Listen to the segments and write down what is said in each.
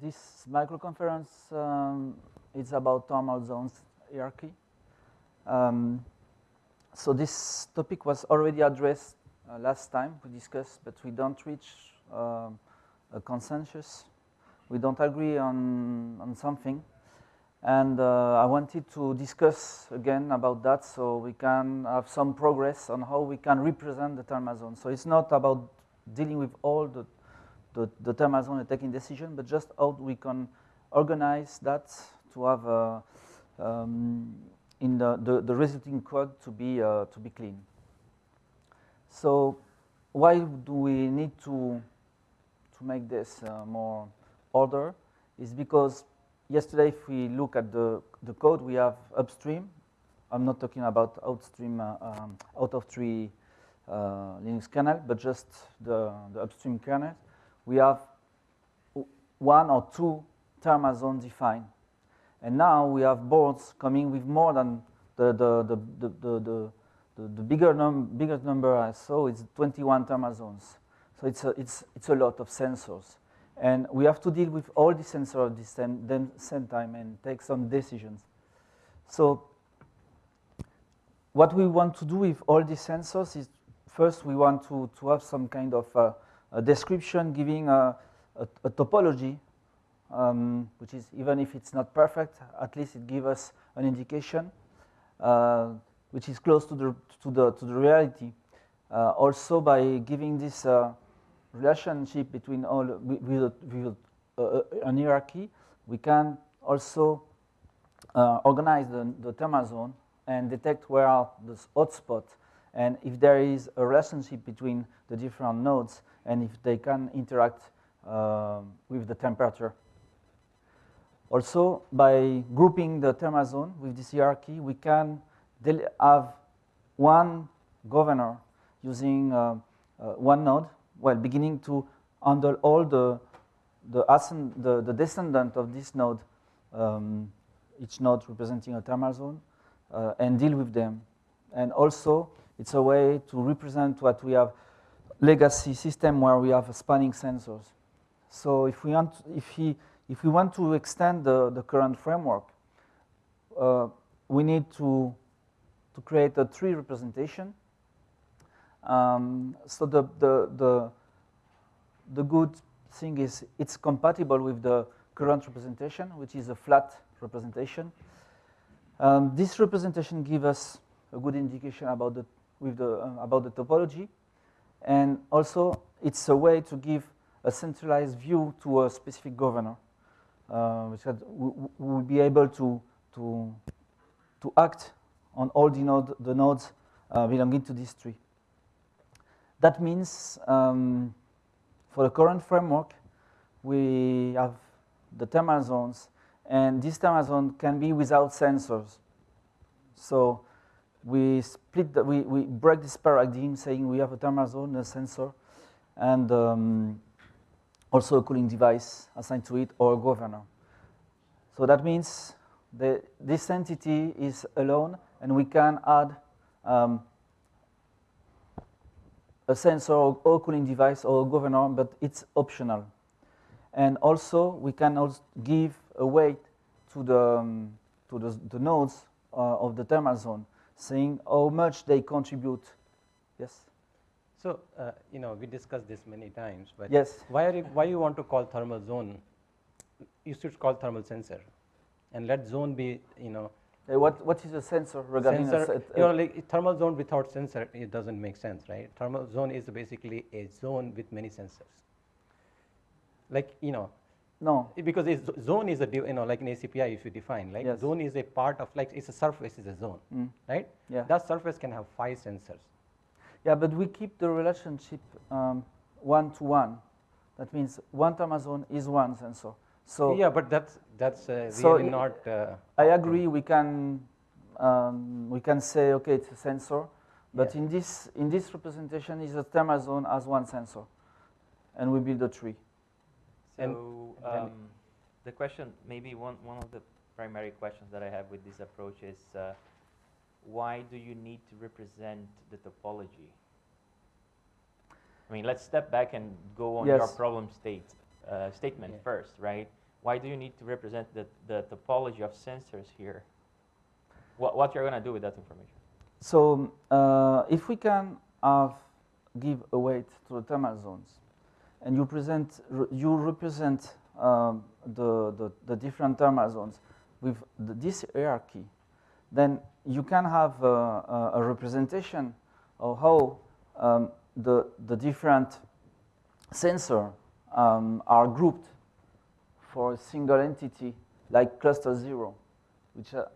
this microconference um, is about thermal zones hierarchy. Um, so this topic was already addressed uh, last time we discussed, but we don't reach uh, a consensus. We don't agree on, on something. And uh, I wanted to discuss again about that so we can have some progress on how we can represent the thermal zone. So it's not about dealing with all the, the, the thermal zone and taking decision, but just how we can organize that to have a, um, in the, the, the, resulting code to be, uh, to be clean. So why do we need to, to make this uh, more order? Is because yesterday if we look at the, the code, we have upstream. I'm not talking about outstream uh, um, out of tree uh, Linux kernel, but just the, the upstream kernel. We have one or two thermal zones defined. And now we have boards coming with more than the, the, the, the, the, the, the bigger num biggest number I saw is 21 thermal zones. So it's a, it's, it's a lot of sensors. And we have to deal with all the sensors at the same, same time and take some decisions. So what we want to do with all these sensors is first we want to, to have some kind of uh, a description giving a, a, a topology, um, which is even if it's not perfect, at least it gives us an indication, uh, which is close to the, to the, to the reality. Uh, also by giving this uh, relationship between all with, with uh, uh, an hierarchy, we can also uh, organize the, the thermal zone and detect where are the hotspots and if there is a relationship between the different nodes and if they can interact uh, with the temperature. Also, by grouping the thermal zone with this hierarchy, we can have one governor using uh, uh, one node well, beginning to handle all the the, the, the descendant of this node, um, each node representing a thermal zone, uh, and deal with them. And also, it's a way to represent what we have legacy system where we have spanning sensors. So if we want, if he, if we want to extend the, the current framework, uh, we need to, to create a tree representation um, so the, the, the, the good thing is it's compatible with the current representation, which is a flat representation. Um, this representation gives us a good indication about the, with the, uh, about the topology. And also, it's a way to give a centralized view to a specific governor, uh, which will be able to, to, to act on all the, node, the nodes uh, belonging to this tree. That means um, for the current framework, we have the thermal zones, and this thermal zone can be without sensors. So we split, the, we, we break this paradigm saying we have a thermal zone, a sensor, and um, also a cooling device assigned to it or a governor. So that means the, this entity is alone, and we can add um, a sensor or cooling device or a governor, but it's optional. And also, we can also give a weight to the, um, to the, the nodes uh, of the thermal zone, saying how much they contribute. Yes? So, uh, you know, we discussed this many times, but yes. why, are you, why you want to call thermal zone? You should call thermal sensor. And let zone be, you know, uh, what, what is a sensor regarding sensor, a, you know, like thermal zone without sensor, it doesn't make sense, right? Thermal zone is basically a zone with many sensors. Like, you know, no. Because zone is a, you know, like in ACPI if you define, like yes. zone is a part of, like it's a surface is a zone, mm. right? Yeah. That surface can have five sensors. Yeah, but we keep the relationship um, one to one. That means one thermal zone is one sensor. So yeah, but that's that's uh, so really not. Uh, I agree. We can um, we can say okay, it's a sensor, but yeah. in this in this representation is a thermal zone as one sensor, and we build a tree. So um, the question, maybe one one of the primary questions that I have with this approach is, uh, why do you need to represent the topology? I mean, let's step back and go on yes. your problem state uh, statement yeah. first, right? why do you need to represent the, the topology of sensors here? What, what you're going to do with that information? So uh, if we can have give a weight to the thermal zones, and you present you represent um, the, the, the different thermal zones with the, this hierarchy, then you can have a, a, a representation of how um, the the different sensor um, are grouped for a single entity like cluster zero, which uh,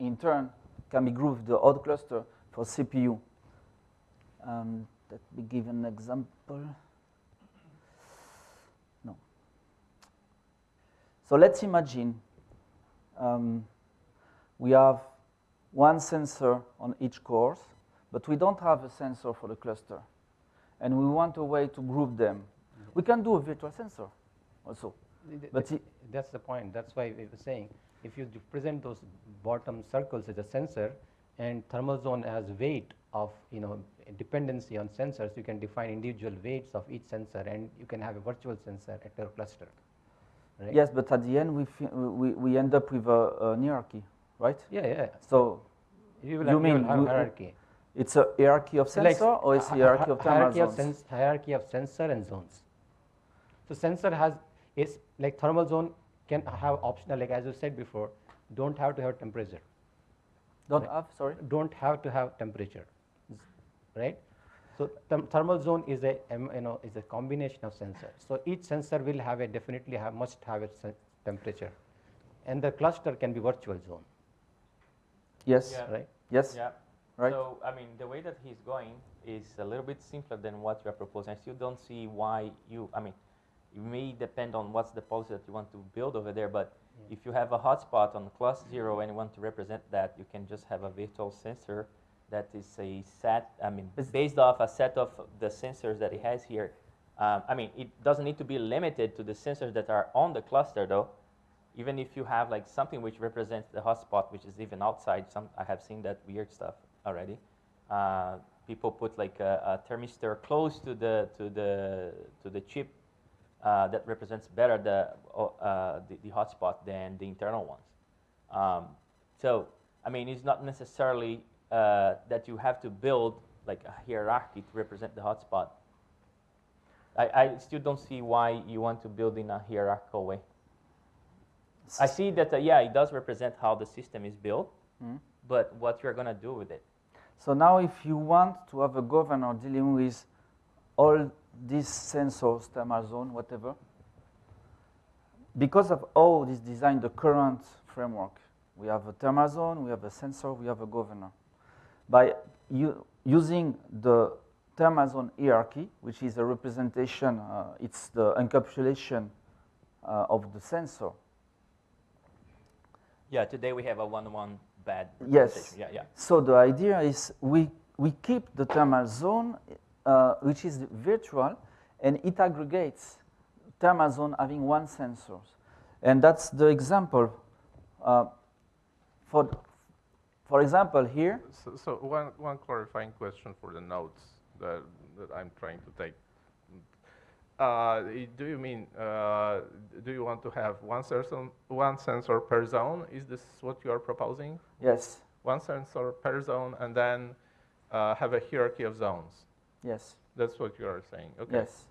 in turn can be grouped the odd cluster for CPU. Um, let me give an example. So let's imagine um, we have one sensor on each course, but we don't have a sensor for the cluster. And we want a way to group them. We can do a virtual sensor also. But th that's the point. That's why we were saying if you present those bottom circles as a sensor and thermal zone as weight of you know dependency on sensors, you can define individual weights of each sensor and you can have a virtual sensor at your cluster. Right? Yes, but at the end we, we, we end up with a, a hierarchy, right? Yeah, yeah. So you, will you mean you hierarchy. it's a hierarchy of So like sensor or it's a hierarchy of thermal hierarchy of, zones? sens- hierarchy of sensor and zones. So sensor has is like thermal zone can have optional like as you said before, don't have to have temperature. Don't Right. have, sorry? Don't have to have temperature, right? So therm- thermal zone is a um, you know is a combination of sensors. So each sensor will have a definitely have must have a temperature, and the cluster can be virtual zone, Yes, Yeah. right? yes, Yeah. right? So, I mean, the way that he's going is a little bit simpler than what you are proposing. I still don't see why you, I mean, it may depend on what's the policy that you want to build over there, but Yeah. if you have a hotspot on class zero and you want to represent that, you can just have a virtual sensor that is a set, I mean, based off a set of the sensors that it has here. Um, I mean, it doesn't need to be limited to the sensors that are on the cluster though. Even if you have like something which represents the hotspot, which is even outside, some I have seen that weird stuff already. Uh, people put like a, a thermistor close to the to the to the chip uh, that represents better the uh, the, the hotspot than the internal ones. Um, so I mean, it's not necessarily uh, that you have to build like a hierarchy to represent the hotspot. I, I still don't see why you want to build in a hierarchical way. I see that, uh, yeah, it does represent how the system is built, Mhm. but what you're going to do with it. So now if you want to have a governor dealing with all these sensors, thermal zone, whatever, because of how this design, the current framework, we have a thermal zone, we have a sensor, we have a governor. By using the thermal zone hierarchy, which is a representation, uh, it's the encapsulation uh, of the sensor. Yeah, today we have a one-to-one bad Yes. Yeah, yeah. So the idea is we, we keep the thermal zone, uh, which is virtual, and it aggregates thermal zone having one sensor. And that's the example. Uh, for, for example, here, So, so one, one clarifying question for the notes that, that I'm trying to take. Uh, do you mean, uh, do you want to have one sensor, one sensor per zone? Is this what you are proposing? yes, One sensor per zone and then uh, have a hierarchy of zones? yes, That's what you are saying, okay? yes.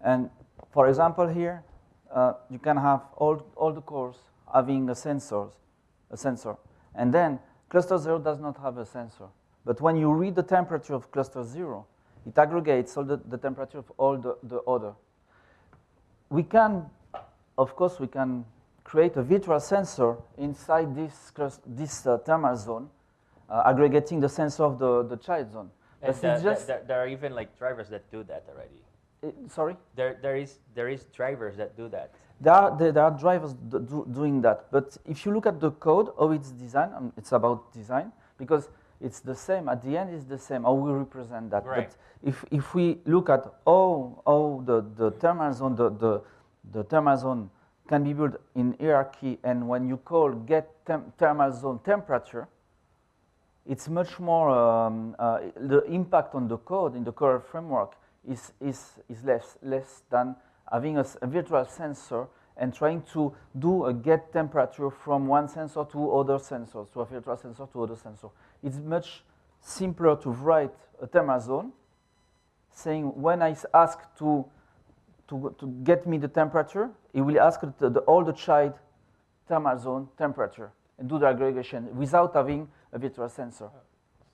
And for example, here, uh, you can have all, all the cores having a sensors, a sensor. And then cluster zero does not have a sensor. But when you read the temperature of cluster zero, it aggregates all the, the temperature of all the, the other. We can, of course, we can create a virtual sensor inside this, this uh, thermal zone, uh, aggregating the sensor of the, the child zone. And But it's just, there, there are even like drivers that do that already. eh, sorry? There, there is, there is drivers that do that. There are, there, are drivers do, do, doing that, but if you look at the code, how it's designed, um, it's about design, because it's the same, at the end it's the same, how we represent that. Right. But if, if we look at how, how the, the thermal zone, the, the, the thermal zone can be built in hierarchy, and when you call get tem thermal zone temperature, it's much more, um, uh, the impact on the code in the core framework is, is, is less, less than having a virtual sensor and trying to do a get temperature from one sensor to other sensors, to a virtual sensor to other sensor. It's much simpler to write a thermal zone saying when I ask to, to, to get me the temperature, it will ask the, the, all the child thermal zone temperature and do the aggregation without having a virtual sensor.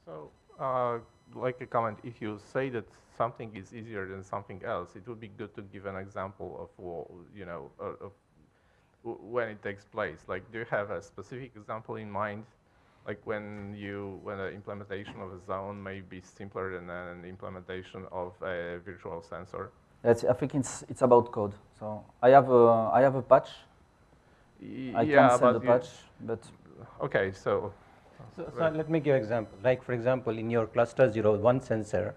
So, uh, like a comment, if you say that something is easier than something else, it would be good to give an example of, wha- you know, uh, of when it takes place. Like, do you have a specific example in mind? Like when you, when the implementation of a zone may be simpler than an implementation of a virtual sensor? That's, I think it's, it's about code. So I have a, I have a patch. Y- I yeah, can send a patch, but Okay, so So, so let me give an example. Like for example, in your cluster zero, one sensor,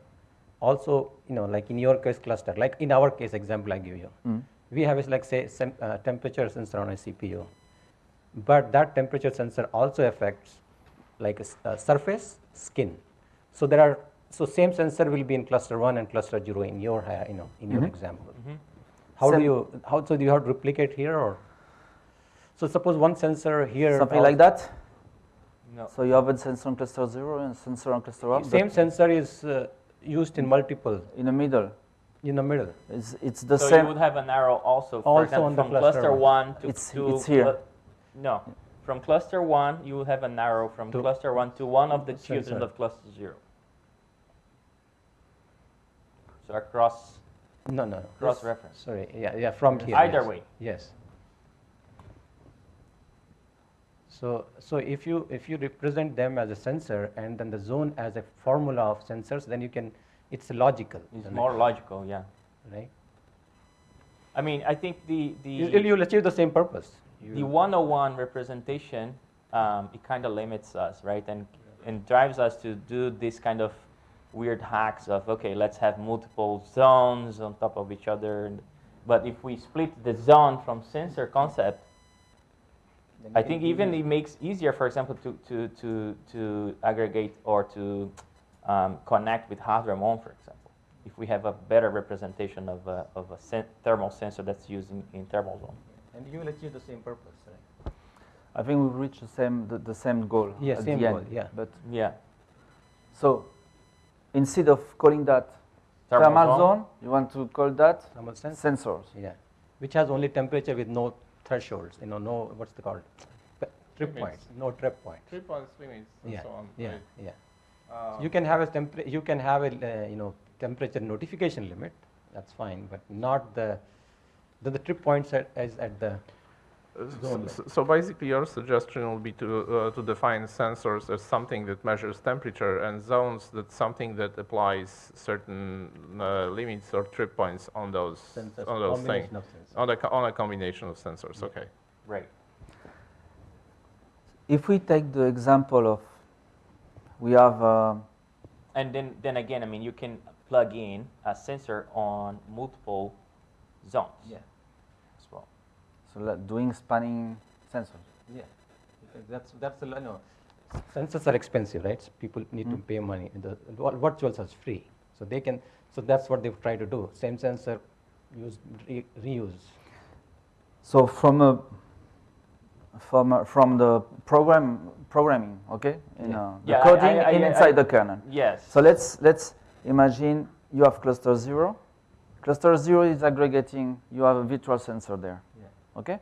also you know like in your case cluster, like in our case example I give you, mm, we have is like say sem- uh, temperature sensor on a CPU, but that temperature sensor also affects like a, uh, surface, skin. So there are so same sensor will be in cluster one and cluster zero in your ha- you know in your Mhm. example. How do you how so do you have to replicate here or? So suppose one sensor here. something like that. No. So you have a sensor on cluster zero and sensor on cluster one. Same sensor is uh, used in multiple in the middle. in the middle. It's, it's the so same. you would have an arrow also, for Also example, on the from cluster cluster one. one to, It's- to it's here. no, from cluster one, you will have an arrow from To- cluster one to one of the Sensor. children of cluster zero. So across No, no. cross this- reference. Sorry, yeah, yeah, from here. Either yes. way. Yes. So, so if you if you represent them as a sensor and then the zone as a formula of sensors, then you can it's logical. It's isn't it? more logical, yeah. right. I mean, I think the the You, you'll- you'll achieve the same purpose. the 101 representation um, it kind of limits us right and and drives us to do this kind of weird hacks of okay let's have multiple zones on top of each other and, but if we split the zone from sensor concept i think even it makes easier for example to to to to aggregate or to um, connect with hardware on for example if we have a better representation of a, of a sen- thermal sensor that's used in, in thermal zone and you will achieve the same purpose. Right? I think we reach the same the, the same goal. Yeah, at same the goal, End. yeah. But yeah so instead of calling that Thermal thermal zone. zone, you want to call that Thermal sense. sensors. Yeah, which has only temperature with no thresholds. You know, no what's the called trip Limits. points, no trip points. three points limits and Yeah, so on. yeah, right? yeah. Uh, You can have a temper- you can have a uh, you know temperature notification limit. That's fine, but not the the, the trip points at, is at the S- Zone s- So basically, your suggestion will be to, uh, to define sensors as something that measures temperature and zones that's something that applies certain uh, limits or trip points on those, sensors, on those things. combination of sensors. On a, on a combination of sensors, Yeah. okay. right If we take the example of we have uh, And then, then again, I mean, you can plug in a sensor on multiple zones Yeah, as well. So doing spanning sensors. yeah. That's that's a, no. Sensors are expensive, right? So people need to Mm. pay money. The vir- virtuals are free, so they can. So that's what they've tried to do. Same sensor, use re- reuse. So from a from a, from the program programming, okay, in Yeah. uh, the Yeah, coding I- I- in I- inside the kernel. Yes. So let's let's imagine you have cluster zero. Cluster zero is aggregating. You have a virtual sensor there. Okay,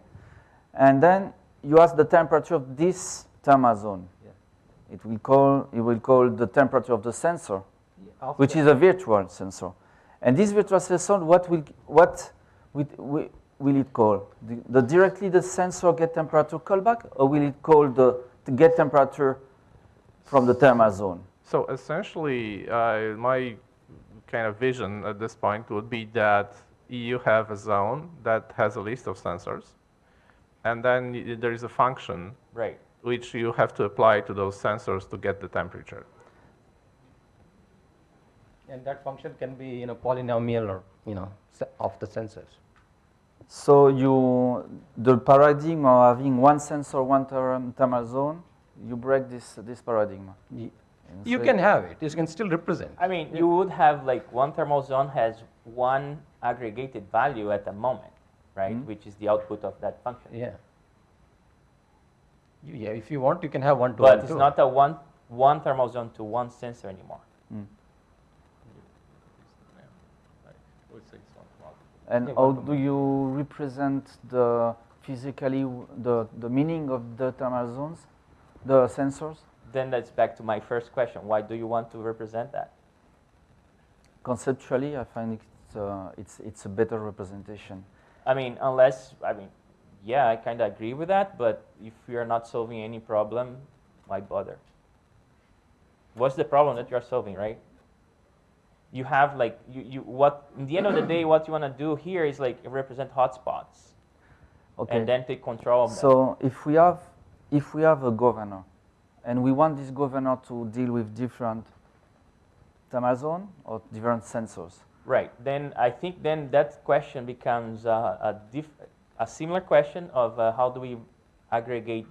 and then you ask the temperature of this thermal zone. Yeah. It will call it will call the temperature of the sensor, Of which is a virtual sensor. And this virtual sensor, what will what will, will, will it call? The, the directly the sensor get temperature callback, or will it call the, the get temperature from the thermal zone? So essentially, uh, my kind of vision at this point would be that you have a zone that has a list of sensors, and then there is a function right. which you have to apply to those sensors to get the temperature. And that function can be you know polynomial or you know of the sensors. So you the paradigm of having one sensor, one therm- thermal zone, you break this this paradigm. Y- You can have it. You can still represent. I mean, you would have like one thermal zone has one aggregated value at the moment. right? Mhm. Which is the output of that function. Yeah. You, yeah, if you want, you can have one to But one it's too. not a one, one thermal zone to one sensor anymore. Mm. Yeah, I would say it's not multiple. And how do you represent the physically w- the, the meaning of the thermal zones, the sensors? Then that's back to my first question. Why do you want to represent that? Conceptually, I find it's, uh, Uh, it's, it's a better representation. I mean, unless, I mean, yeah, I kind of agree with that, but if you're not solving any problem, why bother? What's the problem that you're solving, right? You have like, you, you what, in the end of the day, what you want to do here is like represent hotspots Okay. and then take control of them. So if we have if we have a governor, and we want this governor to deal with different zone or different sensors, Right. Then I think then that question becomes uh, a, diff- a similar question of uh, how do we aggregate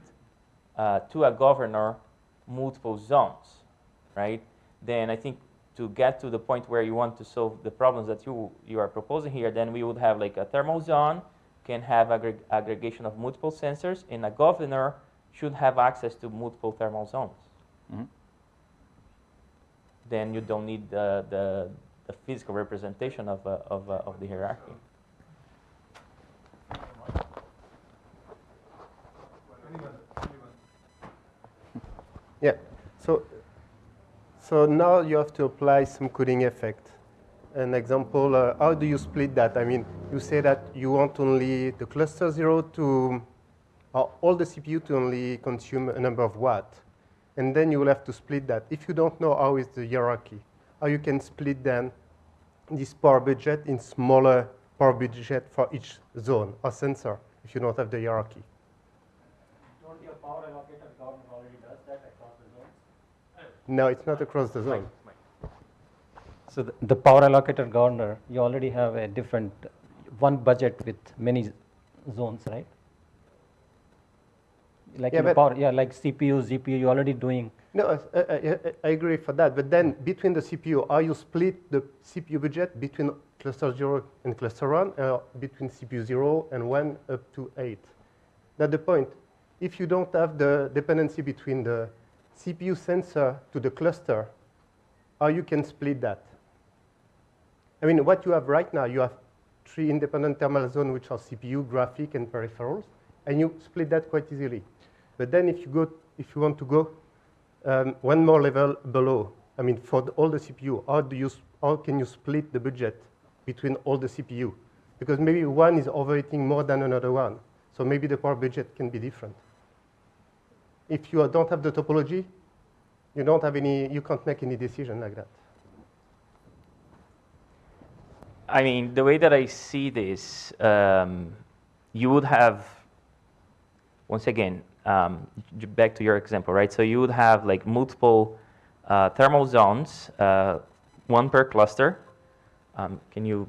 uh, to a governor multiple zones, right? Then I think to get to the point where you want to solve the problems that you you are proposing here, then we would have like a thermal zone can have aggreg- aggregation of multiple sensors, and a governor should have access to multiple thermal zones. Mhm. Then you don't need the, the, the physical representation of, uh, of, uh, of the hierarchy. Yeah. So, so now you have to apply some coding effect. An example, uh, how do you split that? I mean, you say that you want only the cluster zero to, or all the CPU to only consume a number of watt. And then you will have to split that. If you don't know how is the hierarchy, how you can split then this power budget in smaller power budget for each zone or sensor if you don't have the hierarchy. Don't your power allocator governor already does that across the zones? No, it's not across the zone. So the, the power allocator governor, you already have a different, one budget with many zones, right? Like Yeah, power, yeah, like CPU, GPU, you're already doing, No, I, I, I- agree for that. But then between the CPU, are you split the CPU budget between cluster 0 and cluster 1, or between CPU 0 and 1 up to 8? That's the point. If you don't have the dependency between the CPU sensor to the cluster, how you can split that? I mean, what you have right now, you have three independent thermal zones, which are CPU, graphic, and peripherals, and you split that quite easily. But then if you go, if you want to go um, one more level below. I mean, for the, all the CPU, how do you, how can you split the budget between all the CPU? Because maybe one is overheating more than another one, so maybe the power budget can be different. If you don't have the topology, you don't have any, you can't make any decision like that. I mean, the way that I see this, um, you would have, once again, um, back to your example, right? So you would have like multiple uh, thermal zones, uh, one per cluster. Um, can you,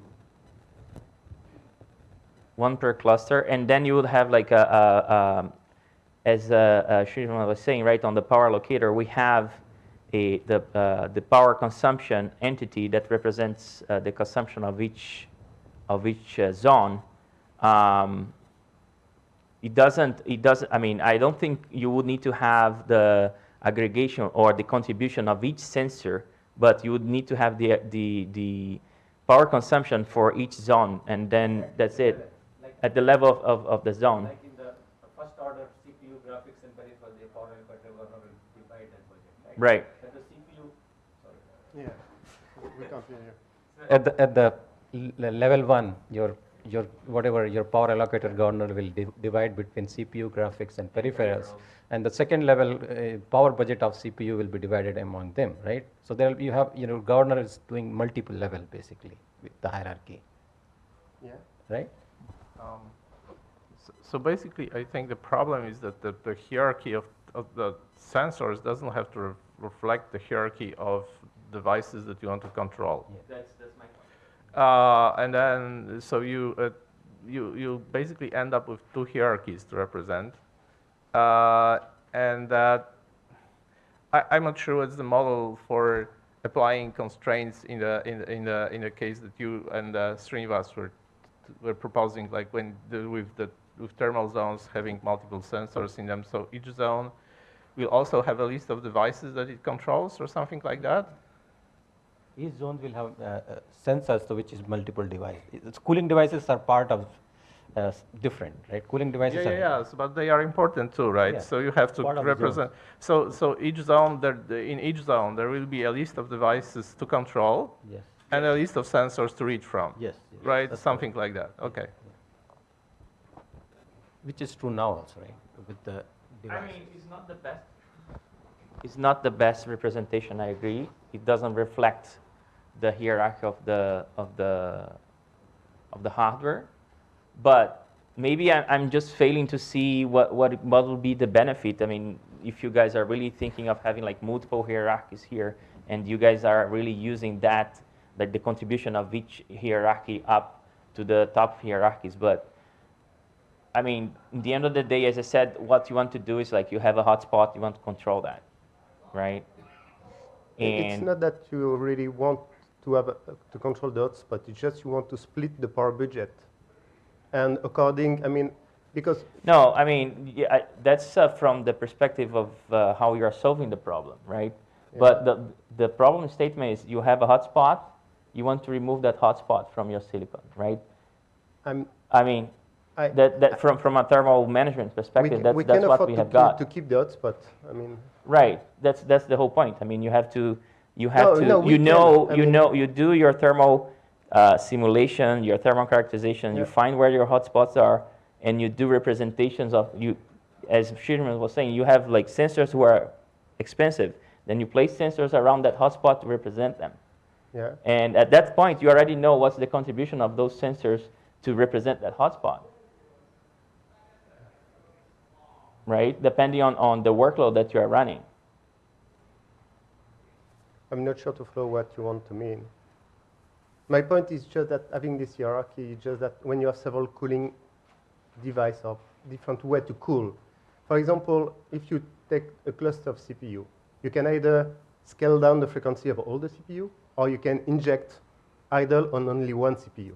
one per cluster, and then you would have like a, a, um as uh, uh, was saying, right, on the power allocator, we have a, the, uh, the power consumption entity that represents uh, the consumption of each, of each uh, zone. Um, it doesn't, it doesn't, I mean, I don't think you would need to have the aggregation or the contribution of each sensor, but you would need to have the, the, the power consumption for each zone, and then that's it, Like, at the level of, of, of the zone. like in the first order CPU graphics and peripheral, the power allocator governor will budget, right? Right. But the CPU, sorry. Yeah, we can't hear you. at the, at the l- level one, your, your, whatever, your power allocator governor will di- divide between CPU, graphics, and peripherals. And the second level, uh, power budget of CPU will be divided among them, right? So there you have, you know, governor is doing multiple level basically with the hierarchy, Yeah. right? Um, so, so basically, I think the problem is that the, the hierarchy of, of the sensors doesn't have to re- reflect the hierarchy of devices that you want to control. That's, that's my point. Uh, and then, so you, uh, you, you basically end up with two hierarchies to represent. Uh, and that, I, I'm not sure what's the model for applying constraints in the, in the, in the, in the case that you and uh, Srinivas were we're proposing, like when the, with the with thermal zones having multiple sensors in them, so each zone will also have a list of devices that it controls or something like that. Each zone will have uh, uh, sensors, so which is multiple devices. Cooling devices are part of uh, different, right? Cooling devices yeah, are yeah. So, but they are important too, right? Yeah. So you have to Part of the represent. So, so each zone, there, the, in each zone, there will be a list of devices to control yes, and a list of sensors to read from. yes, yes, Right, that's something like that. Okay. Which is true now also, right? With the Devices. I mean, it's not the best. It's not the best representation. I agree. It doesn't reflect the hierarchy of the of the of the hardware, but maybe I, I'm just failing to see what what what will be the benefit. I mean, if you guys are really thinking of having like multiple hierarchies here, and you guys are really using that, like the contribution of each hierarchy up to the top hierarchies, but I mean, in the end of the day, as I said, what you want to do is like you have a hotspot, you want to control that, right? It's not that you really want to have a, to control the hotspot. It's just you want to split the power budget. And according, I mean, because no, I mean yeah, I, that's uh, from the perspective of uh, how you are solving the problem, right? But the the problem statement is you have a hotspot, you want to remove that hotspot from your silicon, right? I'm, I mean, I, that, that from from a thermal management we, perspective, ca- that's we that's what we to, have keep, got. to keep the hotspot. I mean, Right. That's that's the whole point. I mean, you have to you have No, to no, you know I you mean- know you do your thermal uh, simulation, your thermal characterization. You find where your hotspots are, and you do representations of you. As Shirman was saying, you have like sensors who are expensive. Then you place sensors around that hotspot to represent them. yeah. And at that point, you already know what's the contribution of those sensors to represent that hotspot. Right? Depending on, on the workload that you are running. I'm not sure to follow what you want to mean. My point is just that having this hierarchy just that when you have several cooling devices or different way to cool. For example, if you take a cluster of CPU, you can either scale down the frequency of all the CPU, or you can inject idle on only one CPU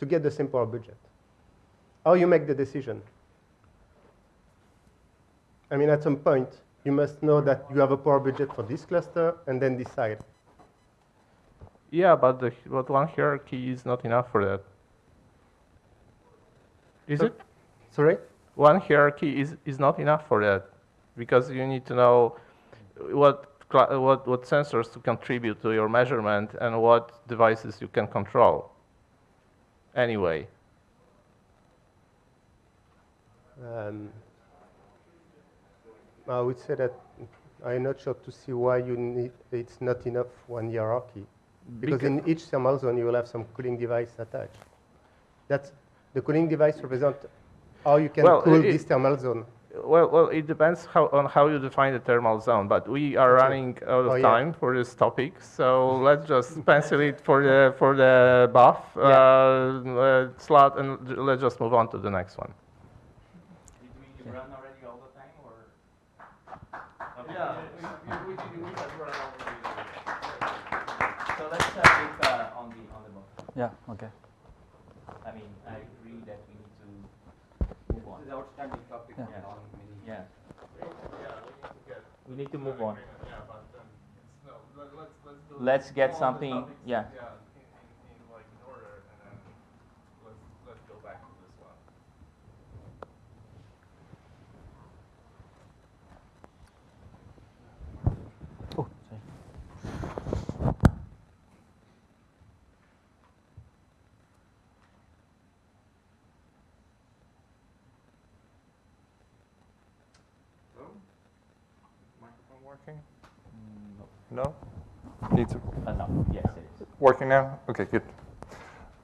to get the same power budget. How you make the decision? I mean, at some point, you must know that you have a power budget for this cluster and then decide. Yeah, but the but one hierarchy is not enough for that. Is So- it? Sorry? One hierarchy is, is not enough for that because you need to know what what what sensors to contribute to your measurement and what devices you can control. Anyway, Um, I would say that I'm not sure to see why you need, it's not enough one hierarchy. Because in each thermal zone, you will have some cooling device attached. That's, the cooling device represents how you can Well, cool it- this thermal zone. Well, well, it depends how, on how you define the thermal zone, but we are Okay. running out of Oh, yeah. time for this topic, so let's just pencil it for the for the buff uh, uh, slot, and let's just move on to the next one. Did we run already all the time, or? Yeah, we, we, we have run So let's start with uh, on the on the box. Yeah, okay. I mean, I agree that we need to move on. This is outstanding topic Yeah. on many. Yeah. We need to move on. Yeah. Let's get something. Yeah. Oh, sorry. Microphone working? No? Need to, Uh, no. Yes, it is. Working now? Okay, good.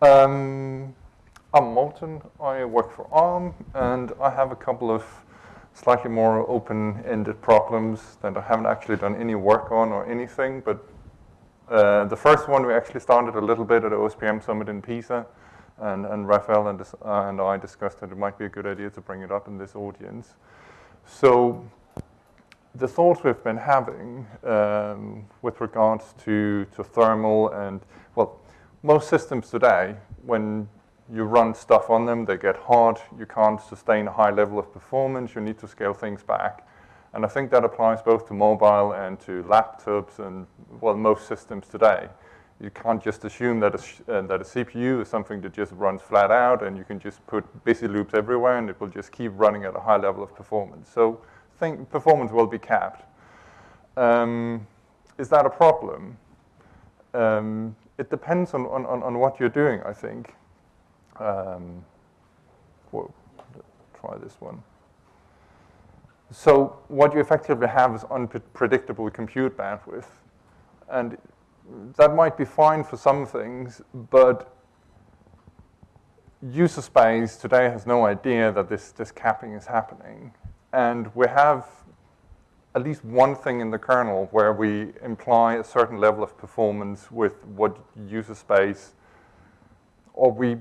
Um, I'm Morten, I work for ARM, and I have a couple of slightly more open-ended problems that I haven't actually done any work on or anything, but uh, the first one we actually started a little bit at the OSPM Summit in Pisa, and, and Rafael and, uh, and I discussed that it might be a good idea to bring it up in this audience. So the thoughts we've been having um, with regards to, to thermal and, well, most systems today, when You run stuff on them, they get hot, you can't sustain a high level of performance, you need to scale things back. And I think that applies both to mobile and to laptops and, well, most systems today. You can't just assume that a, uh, that a CPU is something that just runs flat out and you can just put busy loops everywhere and it will just keep running at a high level of performance. So think performance will be capped. Um, is that a problem? Um, it depends on, on, on what you're doing, I think. Um, try this one. So what you effectively have is unpredictable compute bandwidth. And that might be fine for some things, but user space today has no idea that this, this capping is happening. And we have at least one thing in the kernel where we imply a certain level of performance with what user space, or we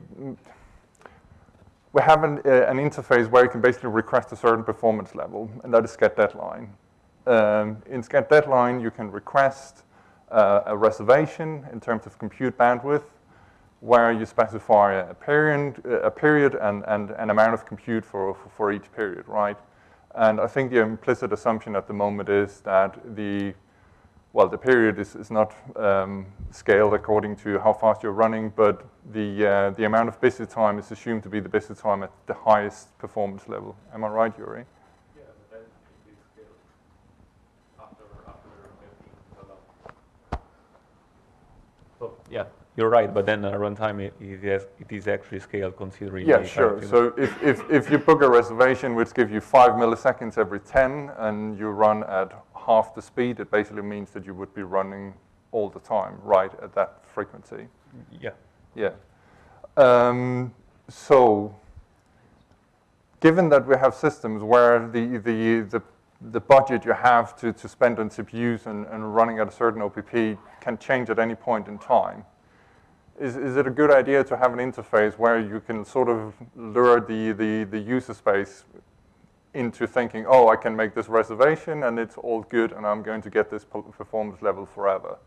we have an, uh, an interface where you can basically request a certain performance level, and that is sched deadline. Um, in sched deadline, you can request uh, a reservation in terms of compute bandwidth, where you specify a period, a period and, and an amount of compute for, for each period, right? And I think the implicit assumption at the moment is that the well, the period is, is not um, scaled according to how fast you're running, but the, uh, the amount of busy time is assumed to be the busy time at the highest performance level. Am I right, Juri? Yeah, but then it is after, after So, yeah, you're right, but then uh, runtime it, it, is, it is actually scaled considering Yeah, sure. So if, if, if you book a reservation which gives you five milliseconds every 10 and you run at half the speed, it basically means that you would be running all the time, right, at that frequency. yeah. Yeah. Um, so, given that we have systems where the, the, the, the budget you have to, to spend on CPUs and, and running at a certain OPP can change at any point in time, is, is it a good idea to have an interface where you can sort of lure the, the, the user space into thinking, oh, I can make this reservation and it's all good and I'm going to get this performance level forever?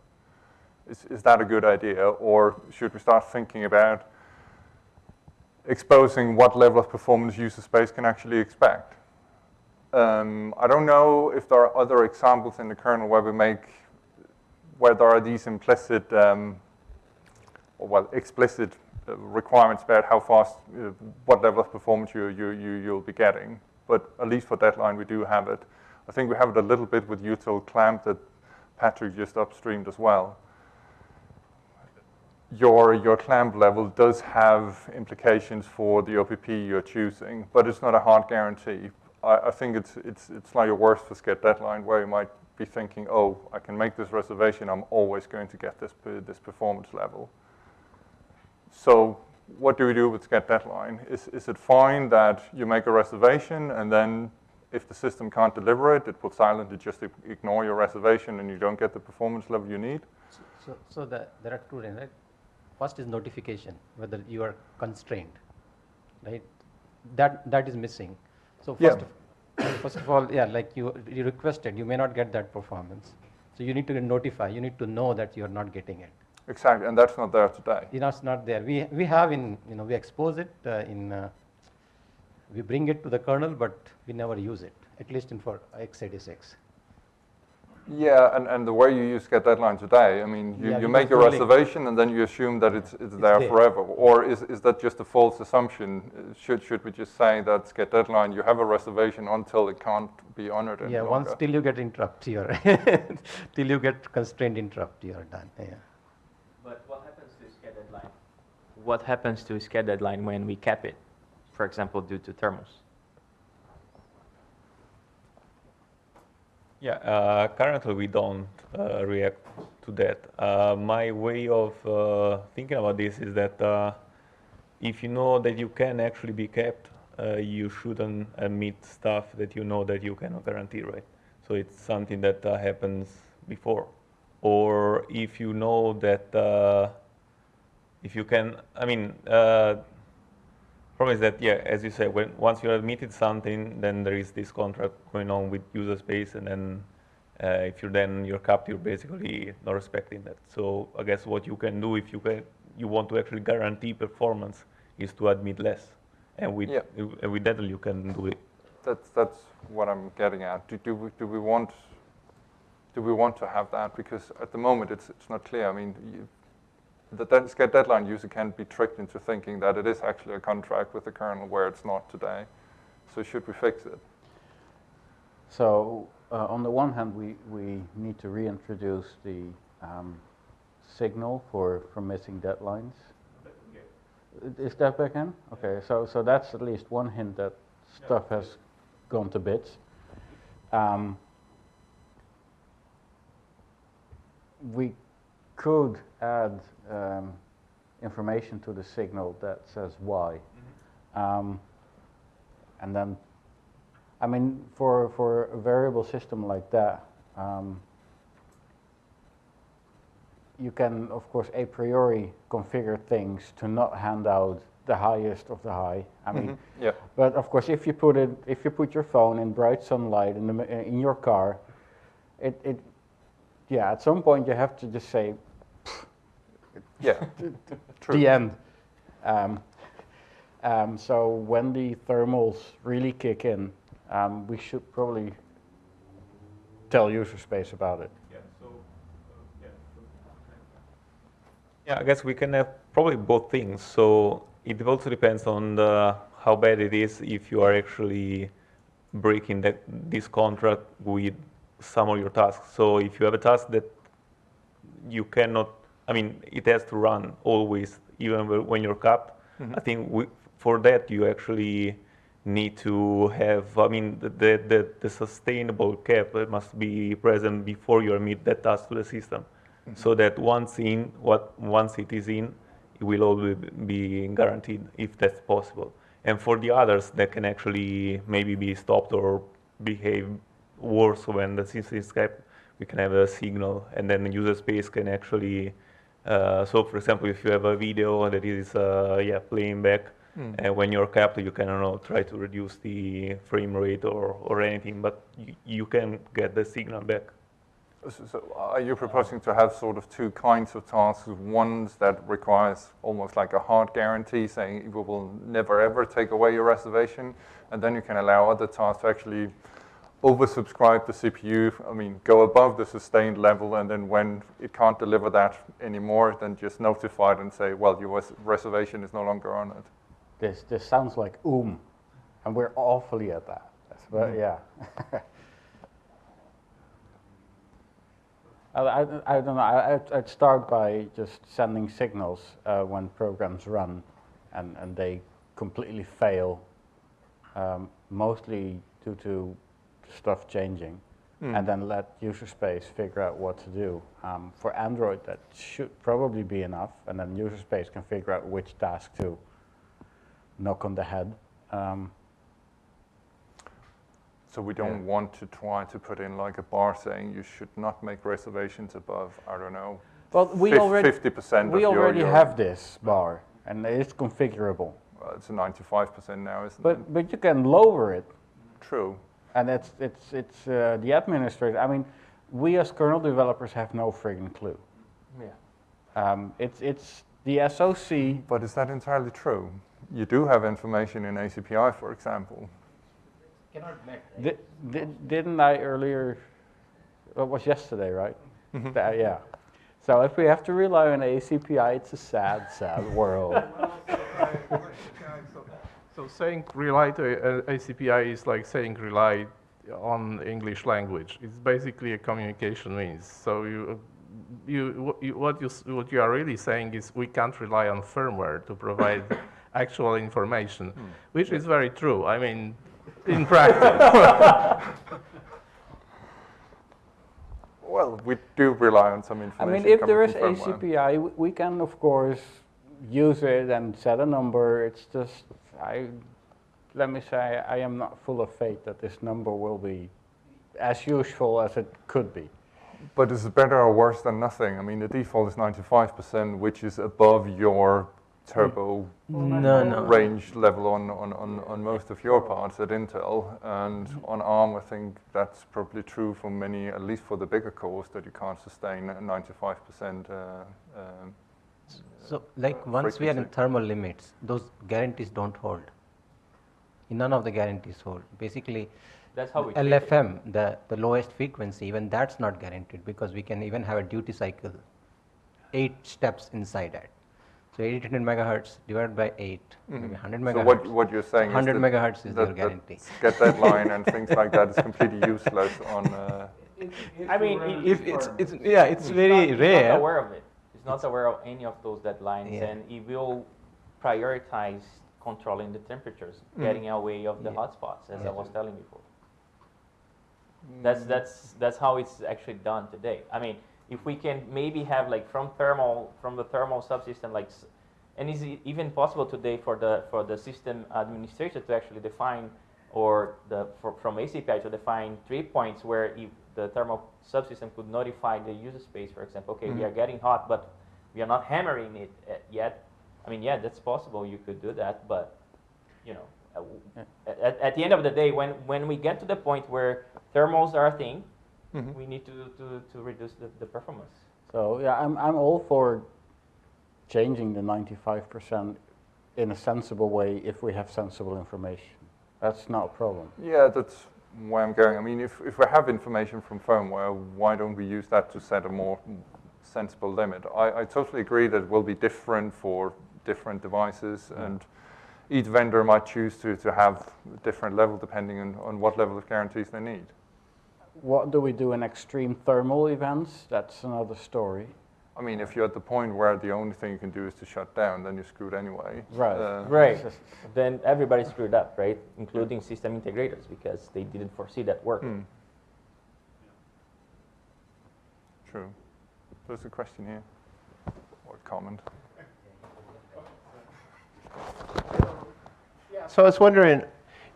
Is, is that a good idea? Or should we start thinking about exposing what level of performance user space can actually expect? Um, I don't know if there are other examples in the kernel where we make, where there are these implicit, um, well, explicit uh, requirements about how fast, uh, what level of performance you, you, you, you'll be getting. But at least for deadline, we do have it. I think we have it a little bit with util clamp that Patrick just upstreamed as well your, your clamp level does have implications for the OPP you're choosing, but it's not a hard guarantee. I, I think it's, it's, it's slightly worse for sched deadline where you might be thinking, oh, I can make this reservation, I'm always going to get this, this performance level. So what do we do with sched deadline? Is, is it fine that you make a reservation and then if the system can't deliver it, it will silently just ignore your reservation and you don't get the performance level you need? So, so the, there are two, things, right? First is notification, whether you are constrained, right? That, that is missing. So first, Yeah. of, first of all, yeah, like you, you requested, you may not get that performance. So you need to notify, you need to know that you are not getting it. Exactly, and that's not there today. You know, it's not there. We, we have in, you know, we expose it uh, in, uh, we bring it to the kernel, but we never use it, at least in for x86. Yeah, and, and the way you use sched deadline today, I mean, you, Yeah, you make your reservation and then you assume that it's, it's there there. forever. Or is, is that just a false assumption? Should, should we just say that sched deadline, you have a reservation until it can't be honored Yeah, once till you get interrupt, you're, till you get constrained interrupt, you're done, yeah. But what happens to sched deadline? What happens to sched deadline when we cap it, for example, due to thermals? Yeah, uh, currently we don't uh, react to that. Uh, my way of uh, thinking about this is that uh, if you know that you can actually be kept, uh, you shouldn't emit stuff that you know that you cannot guarantee, right? So it's something that happens before. Or if you know that if you can, I mean, problem is that, yeah, as you say, when once you admitted something, then there is this contract going on with user space, and then uh, if you're then you're capped, you're basically not respecting that. So I guess what you can do if you can, you want to actually guarantee performance, is to admit less. And with, Yeah. and with that, you can do it. That's, that's what I'm getting at. Do, do, we, do we want do we want to have that? Because at the moment it's, it's not clear. I mean, you, the dead, sched deadline user can be tricked into thinking that it is actually a contract with the kernel where it's not today. So should we fix it? So uh, on the one hand, we, we need to reintroduce the um, signal for, for missing deadlines. Is that back in? Okay, so, so that's at least one hint that stuff has gone to bits. Um, we could add um, information to the signal that says why. Um, and then I mean, for, for a variable system like that, um, you can, of course, a priori configure things to not hand out the highest of the high. I mean, Yeah. but of course, if you put it, if you put your phone in bright sunlight in, the, in your car, it, it, yeah, at some point you have to just say Yeah. True. the end. Um, um, so when the thermals really kick in, um, we should probably tell user space about it. Yeah, I guess we can have probably both things. So it also depends on the, how bad it is if you are actually breaking that, this contract with some of your tasks. So if you have a task that you cannot, I mean, it has to run always, even when you're capped. Mm-hmm. I think we, for that you actually need to have, I mean, the, the, the, the sustainable cap that must be present before you emit that task to the system. Mm-hmm. So that once in, what, once it is in, it will always be guaranteed if that's possible. And for the others, that can actually maybe be stopped or behave worse when the system is capped. We can have a signal, and then the user space can actually. Uh, so, for example, if you have a video that is uh, yeah playing back, and when you're capped, you can I don't know try to reduce the frame rate or, or anything, but you, you can get the signal back. So, so are you proposing to have sort of two kinds of tasks? Ones that requires almost like a hard guarantee saying we will never ever take away your reservation, and then you can allow other tasks to actually oversubscribe the CPU, I mean, go above the sustained level, and then when it can't deliver that anymore, then just notify it and say, well, your res- reservation is no longer on it. This, this sounds like oom, and we're awfully at that. That's, but yeah. I, I, I don't know. I, I'd, I'd start by just sending signals uh, when programs run, and, and they completely fail, um, mostly due to stuff changing, and then let user space figure out what to do. Um, for Android, that should probably be enough, and then user space can figure out which task to knock on the head. Um, So we don't want to try to put in like a bar saying you should not make reservations above, I don't know, well, we fif- already 50% we your, already your have this bar, and it's configurable. well, it's a 95% now, isn't it? But but you can lower it, True. And it's it's it's uh, the administrator. I mean, we as kernel developers have no friggin' clue. Yeah. Um, it's it's the SOC. But is that entirely true? You do have information in ACPI, for example. Cannot met, right? Di- di- didn't I earlier? It was yesterday, right? That- yeah. So if we have to rely on ACPI, it's a sad, sad world. So, so saying rely to uh, ACPI is like saying rely on English language. It's basically a communication means. So you, you, what you, what you, what you are really saying is we can't rely on firmware to provide actual information, which is very true. I mean, in practice. Well, we do rely on some information. I mean, if there is. ACPI, we can of course use it and set a number. It's just, I, let me say, I am not full of faith that this number will be as useful as it could be. But is it better or worse than nothing? I mean, the default is 95%, which is above your turbo No, no. range level on, on, on, on most of your parts at Intel. And on ARM, I think that's probably true for many, at least for the bigger cores, that you can't sustain 95% uh, um, So like once we are in thermal limits, those guarantees don't hold. None of the guarantees hold. Basically, That's how we. LFM, the, the lowest frequency, even that's not guaranteed because we can even have a duty cycle, eight steps inside that. So 800 megahertz divided by eight, maybe 100 megahertz. So what, what you're saying 100 is that, megahertz is that, your guarantee. that sched deadline and things like that is completely useless on. Uh, I mean, it- If it's, it's yeah, it's He's very not, rare. not aware of it. Not aware of any of those deadlines, Yeah. and it will prioritize controlling the temperatures, getting away of the Mm-hmm. Yeah. hotspots, as I was telling before. That's that's that's how it's actually done today. I mean, if we can maybe have like from thermal from the thermal subsystem, like, and is it even possible today for the for the system administrator to actually define or the for, from ACPI to define trip points where if the thermal subsystem could notify the user space, for example, okay, we are getting hot, but we are not hammering it uh, yet. I mean, yeah, that's possible. You could do that, but you know, uh, at, at the end of the day, when when we get to the point where thermals are a thing, Mhm. we need to, to, to reduce the, the performance. So yeah, I'm, I'm all for changing the 95% in a sensible way if we have sensible information. That's not a problem. yeah, that's where I'm going. I mean, if, if we have information from firmware, why don't we use that to set a more sensible limit? I, I totally agree that it will be different for different devices, and each vendor might choose to, to have a different level depending on, on what level of guarantees they need. What do we do in extreme thermal events? That's another story. I mean, if you're at the point where the only thing you can do is to shut down, then you're screwed anyway. Right. Uh, Right. Then everybody screwed up, right? Including system integrators because they didn't foresee that work. Hmm. True. There's a question here, or a comment. So I was wondering,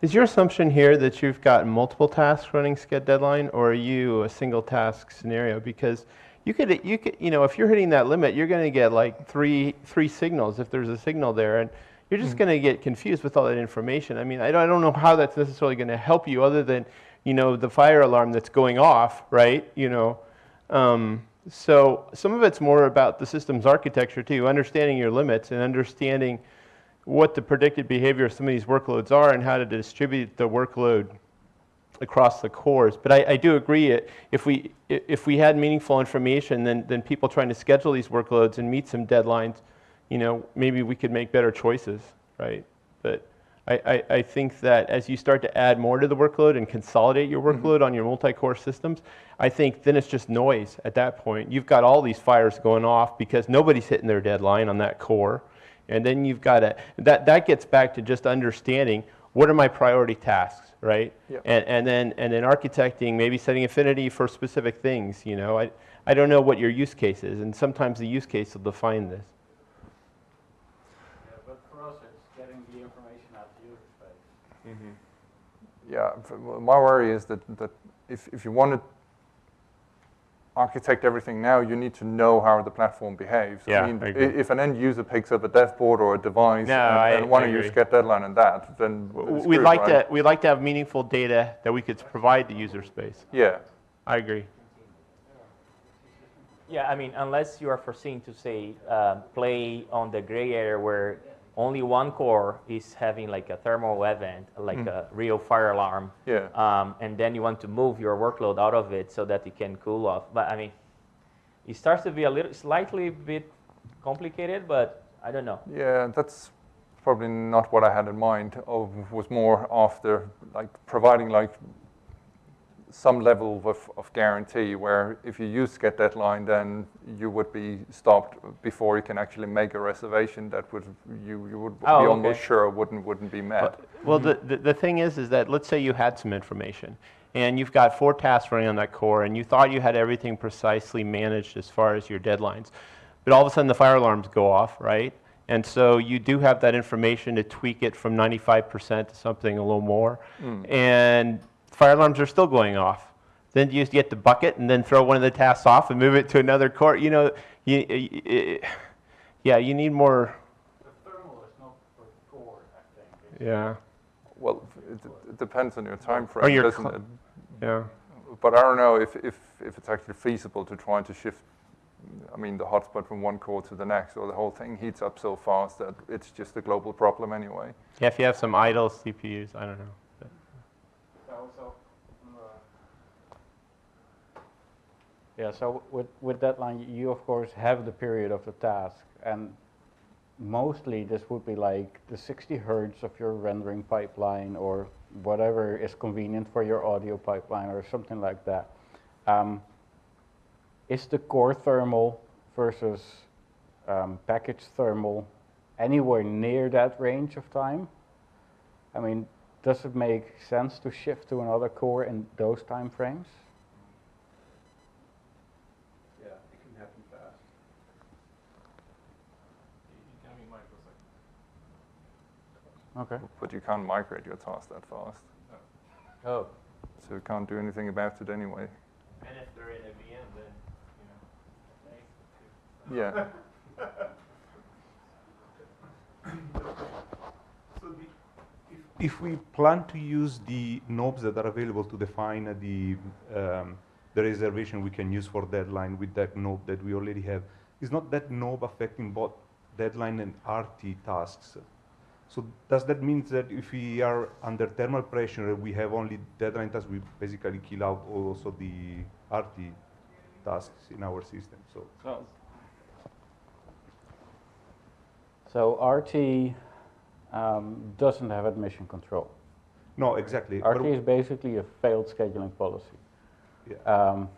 is your assumption here that you've got multiple tasks running sched deadline, or are you a single task scenario? Because you could, you could, you know, if you're hitting that limit, you're going to get like three, three signals if there's a signal there, and you're just going to get confused with all that information. I mean, I don't, I don't know how that's necessarily going to help you, other than, you know, the fire alarm that's going off, right? You know, um, so some of it's more about the system's architecture too, understanding your limits and understanding what the predicted behavior of some of these workloads are and how to distribute the workload across the cores. But I, I do agree, it- if we, if we had meaningful information, then, then people trying to schedule these workloads and meet some deadlines, you know, maybe we could make better choices, right? But I, I, I think that as you start to add more to the workload and consolidate your mm-hmm. workload on your multi-core systems, I think then it's just noise at that point. You've got all these fires going off because nobody's hitting their deadline on that core. And then you've got to, that, that gets back to just understanding what are my priority tasks, right? Yep. And, and then, and then architecting, maybe setting affinity for specific things, you know? I, I don't know what your use case is, and sometimes the use case will define this. Yeah, but for us, it's getting the information out to user space. Yeah, my worry is that, that if, if you want to architect everything now, you need to know how the platform behaves. Yeah, mean, I i- if an end user picks up a dev board or a device No, and, I- and want I to use agree. sched deadline and that, then it's We'd screwed, like right? to, we'd like to have meaningful data that we could provide the user space. Yeah, I agree. Yeah, I mean, unless you are foreseen to say uh, play on the gray area where only one core is having like a thermal event, like a real fire alarm, yeah. um, and then you want to move your workload out of it so that it can cool off. But I mean, it starts to be a little slightly bit complicated, but I don't know. Yeah, that's probably not what I had in mind. Of was more after like providing like some level of, of guarantee where if you use sched deadline, then you would be stopped before you can actually make a reservation that would you, you would Oh, be okay. almost sure wouldn't wouldn't be met. Well, the, the, the thing is, is that let's say you had some information and you've got four tasks running on that core and you thought you had everything precisely managed as far as your deadlines. But all of a sudden the fire alarms go off, right? And so you do have that information to tweak it from 95% to something a little more. Hmm. And fire alarms are still going off. Then you just get the bucket and then throw one of the tasks off and move it to another core. You know, you, you- you- yeah, you need more, The thermal is not for core, I think. yeah, Well, it, it depends on your time frame, Or your doesn't it? yeah. But I don't know if, if, if it's actually feasible to try to shift I mean, the hotspot from one core to the next, or the whole thing heats up so fast that it's just a global problem anyway. Yeah, if you have some idle CPUs, I don't know. Also, Yeah, so with, with deadline, you of course have the period of the task, and mostly this would be like the 60 hertz of your rendering pipeline or whatever is convenient for your audio pipeline or something like that. Um, is the core thermal versus um, package thermal anywhere near that range of time? I mean, does it make sense to shift to another core in those time frames? yeah, it can happen fast. It can be microseconds. Okay. But you can't migrate your task that fast. Oh, So you can't do anything about it anyway. And if they're in a VM, then, you know, thanks. Yeah. So the, if, if we plan to use the knobs that are available to define uh, the, um, the reservation we can use for deadline with that knob that we already have, is not that knob affecting both deadline and RT tasks? So does that mean that if we are under thermal pressure, we have only deadline tasks, we basically kill out also the RT tasks in our system? So So, so RT um, doesn't have admission control. no, exactly. but- RT is basically a failed scheduling policy. Yeah. Um,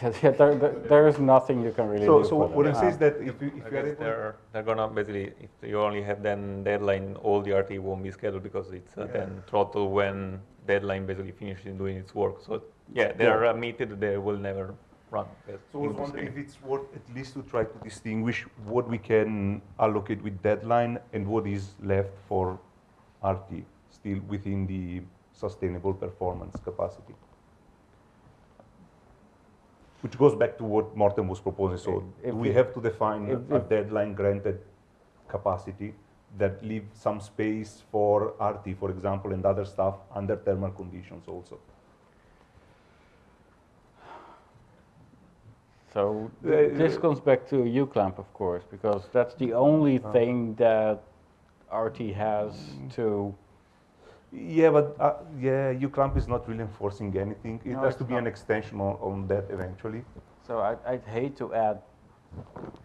yeah, yeah, there, there, there is nothing you can really So, do so for what I'm that. is Um, that if you, if you are they're, they're gonna basically, if you only have then deadline, all the RT won't be scheduled because it's uh, Yeah. then throttle when deadline basically finishes doing its work. So yeah, they Yeah. are admitted, they will never run. That's So I was wondering if it's worth at least to try to distinguish what we can allocate with deadline and what is left for RT, still within the sustainable performance capacity. Which goes back to what Morten was proposing, so If we have to define if- a if- deadline granted capacity that leave some space for RT, for example, and other stuff under thermal conditions also. So Uh, this comes back to uClamp, of course, because that's the only Uh. thing that RT has to. Yeah, but uh, yeah, uClamp is not really enforcing anything. It No, has to be an extension on, on that eventually. So I, I'd hate to add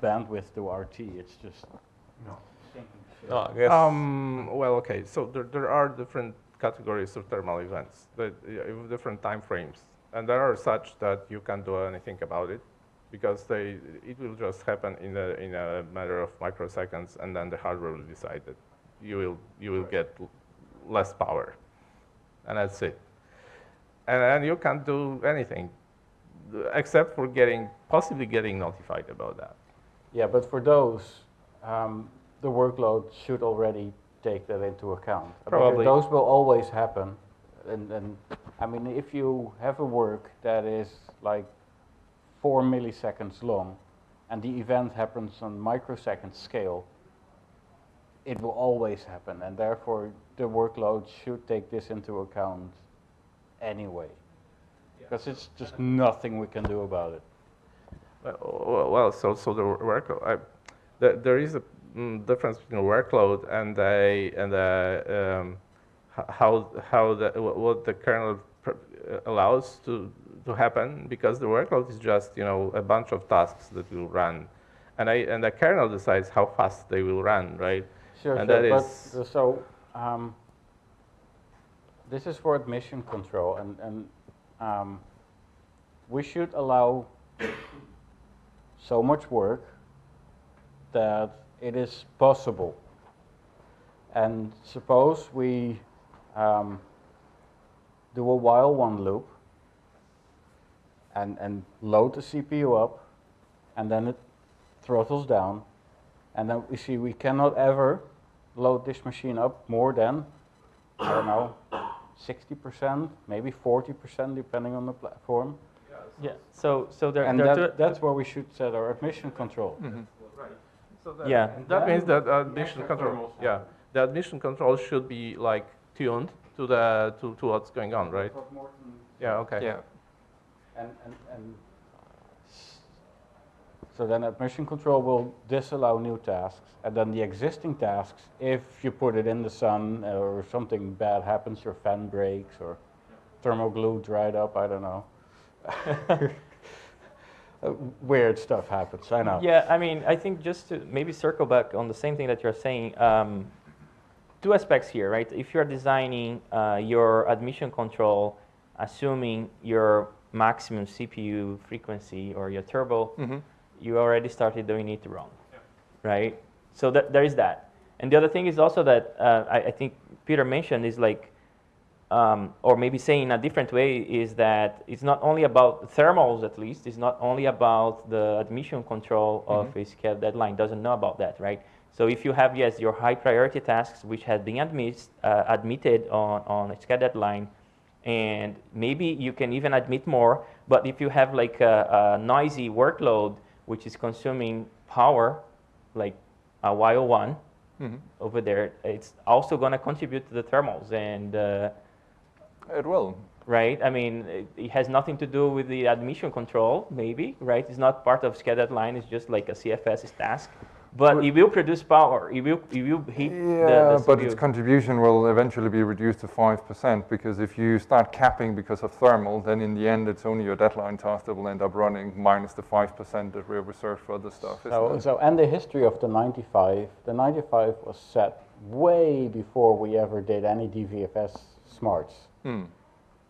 bandwidth to RT. It's just. No, I guess, Um, well, okay, so there, there are different categories of thermal events, that, yeah, different time frames. And there are such that you can't do anything about it because they, it will just happen in a, in a matter of microseconds and then the hardware will decide that you will, you will get l- less power. And that's it. And then you can't do anything except for getting, possibly getting notified about that. Yeah, but for those, um, the workload should already take that into account. Because Probably. Those will always happen. And, and I mean, if you have a work that is like four milliseconds long and the event happens on microsecond scale, it will always happen. And therefore, the workload should take this into account anyway. Because it's just nothing we can do about it. Well, well, so so the workload. I, there, there is a mm, difference between workload and a and a, um, how how the what the kernel uh, allows to to happen because the workload is just you know a bunch of tasks that will run, and I and the kernel decides how fast they will run, right? Sure, And sure, that but uh, so um, this is for admission control, and and um, we should allow so much work that it is possible. And suppose we um, do a while one loop and and load the CPU up, and then it throttles down, and then we see we cannot ever load this machine up more than, I don't know, 60%, maybe 40%, depending on the platform. Yeah, so, so there, And there that, two- that's where we should set our admission control. Mm-hmm. So that, Yeah. that means that admission control. Yeah, the admission control should be like tuned to the to, to what's going on, right? Yeah. Okay. Yeah. And, and, and So then admission control will disallow new tasks, and then the existing tasks, if you put it in the sun or something bad happens, your fan breaks or thermal glue dried up, I don't know. Weird stuff happens, I know. Yeah, I mean, I think just to maybe circle back on the same thing that you're saying, um, two aspects here, right? If you're designing uh, your admission control, assuming your maximum CPU frequency or your turbo, Mm-hmm. You already started doing it wrong, right? So that, there is that. And the other thing is also that uh, I, I think Peter mentioned is like, um, or maybe saying in a different way, is that it's not only about thermals at least, it's not only about the admission control of a sched deadline, doesn't know about that, right? So if you have, yes, your high priority tasks which have been admit, uh, admitted on, on a sched deadline, and maybe you can even admit more, but if you have like a, a noisy workload which is consuming power, like a YO1 Mhm. over there, it's also going to contribute to the thermals and uh, It will. right? I mean, it, it has nothing to do with the admission control, maybe, right? It's not part of sched deadline. It's just like a CFS task, but it will produce power. It will, it will heat Yeah, the, the but its contribution will eventually be reduced to 5% because if you start capping because of thermal, then in the end it's only your deadline task that will end up running minus the 5% that we're reserved for other stuff. So, so, and the history of the 95, the 95 was set way before we ever did any DVFS smarts. Hmm.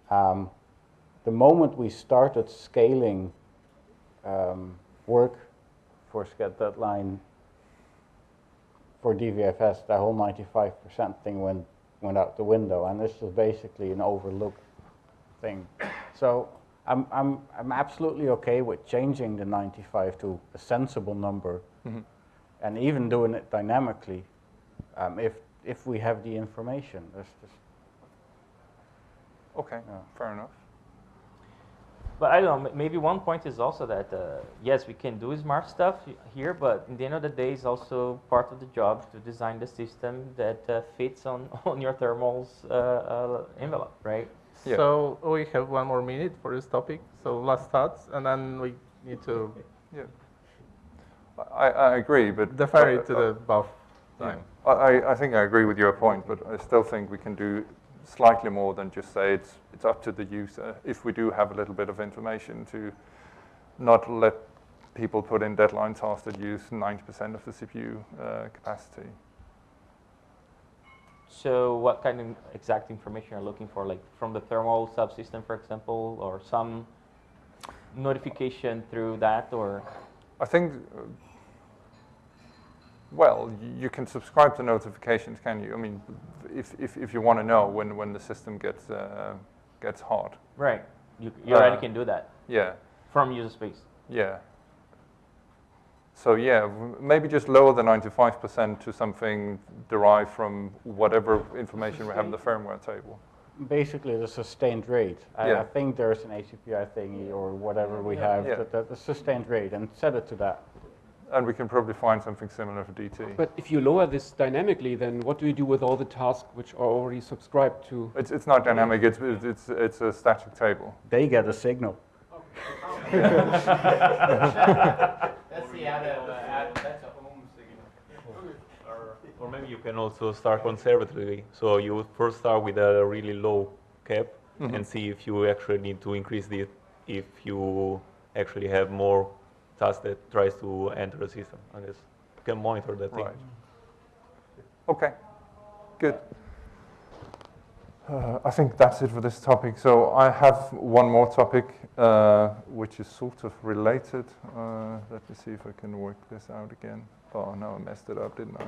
Um, the moment we started scaling um, work for sched deadline for DVFS, the whole 95% thing went, went out the window, and this was basically an overlooked thing. So I'm, I'm, I'm absolutely okay with changing the 95 to a sensible number Mhm. and even doing it dynamically um, if, if we have the information. There's just, Okay, Yeah. fair enough. But I don't know. Maybe one point is also that uh, yes, we can do smart stuff here, but in the end of the day, it's also part of the job to design the system that uh, fits on on your thermals uh, uh, envelope, right? Yeah. So we have one more minute for this topic. So last thoughts, and then we need to I, I agree, but defer it to uh, the BoF time. I, I- I think I agree with your point, but I still think we can do slightly more than just say it's, it's up to the user. If we do have a little bit of information to not let people put in deadline tasks that use 90% of the CPU uh, capacity. So, what kind of exact information are you looking for, like from the thermal subsystem, for example, or some notification through that, or I think, well, you can subscribe to notifications, can you? I mean, if, if, if you want to know when, when the system gets, uh, gets hot. right? You, you already Uh, can do that Yeah, from user space. yeah. So yeah, maybe just lower the 95% to something derived from whatever information we have in the firmware table. basically the sustained rate. I, Yeah. I think there's an ACPI thingy or whatever we have, Yeah. that, that the sustained rate, and set it to that. And we can probably find something similar for DT. But if you lower this dynamically, then what do you do with all the tasks which are already subscribed to? It's, it's not dynamic, it's, it's, it's, it's a static table. They get a signal. That's the added, uh, add, that's a home signal. Or maybe you can also start conservatively. So you would first start with a really low cap Mhm. and see if you actually need to increase it if you actually have more tasks that tries to enter the system. I guess you can monitor that thing. Right. Okay, good. Uh, I think that's it for this topic. So I have one more topic, uh, which is sort of related. Uh, let me see if I can work this out again. Oh, no, I messed it up, didn't I?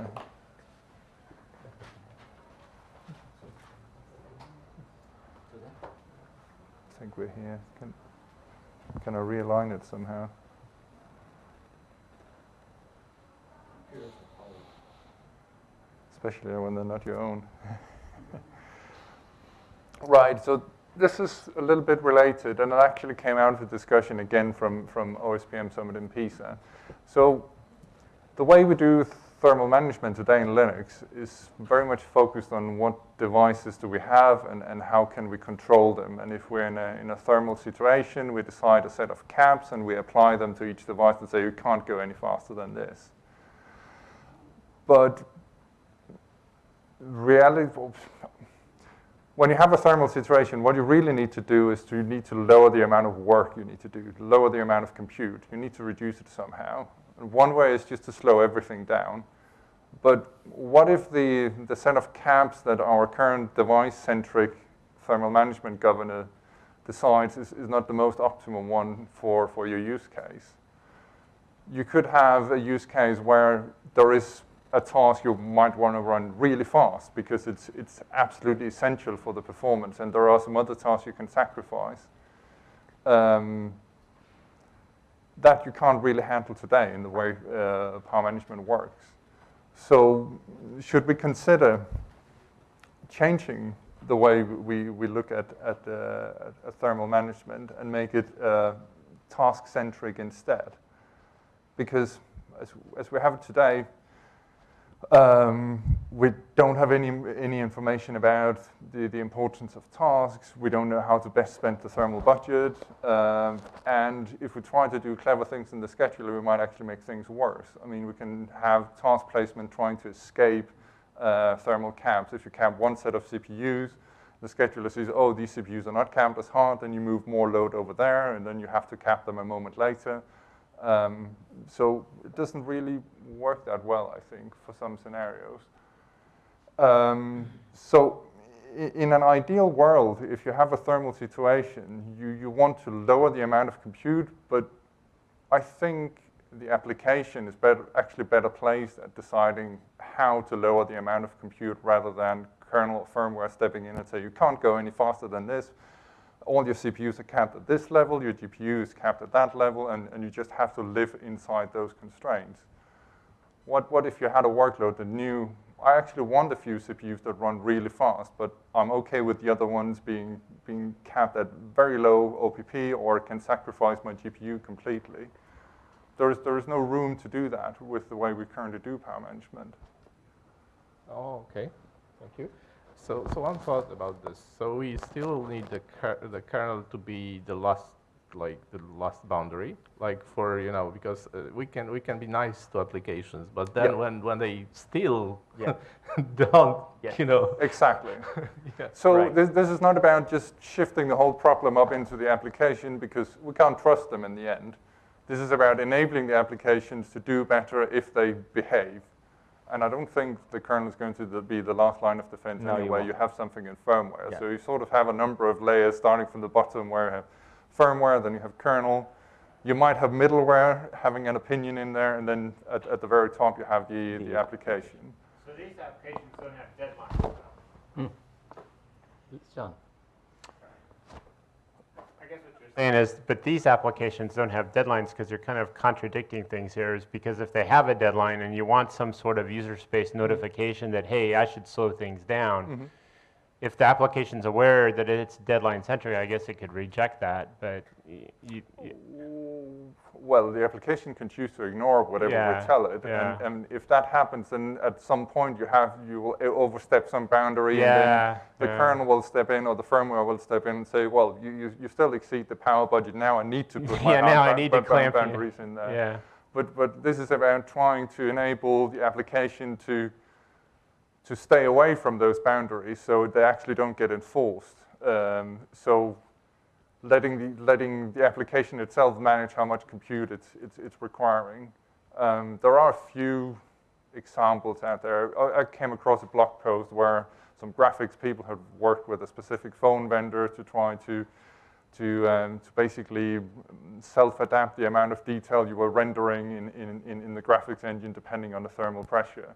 I think we're here. Can, can I realign it somehow? Especially when they're not your own. right, so this is a little bit related, and it actually came out of a discussion again from, from OSPM Summit in Pisa. So the way we do thermal management today in Linux is very much focused on what devices do we have and, and how can we control them. And if we're in a, in a thermal situation, we decide a set of caps and we apply them to each device and say you can't go any faster than this. But reality, when you have a thermal situation, what you really need to do is to you need to lower the amount of work you need to do, lower the amount of compute. You need to reduce it somehow. And one way is just to slow everything down. But what if the, the set of caps that our current device-centric thermal management governor decides is, is not the most optimum one for, for your use case? You could have a use case where there is a task you might want to run really fast because it's, it's absolutely essential for the performance, and there are some other tasks you can sacrifice. Um, that you can't really handle today in the way uh, power management works. So should we consider changing the way we, we look at, at, uh, at thermal management and make it uh, task-centric instead? Because as, as we have it today, um, we don't have any, any information about the, the importance of tasks. We don't know how to best spend the thermal budget. Um, and if we try to do clever things in the scheduler, we might actually make things worse. I mean, we can have task placement trying to escape uh, thermal caps. If you cap one set of CPUs, the scheduler says, oh, these CPUs are not capped as hard, then you move more load over there, and then you have to cap them a moment later. Um, so it doesn't really work that well, I think, for some scenarios. Um, so in an ideal world, if you have a thermal situation, you, you want to lower the amount of compute, but I think the application is better, actually better placed at deciding how to lower the amount of compute rather than kernel firmware stepping in and say, you can't go any faster than this, all your CPUs are capped at this level, your GPU is capped at that level, and, and you just have to live inside those constraints. What, what if you had a workload that knew, I actually want a few CPUs that run really fast, but I'm okay with the other ones being, being capped at very low OPP or can sacrifice my GPU completely. There is, there is no room to do that with the way we currently do power management. Oh, okay. Thank you. So, so one thought about this. So we still need the, the kernel to be the last, like the last boundary, like for you know, because uh, we can we can be nice to applications, but then when when they still yeah. don't, yeah. you know, exactly. yeah. So right. this this is not about just shifting the whole problem up into the application because we can't trust them in the end. This is about enabling the applications to do better if they behave. And I don't think the kernel is going to be the last line of defense no, anyway. You, you, have something in firmware. Yeah. So you sort of have a number of layers starting from the bottom where you have firmware, then you have kernel. You might have middleware having an opinion in there, and then at, at the very top you have the, the application. So these applications don't have deadlines. Hmm. John saying is, but these applications don't have deadlines because you're kind of contradicting things here is because if they have a deadline and you want some sort of user space notification that, hey, I should slow things down, mm -hmm. If the application's aware that it's deadline centric, I guess it could reject that, but you, you well, the application can choose to ignore whatever yeah, we tell it. Yeah. And, and, if that happens, then at some point you have you will overstep some boundary, yeah, and then the kernel will step in or the firmware will step in and say, well, you, you, you still exceed the power budget. Now I need to put yeah, now I need to clamp boundaries in there. Yeah. But but this is about trying to enable the application to to stay away from those boundaries so they actually don't get enforced. Um, so letting the, letting the application itself manage how much compute it's, it's, it's requiring. Um, there are a few examples out there. I, I, came across a blog post where some graphics people had worked with a specific phone vendor to try to, to, um, to basically self-adapt the amount of detail you were rendering in, in, in the graphics engine depending on the thermal pressure.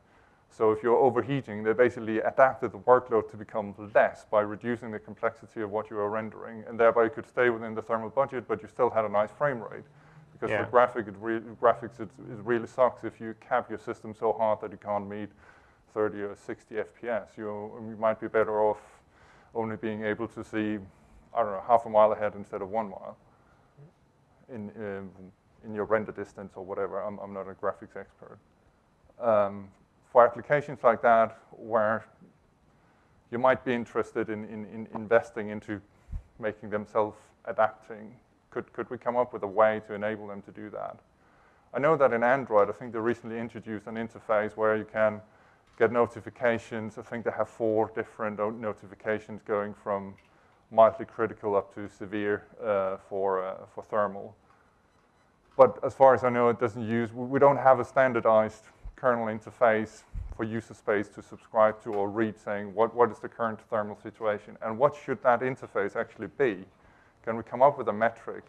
So if you're overheating, they basically adapted the workload to become less by reducing the complexity of what you are rendering, and thereby you could stay within the thermal budget, but you still had a nice frame rate. Because yeah. for graphic, it re graphics, it, it really sucks if you cap your system so hard that you can't meet 30 or 60 FPS. You, you might be better off only being able to see, I don't know, half a mile ahead instead of one mile in, in, in your render distance or whatever. I'm, I'm not a graphics expert. um, for applications like that where you might be interested in, in, in investing into making them self-adapting, could, could we come up with a way to enable them to do that? I know that in Android, I think they recently introduced an interface where you can get notifications. I think they have four different notifications going from mildly critical up to severe uh, for, uh, for thermal. But as far as I know, it doesn't use, we don't have a standardized kernel interface for user space to subscribe to or read saying what, what is the current thermal situation and what should that interface actually be? Can we come up with a metric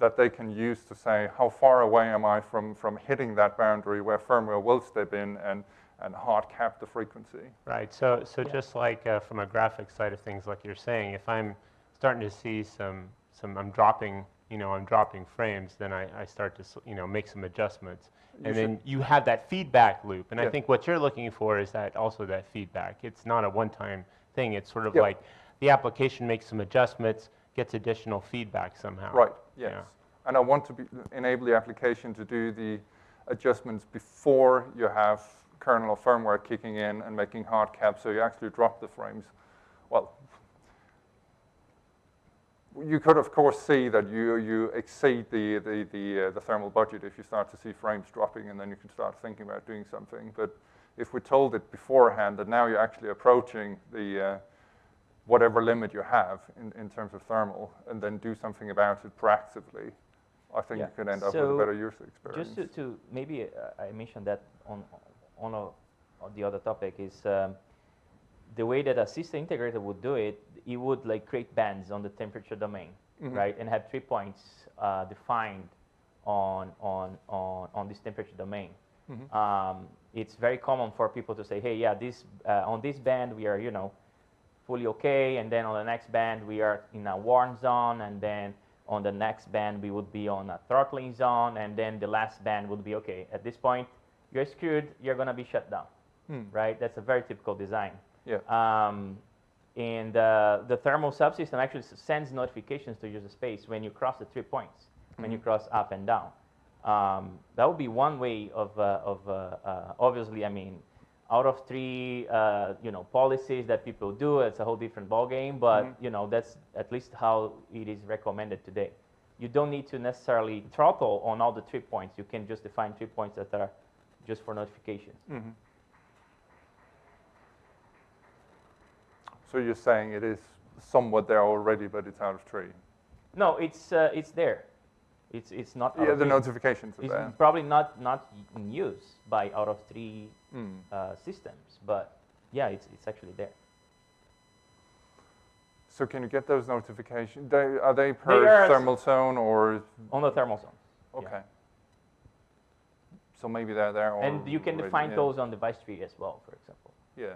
that they can use to say how far away am I from, from hitting that boundary where firmware will step in and, and hard cap the frequency? Right. So, so just like uh, from a graphics side of things, like you're saying, if I'm starting to see some, some, I'm dropping, you know, I'm dropping frames, then I, I start to, you know, make some adjustments, You and then you have that feedback loop. And I think what you're looking for is that also that feedback. It's not a one-time thing. It's sort of Yep. like the application makes some adjustments, gets additional feedback somehow. Right, yes. Yeah. And I want to be, enable the application to do the adjustments before you have kernel or firmware kicking in and making hard caps, so you actually drop the frames. Well, you could of course see that you, you exceed the, the, the, uh, the thermal budget if you start to see frames dropping and then you can start thinking about doing something. But if we told it beforehand that now you're actually approaching the, uh, whatever limit you have in, in terms of thermal and then do something about it proactively, I think Yeah. you could end up with a better user experience. Just to, to maybe uh, I mentioned that on on, a, on the other topic is um, the way that a system integrator would do it. It would like create bands on the temperature domain, Mhm. right, and have three points uh, defined on on on on this temperature domain. Mhm. Um, it's very common for people to say, hey, yeah, this uh, on this band we are, you know, fully okay, and then on the next band we are in a warm zone, and then on the next band we would be on a throttling zone, and then the last band would be okay. At this point, you're screwed. You're gonna be shut down, Hmm. right? That's a very typical design. Yeah. Um, and uh, the thermal subsystem actually sends notifications to user space when you cross the trip points, when you cross up and down. Um, that would be one way of, uh, of uh, uh, obviously, I mean, out of tree, uh, you know, policies that people do, it's a whole different ballgame, but, Mhm. you know, that's at least how it is recommended today. You don't need to necessarily throttle on all the trip points. You can just define trip points that are just for notifications. Mhm. So you're saying it is somewhat there already, but it's out of tree? No, it's, uh, it's there. It's, it's not out Yeah, the notifications are It's there. probably not, not in use by out of tree Mm. uh, systems, but yeah, it's, it's actually there. So can you get those notifications? They, are they per are- thermal zone or? On the thermal zone. Okay. So maybe they're there And you can already, define yeah. those on device tree as well, for example. Yeah.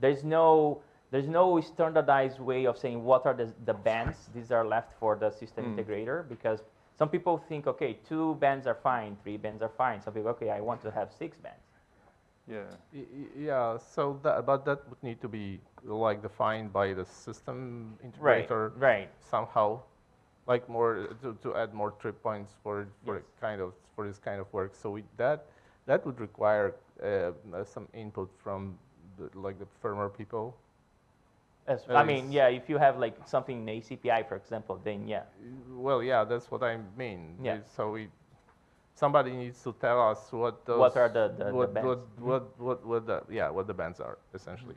There's no, there's no standardized way of saying what are the, the bands. These are left for the system Mm. integrator because some people think, okay, two bands are fine, three bands are fine. Some people, okay, I want to have six bands. Yeah. Y- y- Yeah, so that, but that would need to be like defined by the system integrator right. Right. somehow, like more to, to add more trip points for for Yes. kind of for this kind of work. So we, that that would require uh, uh, some input from the, like the firmware people. As, Uh, I mean, yeah, if you have like something in ACPI, for example, then yeah. Well, yeah, that's what I mean. Yeah. So we, somebody needs to tell us what those. What are the- the- the what, bands? What, what, what, what the, yeah, what the bands are essentially.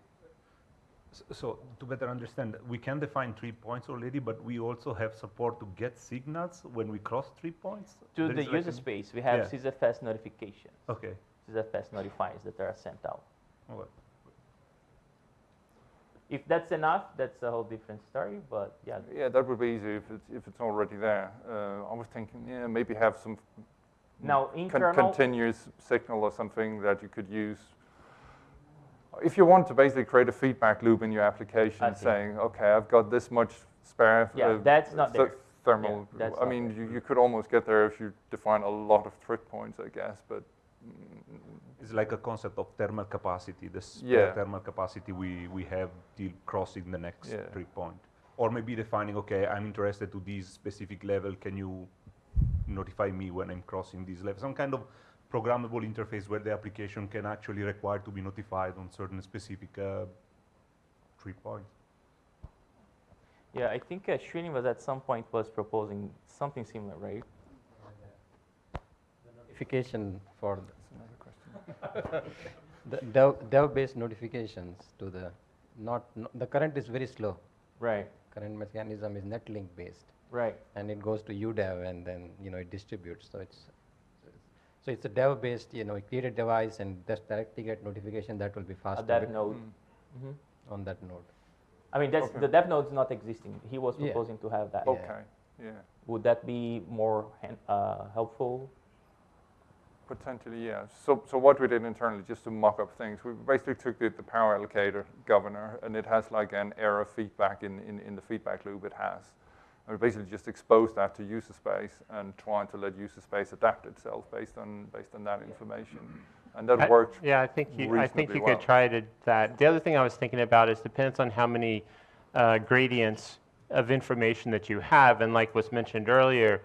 So to better understand, we can define trip points already, but we also have support to get signals when we cross trip points? To There the is like user space, we have Yeah. SysFS notifications. Okay. SysFS notifiers that are sent out. all right. If that's enough, that's a whole different story, but yeah. Yeah, that would be easy if it's, if it's already there. Uh, I was thinking, yeah, maybe have some Now, con- internal, continuous signal or something that you could use. If you want to basically create a feedback loop in your application saying, okay, I've got this much spare Yeah, uh, that's not th- there. thermal. Yeah, I mean, you, you could almost get there if you define a lot of trip points, I guess, but mm, It's like a concept of thermal capacity, the spare Yeah. thermal capacity we, we have till crossing the next Yeah. trip point. Or maybe defining, okay, I'm interested to this specific level, can you notify me when I'm crossing this level? Some kind of programmable interface where the application can actually require to be notified on certain specific uh, trip points. Yeah, I think uh, Srini was at some point was proposing something similar, right? Notification for That's another question. The dev, dev-based notifications to the, not, no- the current is very slow. Right, Current mechanism is netlink based. right. and it goes to UDEV and then you know it distributes. So it's so it's a dev based. You know, you create a device and just directly get notification. That will be faster At that node. Mm. Mhm. on that node. I mean, that's, Okay. the dev node is not existing. He was Yeah. proposing to have that. Okay, yeah. Would that be more uh, helpful? Potentially, yeah. So, so what we did internally, just to mock up things, we basically took the, the power allocator governor, and it has like an error feedback in, in, in the feedback loop it has. And we basically just exposed that to user space and trying to let user space adapt itself based on, based on that information. And that I- worked. Yeah, I think you, I think you well. could try to, that. The other thing I was thinking about is depends on how many uh, gradients of information that you have. And like was mentioned earlier,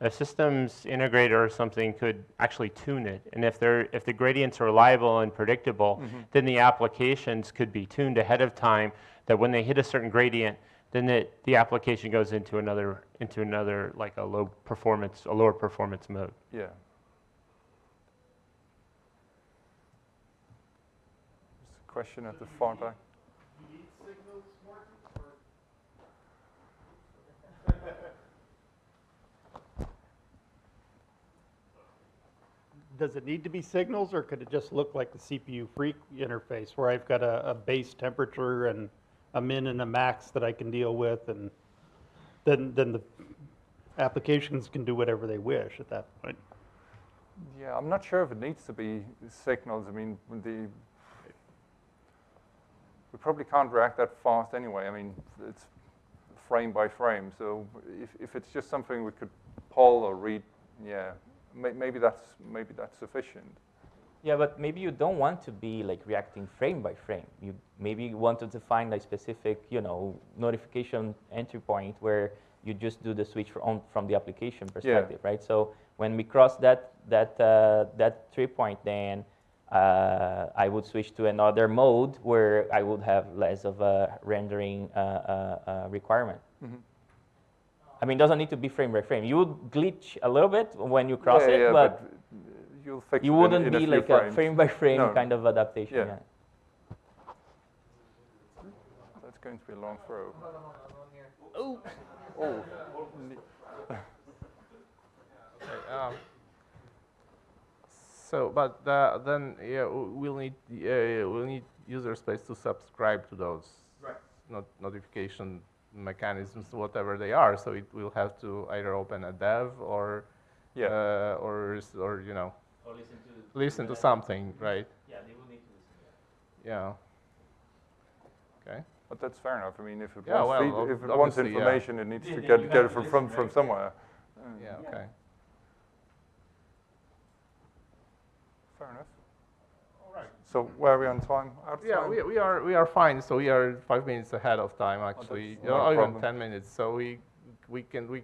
a systems integrator or something could actually tune it. And if they're, if the gradients are reliable and predictable, Mm-hmm. then the applications could be tuned ahead of time that when they hit a certain gradient, then it, the application goes into another, into another, like a low performance, a lower performance mode. Yeah. There's a question at the far back. Does it need to be signals, or could it just look like the cpufreq interface, where I've got a, a base temperature and a min and a max that I can deal with, and then, then the applications can do whatever they wish at that point? Yeah, I'm not sure if it needs to be signals. I mean, the we probably can't react that fast anyway. I mean, it's frame by frame. So if, if it's just something we could pull or read, yeah, maybe that's maybe that's sufficient. Yeah, but maybe you don't want to be like reacting frame by frame. You maybe you want to define a specific, you know, notification entry point where you just do the switch from from the application perspective, right? So when we cross that that uh, that trip point, then uh, I would switch to another mode where I would have less of a rendering uh, uh, uh, requirement. I mean, it doesn't need to be frame by frame. You would glitch a little bit when you cross yeah, it, yeah, but you'll fix you it wouldn't in a be few like frames. a frame by frame No. kind of adaptation. Yeah. Yeah. That's going to be a long throw. Oh. Oh. Okay, um, So, but uh, then, yeah, we'll need, uh, we'll need user space to subscribe to those right. not notification mechanisms, whatever they are. So it will have to either open a dev or, Yeah. uh, or, or, you know, Or listen to. listen to something, right? Yeah, they will need to listen. yeah. Yeah. Okay. But that's fair enough. I mean, if it Yeah, wants, well, feed- if it wants obviously, yeah. information, it needs Yeah, to get, get it from, from, from somewhere. Yeah, okay. Fair enough. All right. So where are we on time? Out of Yeah, time? we, we are we are fine. So we are five minutes ahead of time actually, that's You know, even problem. ten minutes. So we we can we.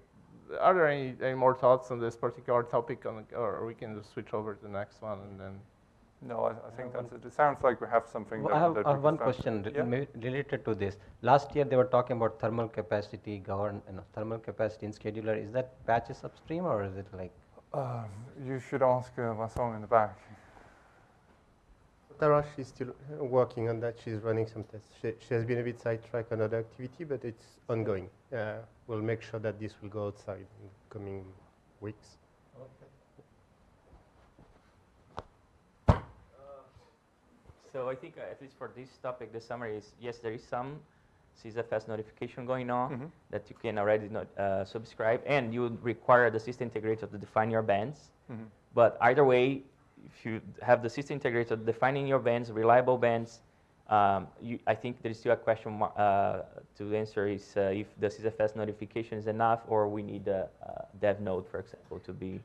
Are there any, any more thoughts on this particular topic, on, or we can just switch over to the next one and then? No, I, I think that's it. It sounds like we have something Well, that, I have, that I have one start. question Yeah. related to this. Last year they were talking about thermal capacity govern, you know, thermal capacity in scheduler. Is that patches upstream or is it like? Um, you should ask uh, Vincent in the back. Thara, she's still uh, working on that. She's running some tests. She, she has been a bit sidetracked on other activity, but it's ongoing. Uh, we'll make sure that this will go outside in the coming weeks. So I think uh, at least for this topic, the summary is yes, there is some sysfs notification going on Mhm. that you can already not, uh, subscribe, and you would require the system integrator to define your bands. Mhm. But either way, if you have the system integrator defining your bands, reliable bands, um, you, I think there is still a question uh, to answer is uh, if the sysfs notification is enough, or we need a, a dev node, for example, to be,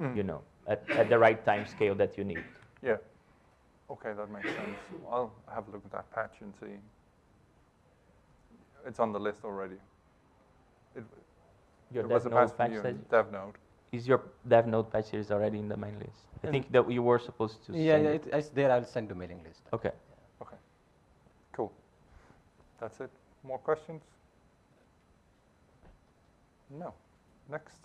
Mm. you know, at, at the right time scale that you need. Yeah. Okay, that makes sense. I'll have a look at that patch and see. It's on the list already. It, Your it was a patch patch for you says- in dev node. Is your dev node patch series already in the mailing list? I think that you were supposed to Yeah, send yeah, it. it, it's there. I'll send to mailing list. Okay. Okay, cool. That's it. More questions? No. Next.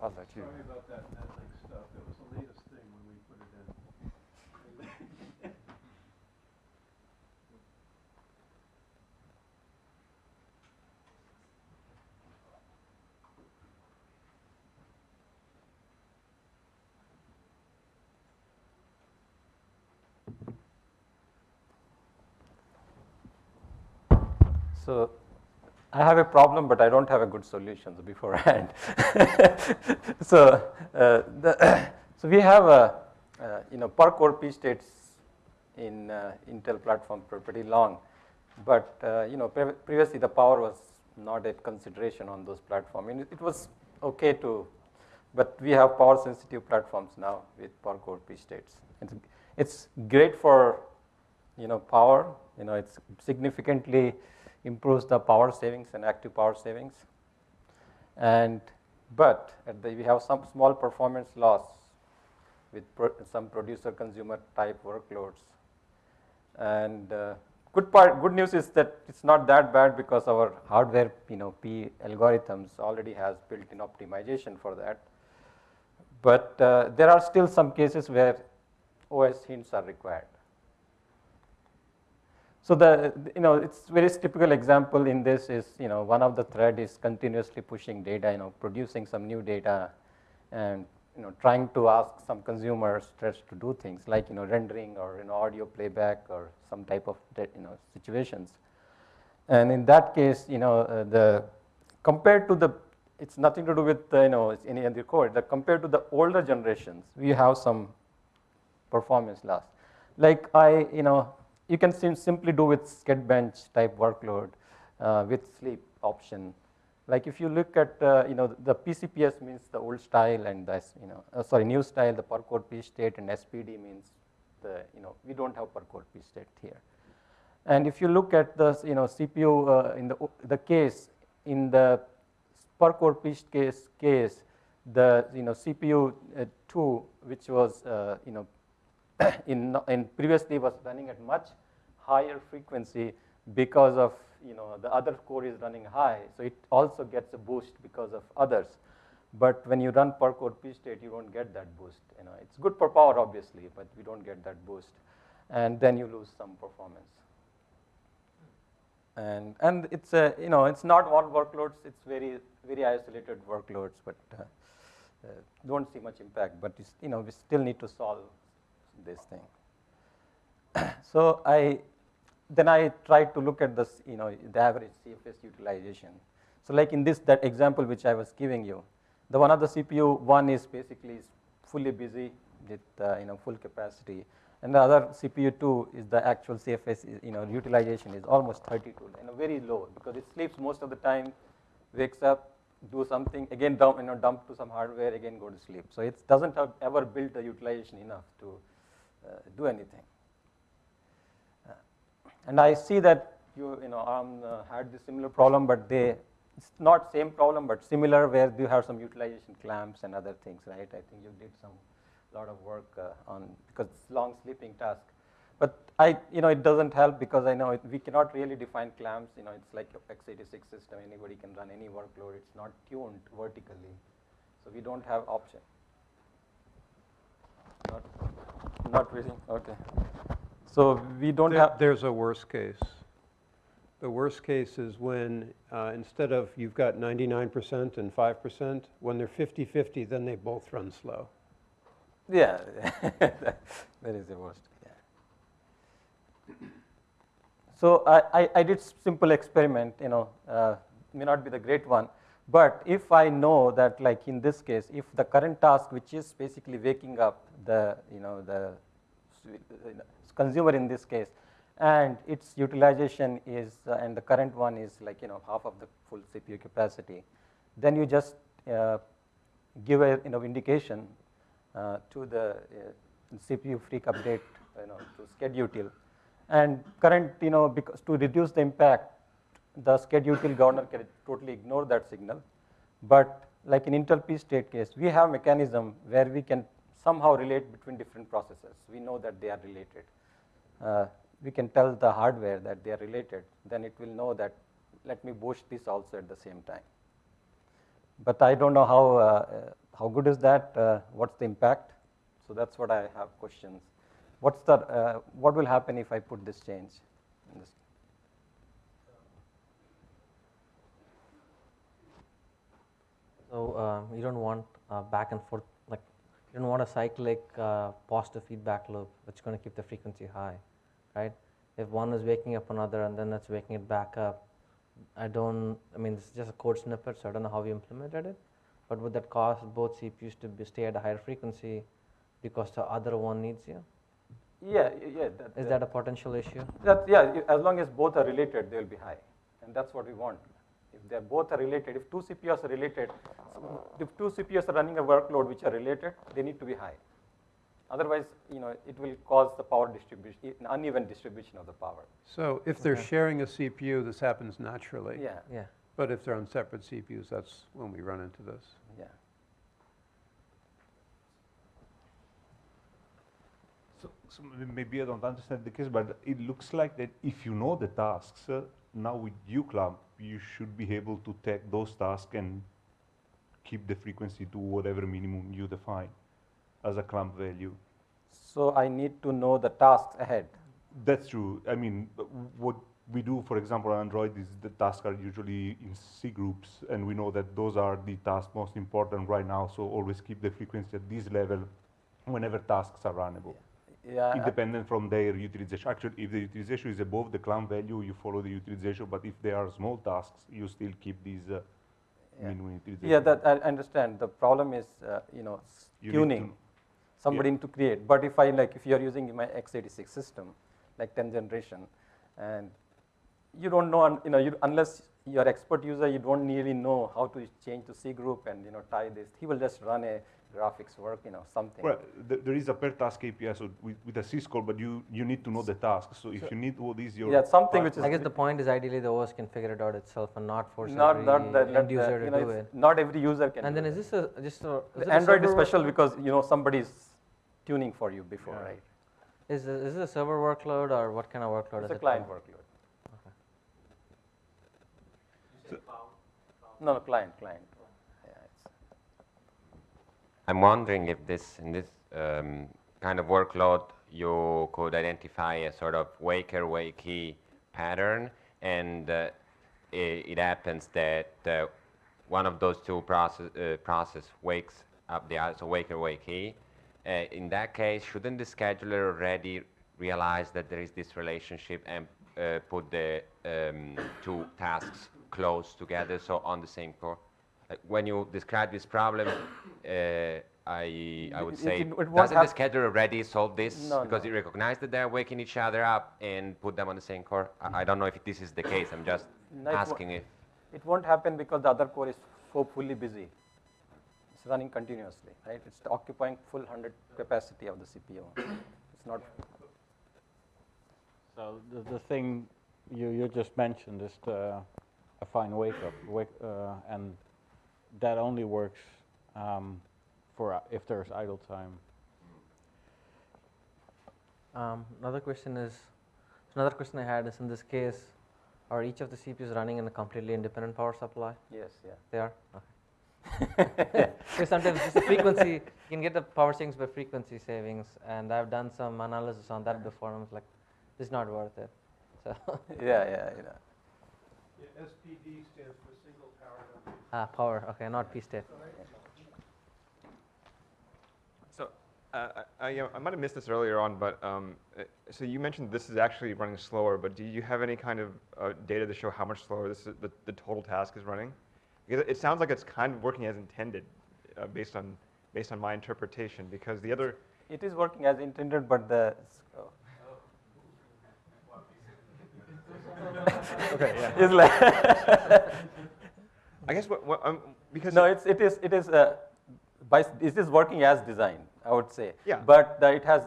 I'll let you. Sorry about that Netflix stuff. It was the latest thing when we put it in. So I have a problem, but I don't have a good solution beforehand. so, uh, the so we have a, uh, you know, per core P states in uh, Intel platform for pretty long, but uh, you know, pre previously the power was not a consideration on those platforms. Mean, it, it was okay to, but we have power sensitive platforms now with per core P states. It's, it's great for, you know, power. You know, it's significantly improves the power savings and active power savings. And but the, we have some small performance loss with pro some producer consumer type workloads. And uh, good part, good news is that it's not that bad because our hardware, you know, P algorithms already has built-in optimization for that. But uh, there are still some cases where OS hints are required. So the, you know, it's very typical example in this is, you know, one of the thread is continuously pushing data, you know, producing some new data and, you know, trying to ask some consumers threads to do things like, you know, rendering or, you know, audio playback or some type of, you know, situations. And in that case, you know, uh, the, compared to the, it's nothing to do with, uh, you know, any other code, the, compared to the older generations, we have some performance loss. Like I, you know, you can sim simply do with SchedBench type workload uh, with sleep option. Like if you look at, uh, you know, the PCPS means the old style and the, you know, uh, sorry, new style, the per core P state and SPD means the, you know, we don't have per core P state here. And if you look at the, you know, CPU uh, in the, the case, in the per core P case, case, the, you know, CPU uh, 2, which was, uh, you know, in, in previously was running at much higher frequency because of you know the other core is running high. So it also gets a boost because of others. But when you run per core p state you don't get that boost you know. It's good for power obviously but we don't get that boost. And then you lose some performance. And and it's a you know it's not all workloads it's very very isolated workloads but uh, uh, don't see much impact. But you know we still need to solve this thing. so I then I tried to look at this, you know, the average CFS utilization. So like in this that example which I was giving you, the one of the CPU one is basically fully busy with uh, you know full capacity, and the other CPU two is the actual CFS you know utilization is almost 32, you know very low because it sleeps most of the time, wakes up, do something again dump you know dump to some hardware again go to sleep. So it doesn't have ever built the utilization enough to do anything. Uh, and I see that you, you know, ARM uh, had this similar problem, but they, it's not same problem, but similar where you have some utilization clamps and other things, right? I think you did some lot of work on, because it's long sleeping task. But I, you know, it doesn't help because I know it, we cannot really define clamps. You know, it's like x86 system. Anybody can run any workload. It's not tuned vertically, so we don't have option. Not, not really. Okay. So we don't There- have. There's a worst case. The worst case is when, uh, instead of you've got 99% and 5%, when they're 50/50, then they both run slow. Yeah, that is the worst. Yeah. So I, I, I did simple experiment. You know, uh, may not be the great one, but if I know that, like in this case, if the current task, which is basically waking up the, you know, the consumer in this case, and its utilization is, uh, and the current one is like, you know, half of the full CPU capacity, then you just uh, give a, you know, indication uh, to the uh, cpufreq update, you know, to schedutil, And current, you know, because to reduce the impact, the schedule util governor can totally ignore that signal. But like in Intel P state case, we have mechanism where we can somehow relate between different processes. We know that they are related. Uh, we can tell the hardware that they are related, then it will know that let me boost this also at the same time. But I don't know how, uh, uh, how good is that, uh, what's the impact? So that's what I have questions. What's the, uh, what will happen if I put this change? in this? So uh, you don't want uh, back and forth, like you don't want a cyclic uh, positive feedback loop that's going to keep the frequency high, right? If one is waking up another and then that's waking it back up, I don't, I mean, is just a code snippet, so I don't know how we implemented it, but would that cause both CPUs to be, stay at a higher frequency because the other one needs you? Yeah, yeah. That, Is that a potential issue? That, yeah, as long as both are related, they will be high. And that's what we want. If they're both are related, if two CPUs are related, if two CPUs are running a workload which are related, they need to be high. Otherwise, you know, it will cause the power distribution, uneven distribution of the power. So if they're Okay. sharing a CPU, this happens naturally. Yeah. Yeah. But if they're on separate CPUs, that's when we run into this. Yeah. So, so maybe I don't understand the case, but it looks like that if you know the tasks, uh, now with uclamp, you should be able to take those tasks and keep the frequency to whatever minimum you define as a clamp value. So I need to know the tasks ahead. That's true. I mean, what we do, for example, on Android is the tasks are usually in C groups, and we know that those are the tasks most important right now. So always keep the frequency at this level whenever tasks are runnable. Yeah, I- Independent from their utilization. Actually, if the utilization is above the clamp value, you follow the utilization. But if they are small tasks, you still keep these uh, minimum utilization. Yeah, that I understand. The problem is, uh, you know, You tuning. Somebody yeah. need to create. But if I like, if you are using my x86 system, like 10th generation, and you don't know, you know, you, unless you're expert user, you don't really know how to change to C group and you know tie this. He will just run a graphics work, you know, something. Well, th- there is a per task API so with, with a syscall, but you, you need to know the task. So if you need what is your Yeah, something which is I guess the point is ideally the OS can figure it out itself and not force not every not the, end user you to know, do it. Not every user can. And then that. is this a just a is The it a Android is special work- because you know somebody is tuning for you before, Yeah. right? Is it, is it a server workload or what kind of workload It's is a it? client for? workload. No, no, client, client. I'm wondering if this, in this um, kind of workload, you could identify a sort of waker wakee pattern, and uh, it, it happens that uh, one of those two process, uh, process wakes up the other, so waker wakee. Uh, in that case, shouldn't the scheduler already realize that there is this relationship and uh, put the um, two tasks close together, so on the same core? Like when you describe this problem, uh, I, I would It- say, it- it won't doesn't the scheduler already solve this No, because no. it recognizes that they're waking each other up and put them on the same core? I, I don't know if this is the case. I'm just No, it asking if. It won't happen because the other core is so fully busy. It's running continuously, right? It's occupying full 100 capacity of the CPU. It's not. So the, the thing you, you just mentioned is the, affine wake up, wake, uh, and that only works um, for uh, if there's idle time. Um, another question is, another question I had is in this case, are each of the CPUs running in a completely independent power supply? Yes, yeah. They are? Okay. Because sometimes just the frequency, you can get the power savings by frequency savings, and I've done some analysis on that before, and I was like, this is not worth it. So Yeah, yeah, yeah. SPD stands for single power domain. Ah, power, okay, not P state. So uh, I, I, I might have missed this earlier on, but um, uh, so you mentioned this is actually running slower, but do you have any kind of uh, data to show how much slower this is, the, the total task is running? Because it sounds like it's kind of working as intended uh, based on based on my interpretation. Because the other It is working as intended, but the. oh. Okay, yeah. It's like I guess what, what um, because no, it's it is it is uh, by it is working as design. I would say. Yeah. But the, it has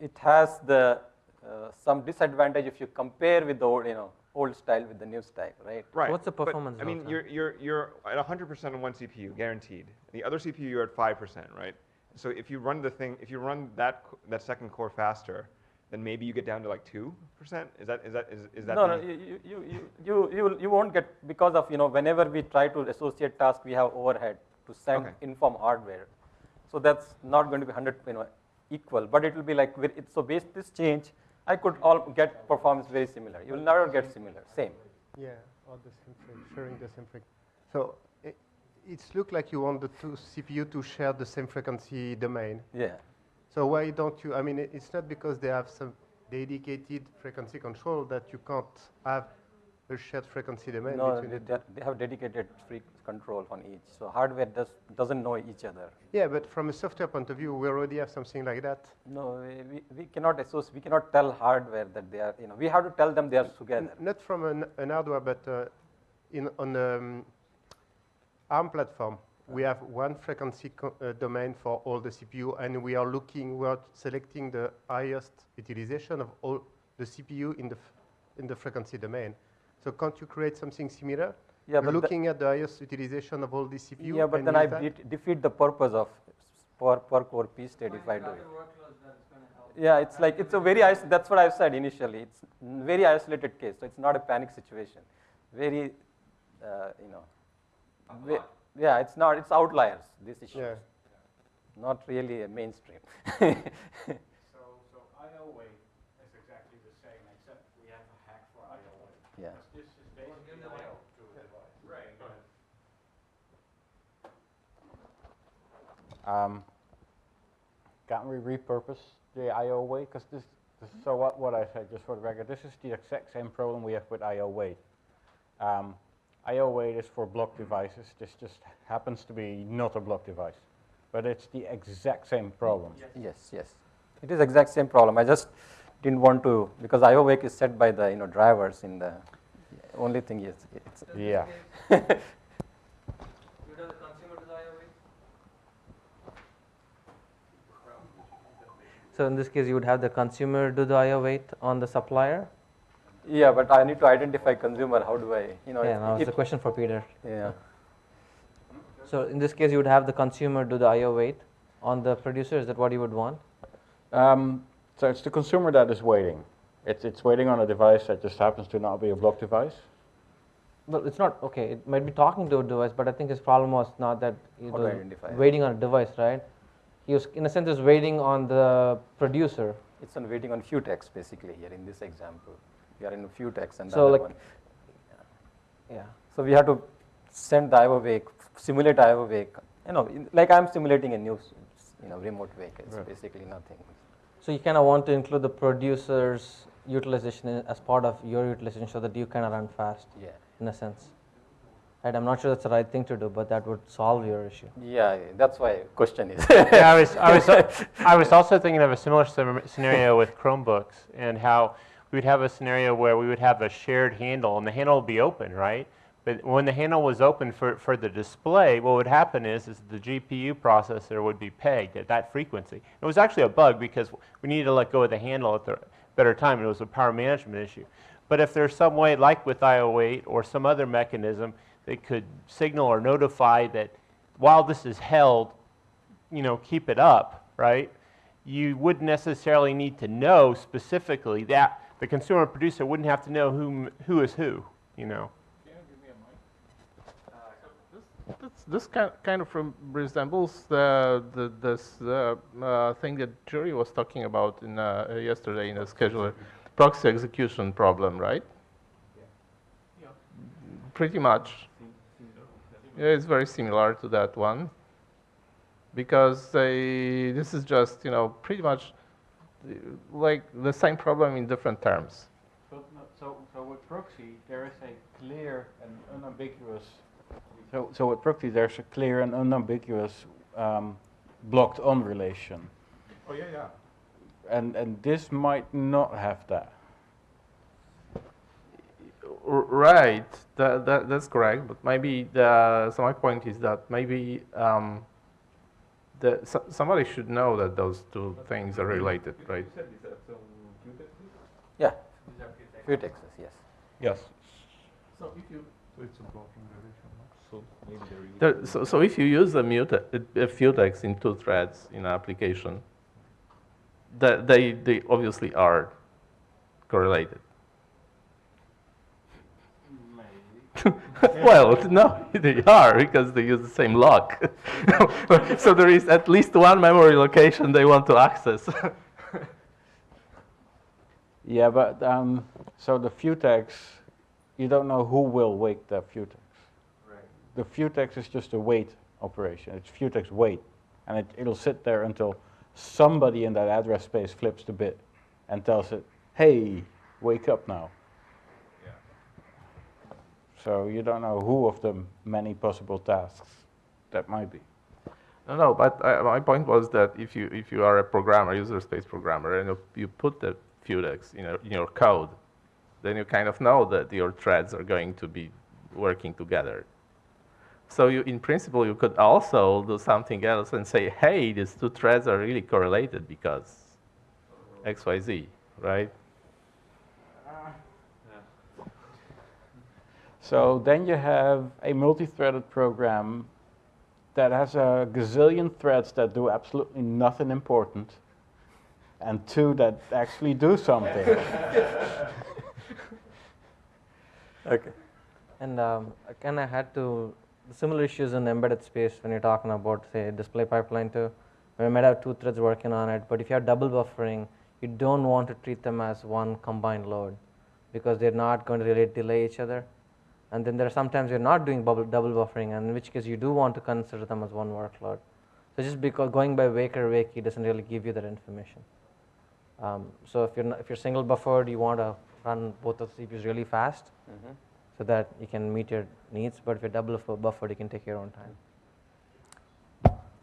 it has the uh, some disadvantage if you compare with the old, you know, old style with the new style, right? Right. what's the but, performance I mean, delta? you're, you're, you're at 100% on one CPU, guaranteed. The other CPU, you're at 5%, right? So if you run the thing, if you run that, that second core faster, then maybe you get down to like 2%? Is that, is that, is, is that No, the- no, you, you, you, you, you, you won't get, because of, you know, whenever we try to associate task, we have overhead to send Okay. inform hardware. So that's not going to be 100, you know, equal, but it will be like, very- it's, so based this change, I could all get performance very similar. You will never get similar, same. Yeah, or the same thing, sharing the same thing. So it, it's look like you want the two CPU to share the same frequency domain. Yeah. So why don't you, I mean, it's not because they have some dedicated frequency control that you can't have a shared frequency domain No, between they, the they they have dedicated frequency control on each. So hardware does, doesn't know each other. Yeah, but from a software point of view, we already have something like that. No, we, we, we cannot associate, we cannot tell hardware that they are, you know, we have to tell them they are together. N- Not from an, an hardware, but uh, in, on the um, ARM platform, we have one frequency co- uh, domain for all the CPU, and we are looking, we are selecting the highest utilization of all the CPU in the, f- in the frequency domain. So can't you create something similar? Yeah, but the- looking at the highest utilization of all the CPU. Yeah, but then I use that? defeat the purpose of per, per core P state if I do it. Yeah, it's like, it's a very, that's what I've said initially. It's n- very isolated case, so it's not a panic situation. Very, uh, you know, ve- yeah, it's not, it's outliers, these issues. Yeah. Not really a mainstream. So, so IO wait is exactly the same, except we have a hack for IO wait. Yeah. This is basically IO to a device. Right, go ahead. Um, can't we repurpose the I/O wait? Because this, this, so what, what I said, just for the record, this is the exact same problem we have with I/O wait. Um, I/O wait is for block devices. This just happens to be not a block device, but it's the exact same problem. Yes, yes. It is exact same problem. I just didn't want to, because IO wake is set by the, you know, drivers in the, only thing is, it's. Yeah. So in this case, you would have the consumer do the IO wait on the supplier? Yeah, but I need to identify consumer, how do I, you know. Yeah, if- now it's a question for Peter. Yeah. So in this case, you would have the consumer do the IO wait on the producer, is that what you would want? Um, so it's the consumer that is waiting. It's, it's waiting on a device that just happens to not be a block device. Well, it's not, okay, it might be talking to a device, but I think his problem was not that he How was waiting on a device, right? He was, in a sense, is waiting on the producer. It's on waiting on futex basically here in this example. We are in a futex and the So other like, one. yeah. So we have to send the IO wake, simulate IO wake. You know, in- like I'm simulating a new, you know, remote wake. It's Right. basically nothing. So you kind of want to include the producer's utilization as part of your utilization so that you kind of run fast. Yeah. In a sense. Right, I'm not sure that's the right thing to do, but that would solve your issue. Yeah, that's why question is. yeah, I was, I was, I was also thinking of a similar scenario with Chromebooks and how we would have a scenario where we would have a shared handle and the handle would be open, right? But when the handle was open for, for the display, what would happen is, is the GPU processor would be pegged at that frequency. It was actually a bug because we needed to let go of the handle at the better time. It was a power management issue. But if there's some way, like with IO wait or some other mechanism, that could signal or notify that while this is held, you know, keep it up, right? You wouldn't necessarily need to know specifically that the consumer producer wouldn't have to know who, who is who, you know. This, this kind, kind of resembles the, the, this uh, uh, thing that Jerry was talking about in, uh, uh, yesterday in the scheduler, proxy execution problem, right? Yeah. yeah. Pretty much. Yeah, it's very similar to that one because they, this is just, you know, pretty much uh, like the same problem in different terms. So, so, so with proxy, there is a clear and unambiguous. So, so with proxy, there's a clear and unambiguous um, blocked on relation. Oh, yeah, yeah. And, and this might not have that. Right, that, that, that's correct. But maybe the so my point is that maybe um, the so, somebody should know that those two things are related, right? Yeah, futexes, yes. Yes. So if you it's a blocking relation. So maybe there is. There, so, so if you use a, mute, uh, a futex in two threads in an application, that they, they obviously are correlated. well, no, they are because they use the same lock. so there is at least one memory location they want to access. Yeah, but um, so the futex, you don't know who will wake the futex. The futex is just a wait operation. It's futex wait, and it, it'll sit there until somebody in that address space flips the bit and tells it, "Hey, wake up now." So you don't know who of the many possible tasks that might be. No, no, but uh, my point was that if you if you are a programmer, user space programmer, and you, you put the futex in, a, in your code, then you kind of know that your threads are going to be working together. So you, in principle, you could also do something else and say, hey, these two threads are really correlated because X, Y, Z, right? So then you have a multi-threaded program that has a gazillion threads that do absolutely nothing important, and two that actually do something. okay. And um, again, I had to similar issues in embedded space when you're talking about say display pipeline too. We might have two threads working on it, but if you have double buffering, you don't want to treat them as one combined load because they're not going to really delay each other. And then there are sometimes you're not doing bubble, double buffering, and in which case you do want to consider them as one workload. So just because going by wake or wakey doesn't really give you that information. Um, so if you're not, if you're single buffered, you want to run both of the CPUs really fast, Mhm. so that you can meet your needs. But if you're double buffered, you can take your own time.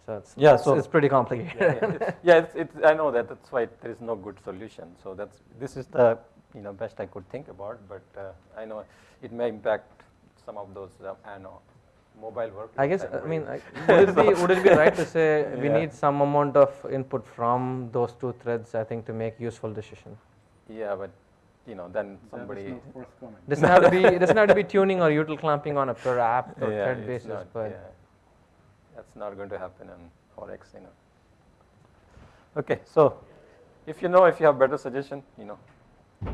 So it's Yeah, it's, so it's pretty complicated. Yeah, yeah, it's, yeah, it's, it's, I know that. That's why there is no good solution. So that's this is the you know best I could think about. But uh, I know it may impact some of those uh, I know mobile work. I guess I mean I, would it be would it be right to say we Yeah. need some amount of input from those two threads? I think to make useful decision. Yeah, but you know then somebody not. Doesn't have to be doesn't have to be tuning or util clamping on a per app or Yeah, thread basis, not- but yeah. that's not going to happen in Forex, you know. Okay, so if you know if you have better suggestion, you know,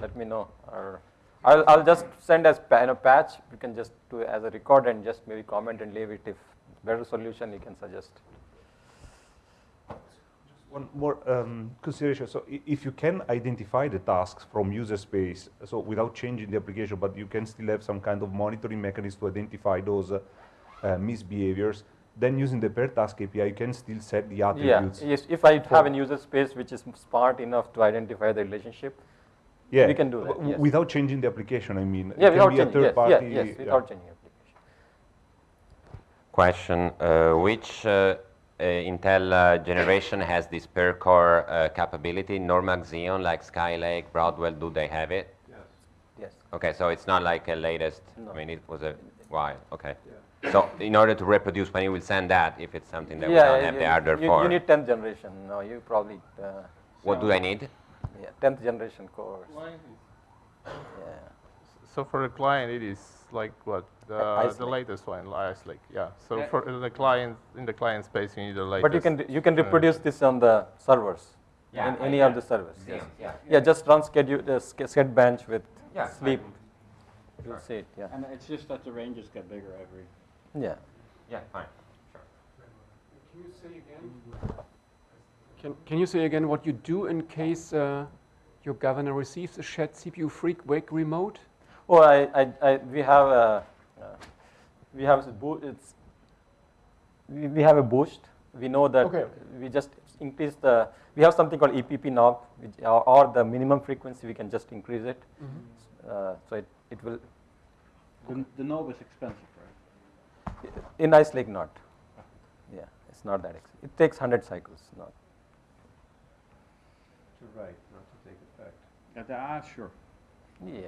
let me know. Or I'll, I'll just send as know, patch. You can just do it as a record and just maybe comment and leave it. If better solution, you can suggest. Just one more um, consideration. So if you can identify the tasks from user space, so without changing the application, but you can still have some kind of monitoring mechanism to identify those uh, uh, misbehaviors, then using the per task API, you can still set the Yeah, attributes. yes. If I have a user space which is smart enough to identify the relationship, yeah, we can do that. yes. Without changing the application, I mean. It Yeah, can without be a changing. third Yes, party. yeah, yes, without changing application. Question, uh, which uh, uh, Intel uh, generation has this per core uh, capability? Normax Xeon, like Skylake, Broadwell, do they have it? Yes. Okay, so it's not like a latest, No. I mean, it was a while, okay. So in order to reproduce, when you will send that, if it's something that we don't have you, the hardware you, for, you need 10th generation. No, you probably. Uh, what do I need? Yeah, 10th generation cores. Yeah. So for the client, it is like what? The, the latest one, Ice Lake, yeah. So Yeah. for the client, in the client space, you need the latest. But you can you can uh, reproduce this on the servers. Yeah, in any can. of the servers. Yeah, Yes. yeah. Yeah, just run schedule the sch- sched bench with Yeah, sleep. fine. You'll see it. Yeah. And it's just that the ranges get bigger every. Yeah. Yeah, fine. Sure. Can you say again? Can, can you say again what you do in case uh, your governor receives a shared cpufreq wake remote? Oh, I, I, I we have a uh, we have a boo- it's we, we have a boost. We know that Okay. we just increase the we have something called EPP knob, which or, or the minimum frequency we can just increase it. Uh, so it, it will The, the knob is expensive, right? in Ice Lake not. Yeah, it's not that expensive. It takes 100 cycles. Not. To write, not to take effect. Yeah, the- ah, sure. Yeah.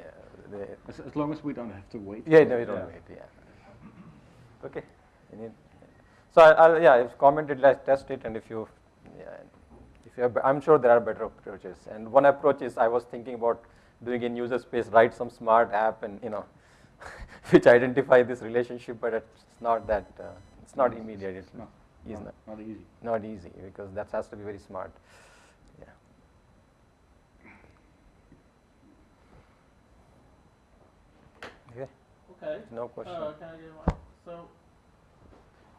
They, As, as long as we don't have to wait. Yeah, no, you don't wait. Yeah. Okay. You need- So I, I'll yeah, if commented, let's test it, and if you yeah, if yeah, but I'm sure there are better approaches. And one approach is I was thinking about doing in user space, write some smart app and, you know, which identify this relationship, but it's not that, uh, it's not immediate. It's No, it's not- not easy. Not easy, because that has to be very smart. Yeah. Okay. Okay. No question. Uh, can I get one? So,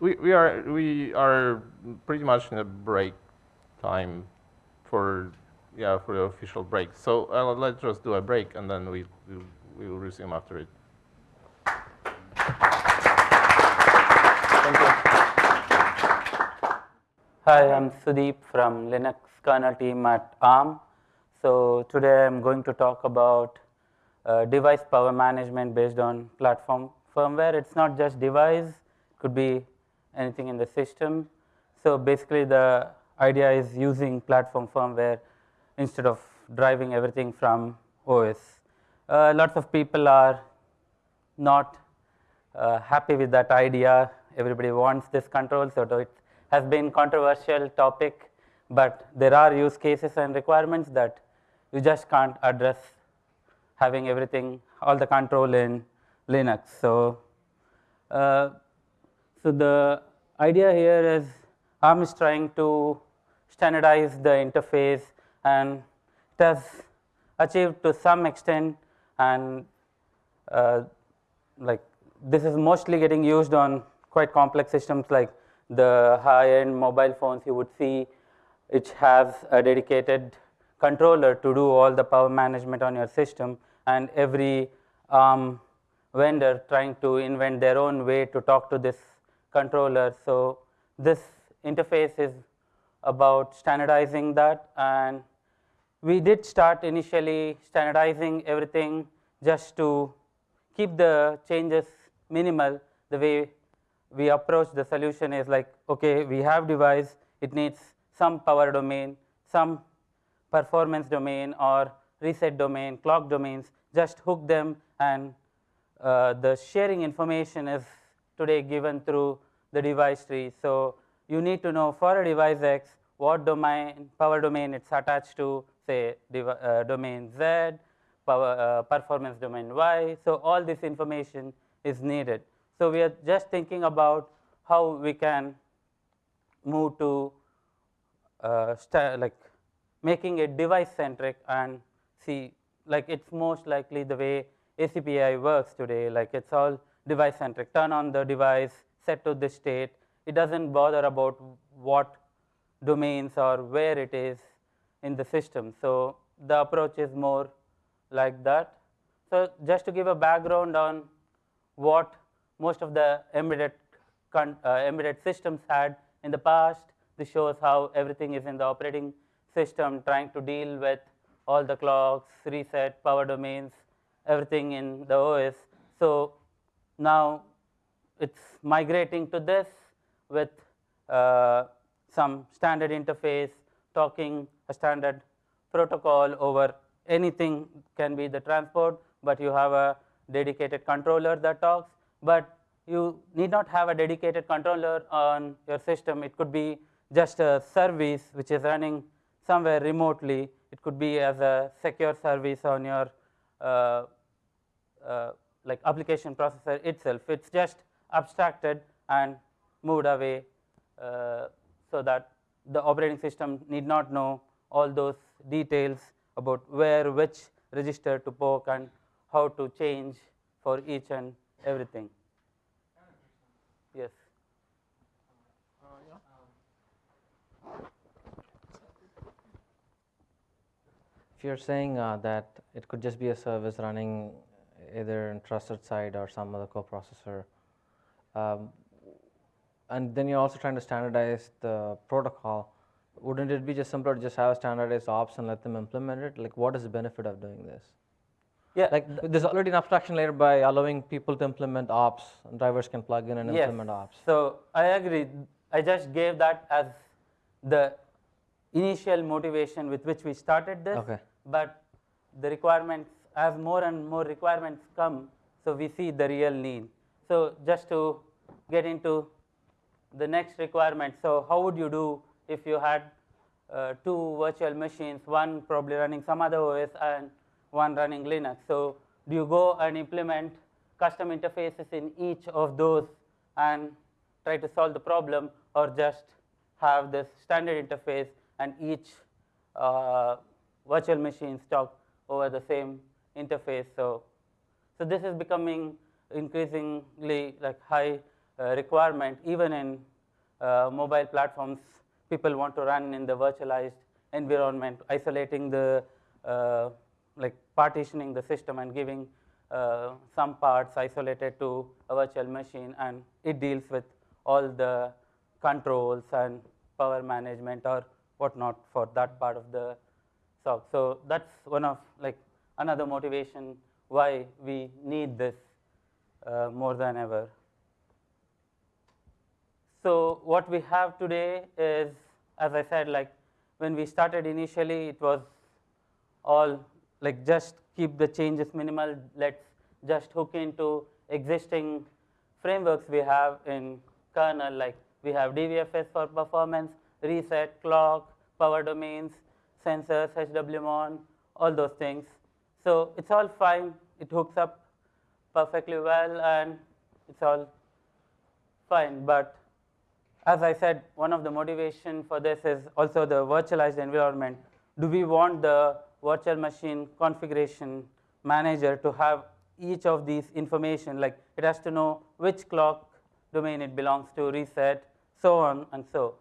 We, we are we are pretty much in a break time for yeah for the official break. So uh, let's just do a break and then we we, we will resume after it. Hi, I'm Sudeep from Linux kernel team at ARM. So today I'm going to talk about uh, device power management based on platform firmware. It's not just device, could be anything in the system. So basically the idea is using platform firmware instead of driving everything from OS. Uh, lots of people are not uh, happy with that idea. Everybody wants this control, so it has been controversial topic, but there are use cases and requirements that you just can't address having everything, all the control in Linux. So, uh, so the idea here is ARM is trying to standardize the interface and it has achieved to some extent and uh, like this is mostly getting used on quite complex systems like the high-end mobile phones you would see it has a dedicated controller to do all the power management on your system and every ARM vendor trying to invent their own way to talk to this controller. So this interface is about standardizing that. And we did start initially standardizing everything just to keep the changes minimal. The way we approach the solution is like okay we have device. It needs some power domain some performance domain or reset domain clock domains just hook them and uh, the sharing information is today given through the device tree. So you need to know for a device x what domain power domain it's attached to say uh, domain z power uh, performance domain y. So all this information is needed. So we are just thinking about how we can move to uh, like making it device centric and see like it's most likely the way ACPI works today. Like it's all device centric turn on the device set to this state. It doesn't bother about what domains or where it is in the system. So the approach is more like that. So just to give a background on what most of the embedded uh, embedded systems had in the past this shows how everything is in the operating system trying to deal with all the clocks, reset, power domains, everything in the OS. So now it's migrating to this with uh, some standard interface talking a standard protocol over anything can be the transport, but you have a dedicated controller that talks, but you need not have a dedicated controller on your system. It could be just a service which is running somewhere remotely. It could be as a secure service on your uh, uh, like application processor itself. It's just abstracted and moved away uh, so that the operating system need not know all those details about where which register to poke and how to change for each and everything. Yes. If you're saying uh, that it could just be a service running either in trusted side or some other coprocessor, um, and then you're also trying to standardize the protocol, wouldn't it be just simpler to just have a standardized ops and let them implement it? Like, what is the benefit of doing this? Yeah. Like, there's already an abstraction layer by allowing people to implement ops, and drivers can plug in and yes. implement ops. So I agree. I just gave that as the initial motivation with which we started this. Okay. But the requirements, as more and more requirements come, so we see the real need. So just to get into the next requirement, so how would you do if you had uh, two virtual machines, one probably running some other OS and one running Linux. So do you go and implement custom interfaces in each of those and try to solve the problem or just have this standard interface and each uh, virtual machines talk over the same interface. So, so this is becoming increasingly like high uh, requirement even in uh, mobile platforms. People want to run in the virtualized environment, isolating the uh, like partitioning the system and giving uh, some parts isolated to a virtual machine and it deals with all the controls and power management or whatnot for that part of the SOC. So that's one of like another motivation why we need this uh, more than ever. So what we have today is, as I said, like when we started initially, it was all like just keep the changes minimal. Let's just hook into existing frameworks we have in kernel, like we have DVFS for performance, reset, clock, power domains, sensors, HWMON, all those things. So it's all fine. It hooks up perfectly well and it's all fine. But as I said, one of the motivation for this is also the virtualized environment. Do we want the virtual machine configuration manager to have each of these information, like it has to know which clock domain it belongs to, reset, so on and so.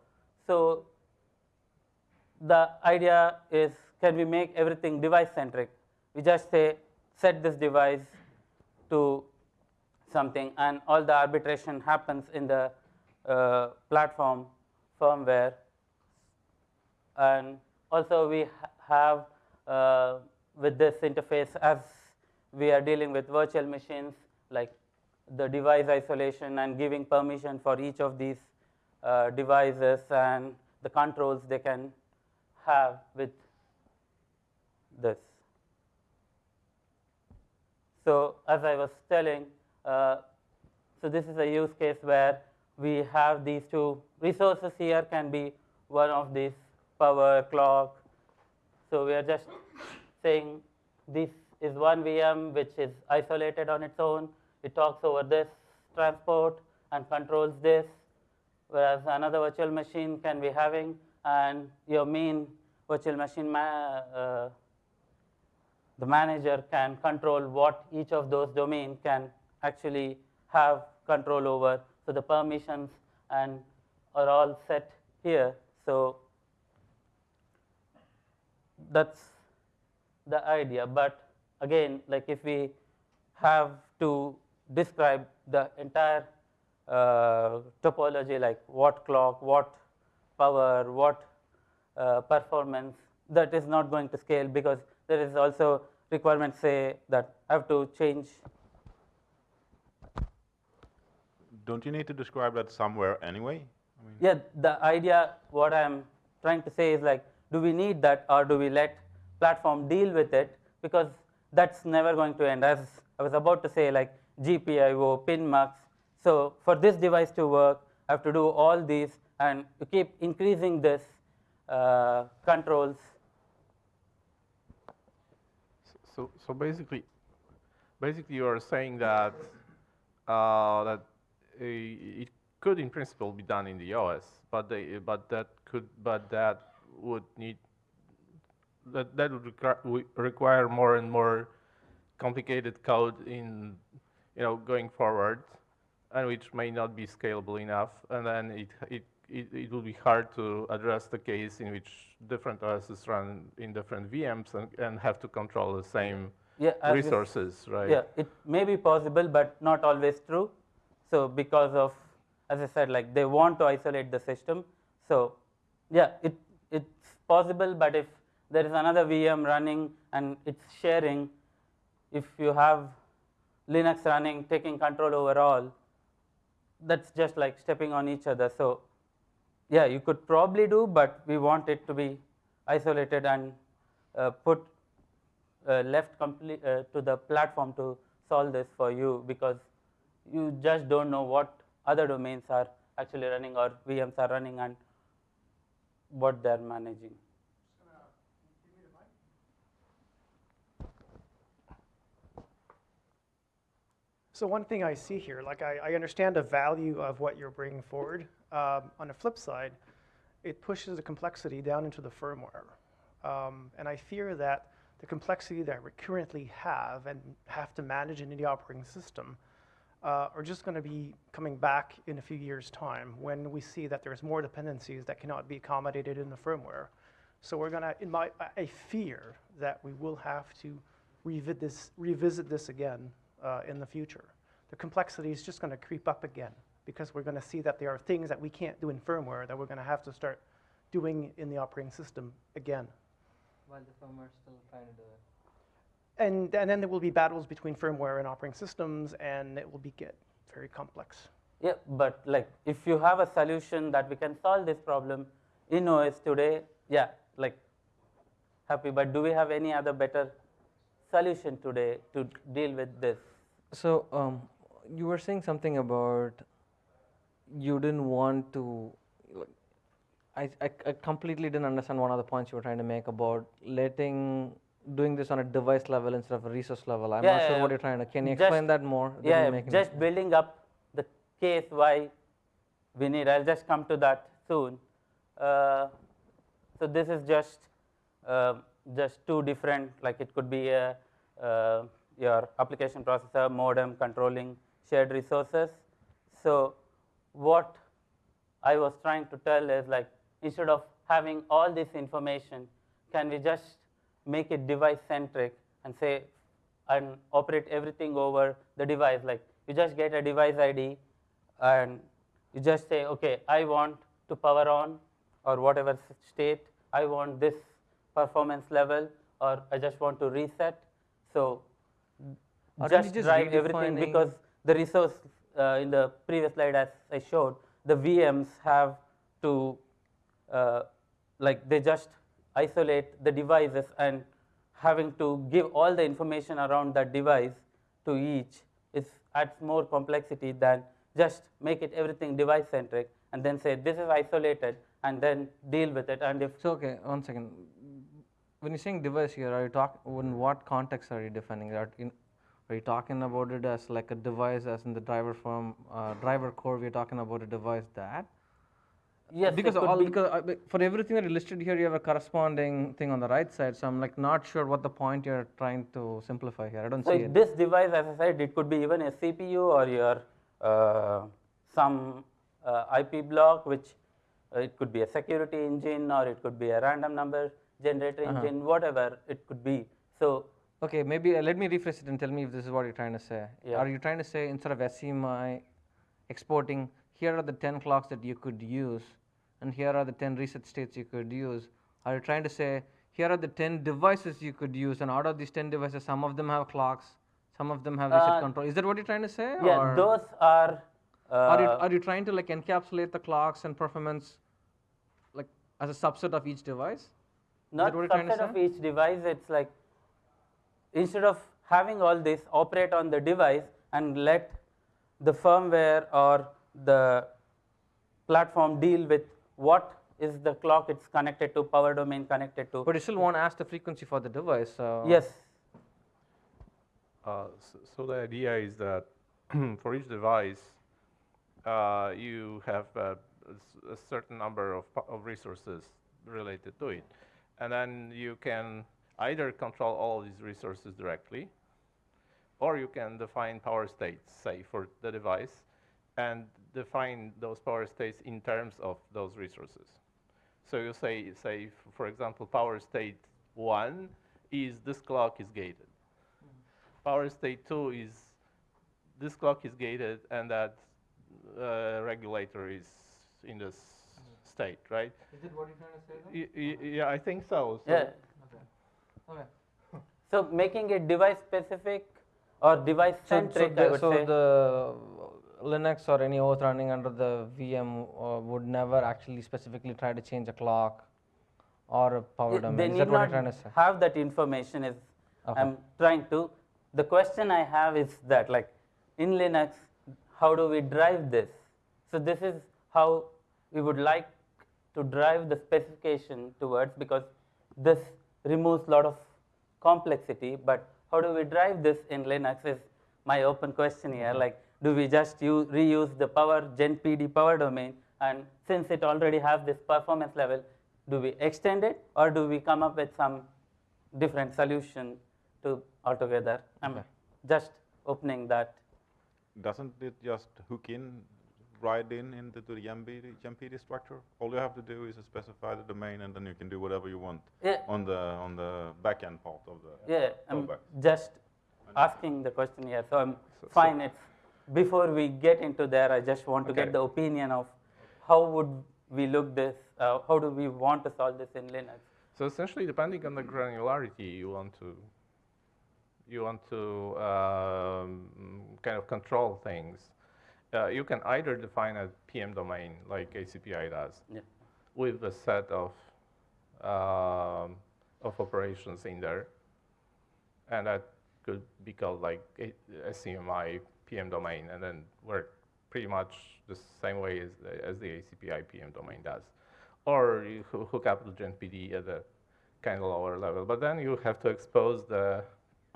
So the idea is can we make everything device centric? We just say set this device to something and all the arbitration happens in the uh, platform firmware and also we ha have uh, with this interface as we are dealing with virtual machines like the device isolation and giving permission for each of these uh, devices and the controls they can have with this. So as I was telling, uh, so this is a use case where we have these two resources here can be one of these power, clock. So we are just saying this is one VM which is isolated on its own. It talks over this transport and controls this, whereas another virtual machine can be having and your main virtual machine, ma uh, the manager can control what each of those domain can actually have control over. So the permissions and are all set here. So that's the idea. But again, like if we have to describe the entire uh, topology, like what clock, what power, what uh, performance, that is not going to scale because there is also requirement say that I have to change. Don't you need to describe that somewhere anyway? I mean yeah, the idea, what I'm trying to say is like, do we need that or do we let platform deal with it? Because that's never going to end. As I was about to say, like GPIO, PinMux. So for this device to work, I have to do all these and you keep increasing this uh, controls. So, so basically, basically you are saying that uh, that it could in principle be done in the OS, but they, but that could but that would need that that would require, require more and more complicated code in you know going forward, and which may not be scalable enough, and then it it it, it will be hard to address the case in which different OSs run in different VMs and, and have to control the same yeah, resources, right? Yeah, it may be possible, but not always true. So because of, as I said, like they want to isolate the system. So yeah, it it's possible, but if there is another VM running and it's sharing, if you have Linux running, taking control over all, that's just like stepping on each other. So yeah, you could probably do, but we want it to be isolated and uh, put uh, left complete uh, to the platform to solve this for you because you just don't know what other domains are actually running or VMs are running and what they're managing. So one thing I see here, like I, I understand the value of what you're bringing forward. Um, on the flip side, it pushes the complexity down into the firmware. Um, and I fear that the complexity that we currently have and have to manage in the operating system uh, are just going to be coming back in a few years' time when we see that there's more dependencies that cannot be accommodated in the firmware. So we're going to, in my, I fear that we will have to revisit this, revisit this again uh, in the future. The complexity is just going to creep up again because we're going to see that there are things that we can't do in firmware that we're going to have to start doing in the operating system again. While the firmware is still trying to do it. And, and then there will be battles between firmware and operating systems, and it will be get very complex. Yeah, but like if you have a solution that we can solve this problem in OS today, yeah, like happy. But do we have any other better solution today to deal with this? So um, you were saying something about you didn't want to. Like, I, I, I completely didn't understand one of the points you were trying to make about letting doing this on a device level instead of a resource level. I'm Yeah, not sure yeah, what you're trying to. Can you Just- explain that more? Yeah, yeah, just building up the case why we need. I'll just come to that soon. Uh, so this is just uh, just two different. Like it could be a, uh, your application processor, modem controlling shared resources. So what I was trying to tell is like instead of having all this information, can we just make it device centric and say and operate everything over the device. Like you just get a device ID and you just say, okay, I want to power on or whatever state, I want this performance level or I just want to reset. So Aren't just, just drive everything because the resource uh, in the previous slide as I showed, the VMs have to uh, like they just isolate the devices and having to give all the information around that device to each is adds more complexity than just make it everything device centric and then say this is isolated and then deal with it and if So okay, one second. When you're saying device here, are you talking In what context are you defining that? In, are you talking about it as like a device, as in the driver from uh, driver core? We're talking about a device that. Yes, because all be- because uh, for everything that you listed here, you have a corresponding thing on the right side. So I'm like not sure what the point you're trying to simplify here. I don't So see it. this device, as I said, it could be even a CPU or your uh, some uh, IP block, which uh, it could be a security engine or it could be a random number generator Uh-huh. engine, whatever it could be. So Okay, maybe uh, let me rephrase it and tell me if this is what you're trying to say. Yeah. Are you trying to say instead of SCMI exporting, here are the 10 clocks that you could use, and here are the 10 reset states you could use? Are you trying to say, here are the 10 devices you could use, and out of these 10 devices, some of them have clocks, some of them have reset Uh, control? Is that what you're trying to say? yeah, or those are. Uh, are, you, are you trying to like encapsulate the clocks and performance like as a subset of each device? Not that what you're trying to subset of each device. It's like instead of having all this operate on the device and let the firmware or the platform deal with what is the clock it's connected to, power domain connected to. But you still want to ask the frequency for the device. So Yes. Uh, s- so the idea is that for each device, uh, you have a, a s- a certain number of, of resources related to it. And then you can either control all of these resources directly, or you can define power states, say, for the device, and define those power states in terms of those resources. So you say, say, for example, power state one is this clock is gated. Power state two is this clock is gated and that uh, regulator is in this state, right? Is it what you're trying to say? Y- y- yeah, I think so. so Yeah. Okay. So making it device specific or device So, so, centric, the, I would so the Linux or any OS running under the VM uh, would never actually specifically try to change a clock or a power domain. They Is need that what not trying to say? have that information. Is Okay. I'm trying to. The question I have is that, like, in Linux, how do we drive this? So this is how we would like to drive the specification towards because this removes a lot of complexity, but how do we drive this in Linux is my open question here. Mm-hmm. Like, do we just use, reuse the power gen PD power domain, and since it already has this performance level, do we extend it, or do we come up with some different solution to altogether? I'm just opening that. Doesn't it just hook in, right in into the GenPD, GenPD structure? All you have to do is specify the domain, and then you can do whatever you want Yeah. on the on the backend part of the Yeah, I'm callback. just asking the question here, so I'm fine. It's before we get into there, I just want to Okay. get the opinion of how would we look this, uh, how do we want to solve this in Linux? So essentially, depending on the granularity you want to, you want to um, kind of control things, uh, you can either define a PM domain like ACPI does, Yeah. with a set of um, of operations in there, and that could be called like a, a SCMI PM domain, and then work pretty much the same way as the, as the ACPI PM domain does. Or you hook up to GenPD at a kind of lower level, but then you have to expose the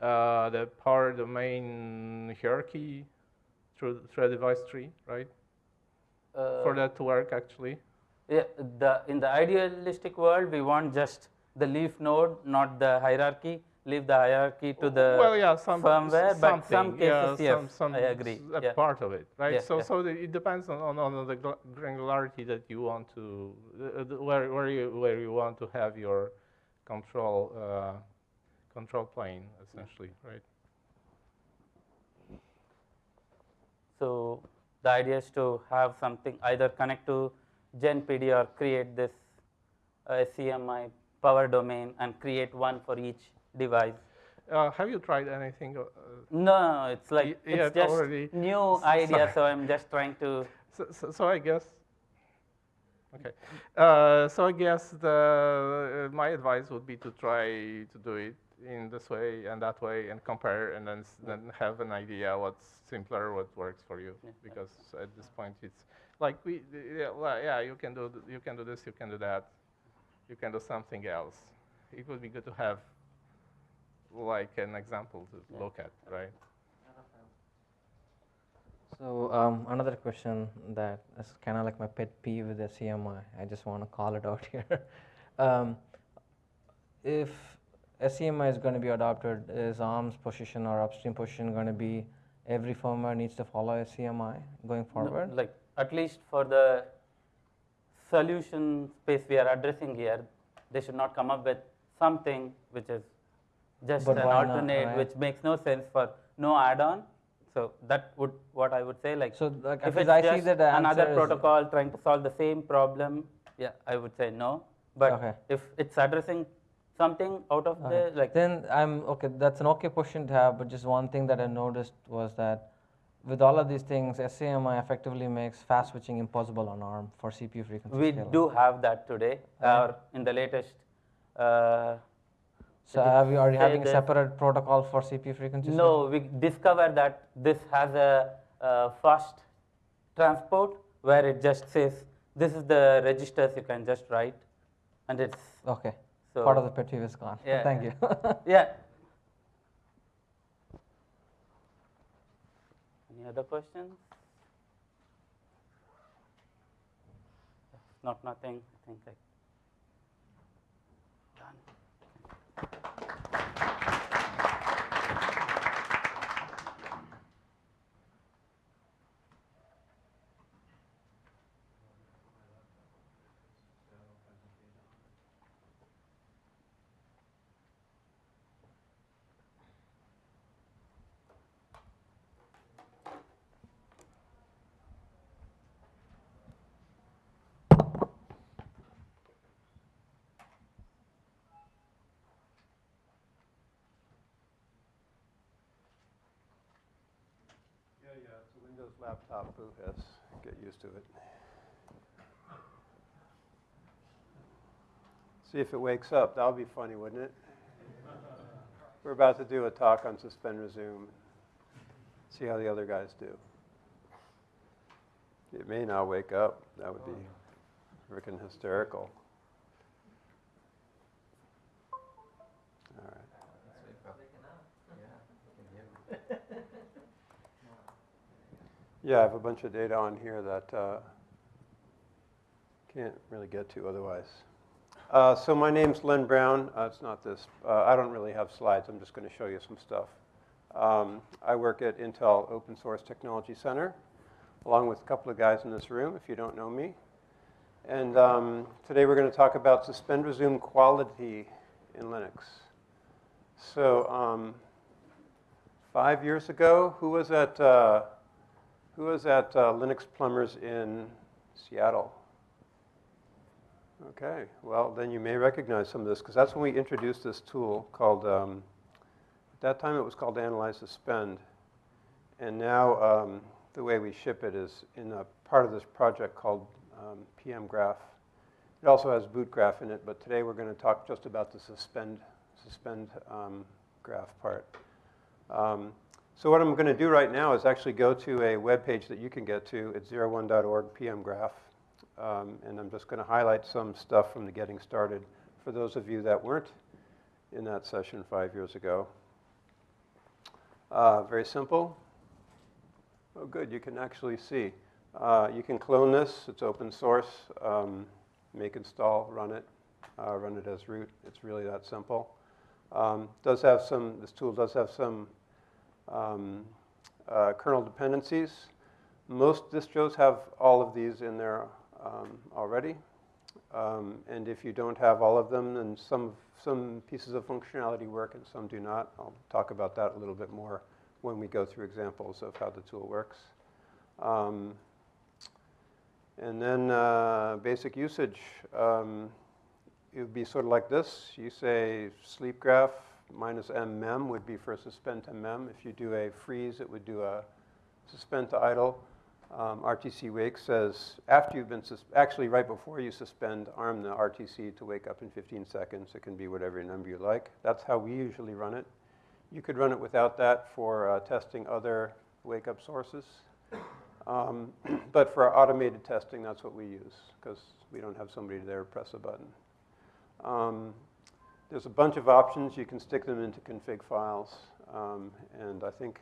uh, the power domain hierarchy through through a device tree, right? For Uh, that to work, actually. Yeah, the, in the idealistic world, we want just the leaf node, not the hierarchy. Leave the hierarchy to the well, yeah, some firmware, but some cases, yeah, yes, some, some I agree. a yeah. part of it, right? Yeah, so, yeah. so the, it depends on, on, on the granularity that you want to, uh, the- where, where you where you want to have your control uh, control plane, essentially, right? So the idea is to have something either connect to GenPD or create this uh, SCMI power domain and create one for each device. Uh, have you tried anything? Uh, No, it's like yeah, it's just already. new idea. So I'm just trying to. So, so, so I guess. Okay. Uh, so I guess the uh, my advice would be to try to do it in this way and that way and compare and then s- then have an idea what's simpler, what works for you. Because at this point it's like we yeah, well, yeah you can do th- you can do this you can do that you can do something else. It would be good to have like an example to look at, right? So um, another question that is kind of like my pet peeve with the SCMI. I just want to call it out here. um, if SCMI is going to be adopted, is ARM's position or upstream position going to be every firmware needs to follow SCMI going No, forward? like at least for the solution space we are addressing here, they should not come up with something which is just But an why not, alternate, right? which makes no sense for no add-on. So that would what I would say. Like, So, like, if it's I see just another protocol trying to solve the same problem, yeah, I would say no. But Okay. if it's addressing something out of Okay. the like, then I'm okay. That's an okay question to have, but just one thing that I noticed was that with all of these things, SCMI effectively makes fast switching impossible on ARM for CPU frequency we scaling. do have that today, Okay. or in the latest. Uh, So have you, are you say having a separate protocol for CPU frequency? No, we discovered that this has a, uh fast transport where it just says this is the registers you can just write, and it's Okay. So Part of the pet peeve is gone. Yeah, Thank you. yeah. Any other questions? Not nothing. I think I done. Yeah, yeah, it's a Windows laptop, Boo has, get used to it. See if it wakes up, that'll be funny, wouldn't it? We're about to do a talk on suspend resume. See how the other guys do. It may not wake up, that would be oh. freaking hysterical. Yeah, I have a bunch of data on here that uh, can't really get to otherwise. Uh, so my name's Len Brown. Uh, it's not this. Uh, I don't really have slides. I'm just going to show you some stuff. Um, I work at Intel Open Source Technology Center, along with a couple of guys in this room, if you don't know me. And um, today we're going to talk about suspend resume quality in Linux. So um, five years ago, who was at, uh, who was at uh, Linux Plumbers in Seattle? Okay, well, then you may recognize some of this, because that's when we introduced this tool called, um, at that time it was called Analyze Suspend. And now um, the way we ship it is in a part of this project called um, PM Graph. It also has boot graph in it, but today we're going to talk just about the suspend, suspend um, graph part. So what I'm going to do right now is actually go to a web page that you can get to. It's 01.org pmgraph. Um, and I'm just going to highlight some stuff from the getting started for those of you that weren't in that session five years ago. Uh, very simple. Oh, good, you can actually see. Uh, you can clone this, it's open source. Um, make install, run it, uh, run it as root. It's really that simple. Um, does have some, this tool does have some um, uh, kernel dependencies. Most distros have all of these in there um, already. Um, and if you don't have all of them, then some, some pieces of functionality work and some do not. I'll talk about that a little bit more when we go through examples of how the tool works. Um, and then uh, basic usage. Um, it would be sort of like this. You say sleep graph minus mmem would be for a suspend to mem. If you do a freeze, it would do a suspend to idle. Um, RTC wake says after you've been, actually right before you suspend, arm the RTC to wake up in 15 seconds. It can be whatever number you like. That's how we usually run it. You could run it without that for uh, testing other wake up sources. Um, but for automated testing, that's what we use because we don't have somebody there press a button. Um, there's a bunch of options. You can stick them into config files. Um, and I think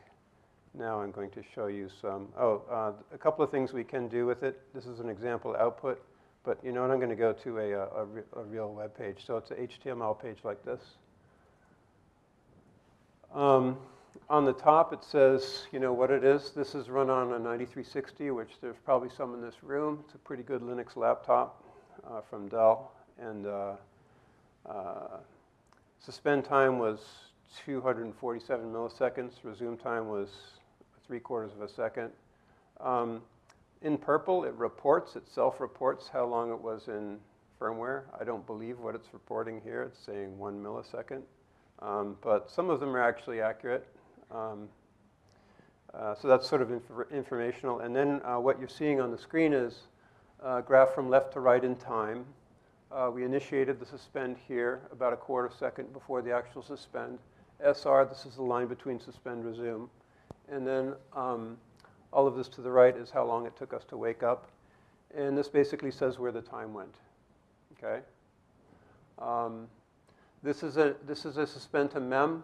now I'm going to show you some, oh, uh, a couple of things we can do with it. This is an example output, but you know what, I'm going to go to a, a, a real web page. So it's an HTML page like this. Um, on the top, it says, you know, what it is. This is run on a 9360, which there's probably some in this room. It's a pretty good Linux laptop uh, from Dell. And uh, uh, suspend time was 247 milliseconds. Resume time was three quarters of a second. Um, in purple, it reports, it self-reports how long it was in firmware. I don't believe what it's reporting here. It's saying one millisecond. Um, but some of them are actually accurate. Um, uh, so that's sort of inf informational. And then uh, what you're seeing on the screen is a graph from left to right in time. Uh, we initiated the suspend here about a quarter second before the actual suspend. SR, this is the line between suspend resume. And then um, all of this to the right is how long it took us to wake up. And this basically says where the time went. Okay. Um, this is a this is a suspend to mem.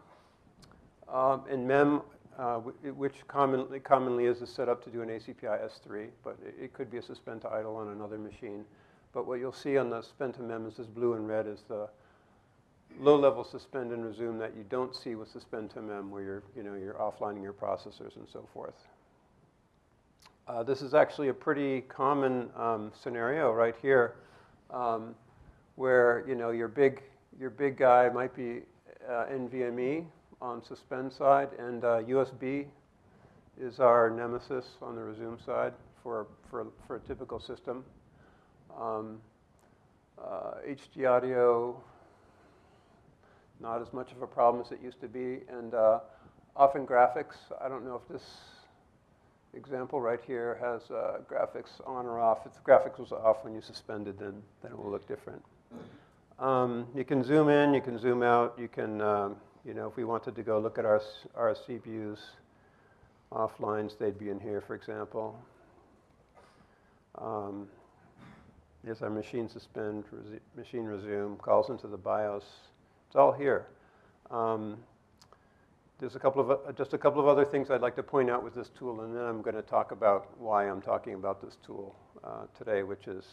Um, and mem, uh, which commonly commonly is a setup to do an ACPI S3, but it, it, could be a suspend to idle on another machine. But what you'll see on the to mem is blue and red is the low-level suspend and resume that you don't see with suspend to mem, where you're, you know, you're offlining your processors and so forth. Uh, this is actually a pretty common um, scenario right here, um, where you know your big your big guy might be uh, NVMe on suspend side, and uh, USB is our nemesis on the resume side for for for a typical system. Um, HD uh, audio not as much of a problem as it used to be. And uh, often graphics, I don't know if this example right here has uh, graphics on or off. If the graphics was off when you suspended, then, then it will look different. Um, you can zoom in, you can zoom out, you can, um, you know, if we wanted to go look at our, our CPUs offlines, they'd be in here, for example. Um, Here's our machine suspend, resu- machine resume, calls into the BIOS. It's all here. Um, there's a couple of, uh, just a couple of other things I'd like to point out with this tool, and then I'm going to talk about why I'm talking about this tool uh, today, which is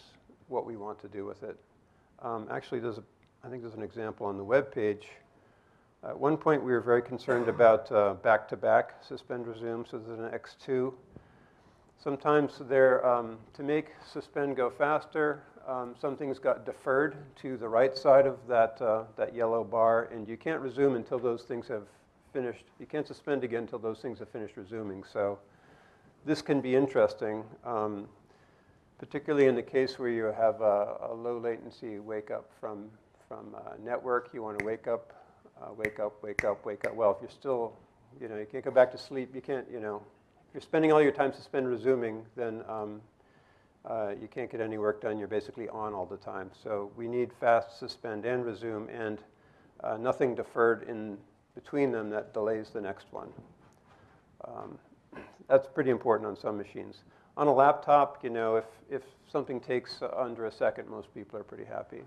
what we want to do with it. Um, actually, there's a, I think there's an example on the web page. At one point, we were very concerned about uh, back-to-back suspend resume, so there's an X2. Sometimes there, um, to make suspend go faster, um, some things got deferred to the right side of that, uh, that yellow bar, and you can't resume until those things have finished. You can't suspend again until those things have finished resuming. So this can be interesting, um, particularly in the case where you have a, a low latency wake up from, from network. You want to wake up, uh, wake up, wake up, wake up. Well, if you're still, you know, you can't go back to sleep. You can't, you know, you're spending all your time suspend resuming, then um, uh, you can't get any work done. You're basically on all the time. So we need fast suspend and resume and uh, nothing deferred in between them that delays the next one. Um, that's pretty important on some machines. On a laptop, you know, if, if something takes under a second, most people are pretty happy.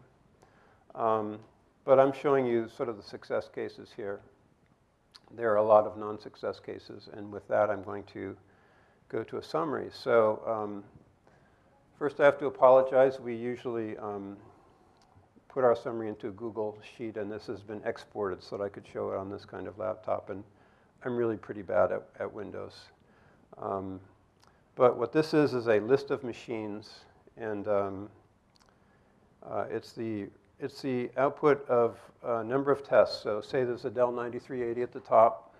Um, but I'm showing you sort of the success cases here. There are a lot of non-success cases, and with that, I'm going to go to a summary. So um, first, I have to apologize. We usually um, put our summary into a Google Sheet, and this has been exported so that I could show it on this kind of laptop. And I'm really pretty bad at, at Windows. Um, but what this is is a list of machines, and um, uh, it's the it's the output of a number of tests. So say there's a Dell 9380 at the top,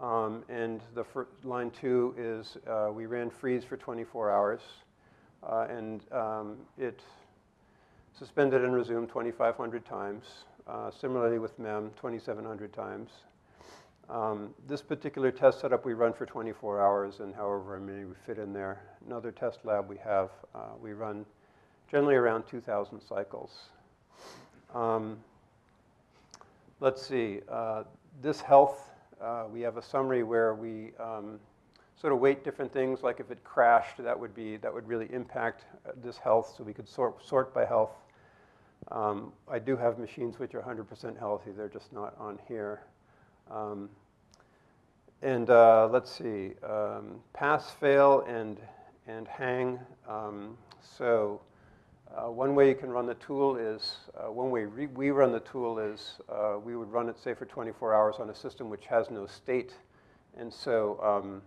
um, and the line two is uh, we ran freeze for 24 hours, uh, and um, it suspended and resumed 2,500 times. Uh, similarly with MEM, 2,700 times. Um, this particular test setup we run for 24 hours, and however many we fit in there. Another test lab we have, uh, we run generally around 2,000 cycles. Um, let's see, uh, this health, uh, we have a summary where we um, sort of weight different things, like if it crashed, that would be, that would really impact uh, this health, so we could sort, sort by health. Um, I do have machines which are 100% healthy, they're just not on here. Um, and uh, let's see, um, pass, fail, and, and hang. Um, so uh, one way you can run the tool is, uh, one way we run the tool is uh, we would run it, say, for 24 hours on a system which has no state, and so um,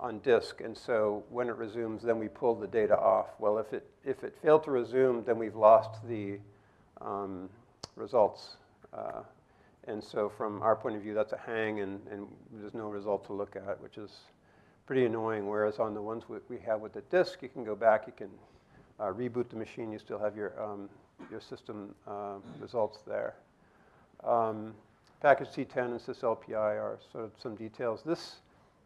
on disk. And so when it resumes, then we pull the data off. Well, if it, if it failed to resume, then we've lost the um, results. Uh, and so from our point of view, that's a hang, and, and there's no result to look at, which is pretty annoying. Whereas on the ones we have with the disk, you can go back, you can uh, reboot the machine, you still have your, um, your system uh, results there. Um, package C10 and syslpi are sort of some details. This,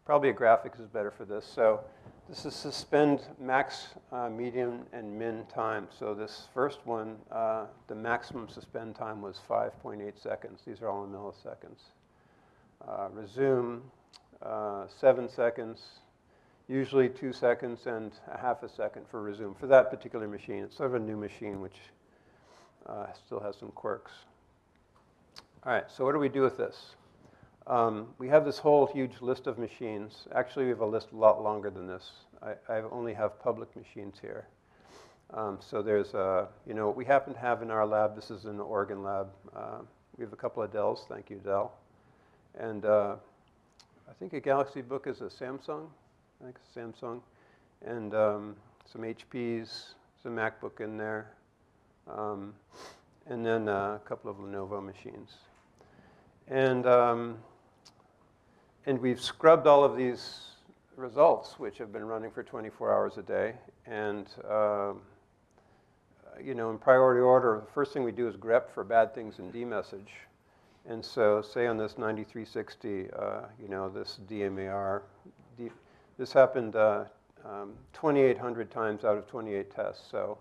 probably a graphic is better for this. So this is suspend max, uh, median, and min time. So this first one, uh, the maximum suspend time was 5.8 seconds. These are all in milliseconds. Uh, resume, uh, seven seconds, usually two seconds and a half a second for resume for that particular machine. It's sort of a new machine which uh, still has some quirks. All right, so what do we do with this? Um, we have this whole huge list of machines. Actually, we have a list a lot longer than this. I, I only have public machines here. Um, so there's, a, you know, what we happen to have in our lab, this is in the Oregon lab. Uh, we have a couple of Dells, thank you, Dell. And uh, I think a Galaxy Book is a Samsung, I think Samsung. And um, some HPs, some MacBook in there. Um, and then uh, a couple of Lenovo machines. And um, and we've scrubbed all of these results, which have been running for 24 hours a day. And, uh, you know, in priority order, the first thing we do is grep for bad things in dmesg. And so, say on this 9360, uh, you know, this DMAR, this happened uh, um, 2,800 times out of 28 tests. So,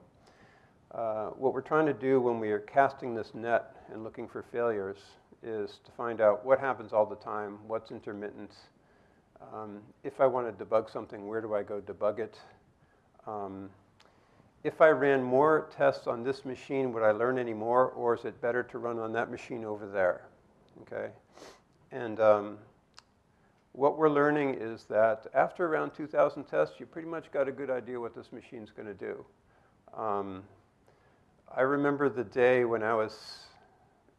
uh, what we're trying to do when we are casting this net and looking for failures is to find out what happens all the time, what's intermittent. Um, if I want to debug something, where do I go debug it? Um, if I ran more tests on this machine, would I learn any more, or is it better to run on that machine over there? Okay, and um, what we're learning is that after around 2,000 tests, you pretty much got a good idea what this machine's going to do. Um, I remember the day when I was,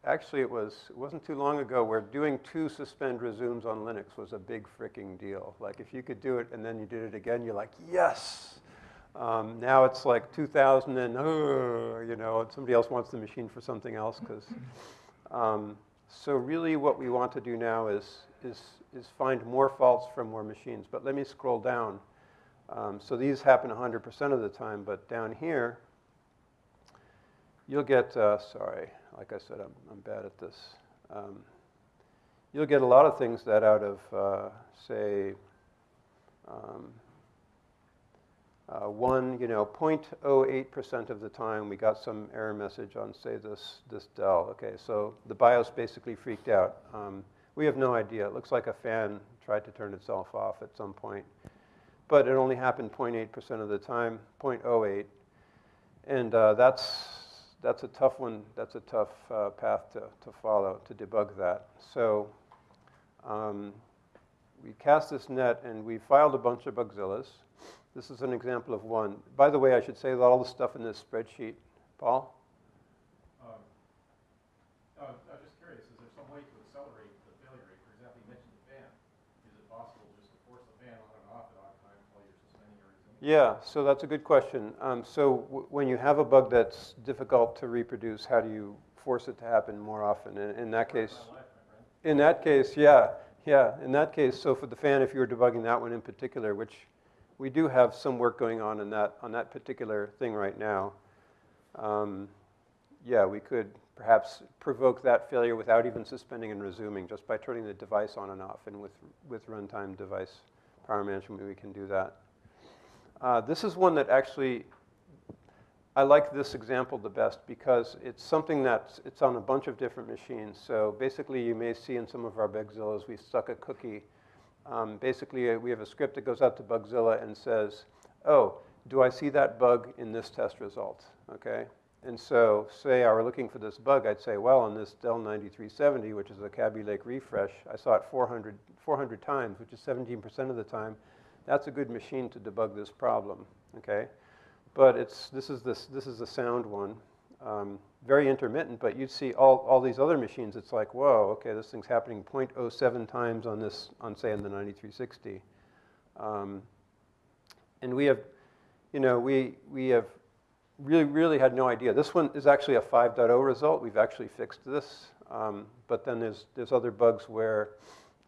actually it was, it wasn't too long ago, where doing two suspend resumes on Linux was a big freaking deal. Like if you could do it and then you did it again, you're like, yes! Um, now it's like 2000 and, uh, you know, somebody else wants the machine for something else. Cause, um, so really what we want to do now is, is, is find more faults from more machines. But let me scroll down. Um, so these happen 100% of the time, but down here, you'll get, uh, sorry, like I said, I'm, I'm bad at this. Um, you'll get a lot of things that out of, uh, say, um, uh, one, you know, 0.08% of the time we got some error message on, say, this, this Dell. Okay, so the BIOS basically freaked out. Um, we have no idea. It looks like a fan tried to turn itself off at some point. But it only happened 0.8% of the time, 0.08. And uh, that's, that's a tough one. That's a tough uh, path to, to follow, to debug that. So um, we cast this net, and we filed a bunch of Bugzillas. This is an example of one. By the way, I should say that all the stuff in this spreadsheet, Paul? Um, uh, I'm just curious, is there some way to accelerate the failure rate? For example, you mentioned the fan. Is it possible just to force the fan on and off at odd times while you're suspending or resuming? Yeah, so that's a good question. Um, so w- when you have a bug that's difficult to reproduce, how do you force it to happen more often? In, in that case, in that case, yeah, yeah. In that case, so for the fan, if you were debugging that one in particular, which we do have some work going on in that on that particular thing right now. Um, yeah, we could perhaps provoke that failure without even suspending and resuming, just by turning the device on and off. And with with runtime device power management, we can do that. Uh, this is one that actually I like this example the best because it's something that's it's on a bunch of different machines. So basically, you may see in some of our Bugzillas, we stuck a cookie um, basically, uh, we have a script that goes out to Bugzilla and says, oh, do I see that bug in this test result? Okay. And so, say I were looking for this bug, I'd say, well, on this Dell 9370, which is a Kaby Lake refresh, I saw it 400, 400 times, which is 17% of the time. That's a good machine to debug this problem. Okay. But it's, this, is this, this is the sound one. Um, very intermittent, but you'd see all, all these other machines, it's like, whoa, okay, this thing's happening 0.07 times on this, on say, on the 9360. Um, and we have, you know, we, we have really, really had no idea. This one is actually a 5.0 result. We've actually fixed this. Um, but then there's, there's other bugs where,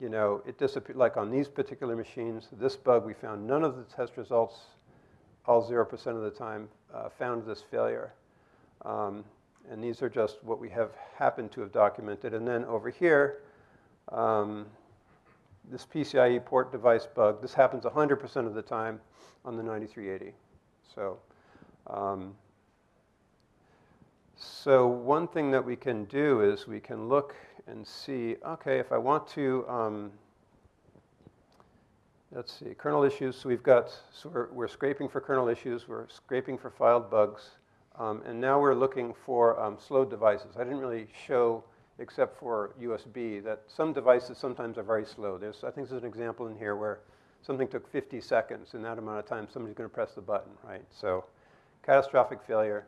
you know, it disappeared, like on these particular machines, this bug, we found none of the test results, all 0% of the time, uh, found this failure. Um, and these are just what we have happened to have documented. And then over here, um, this PCIe port device bug, this happens 100% of the time on the 9380. So, um, so one thing that we can do is we can look and see, okay, if I want to, um, let's see, kernel issues. So we've got, so we're, we're scraping for kernel issues. We're scraping for filed bugs. Um, and now we're looking for um, slow devices. I didn't really show, except for USB, that some devices sometimes are very slow. There's, I think there's an example in here where something took 50 seconds. In that amount of time, somebody's going to press the button, right? So catastrophic failure.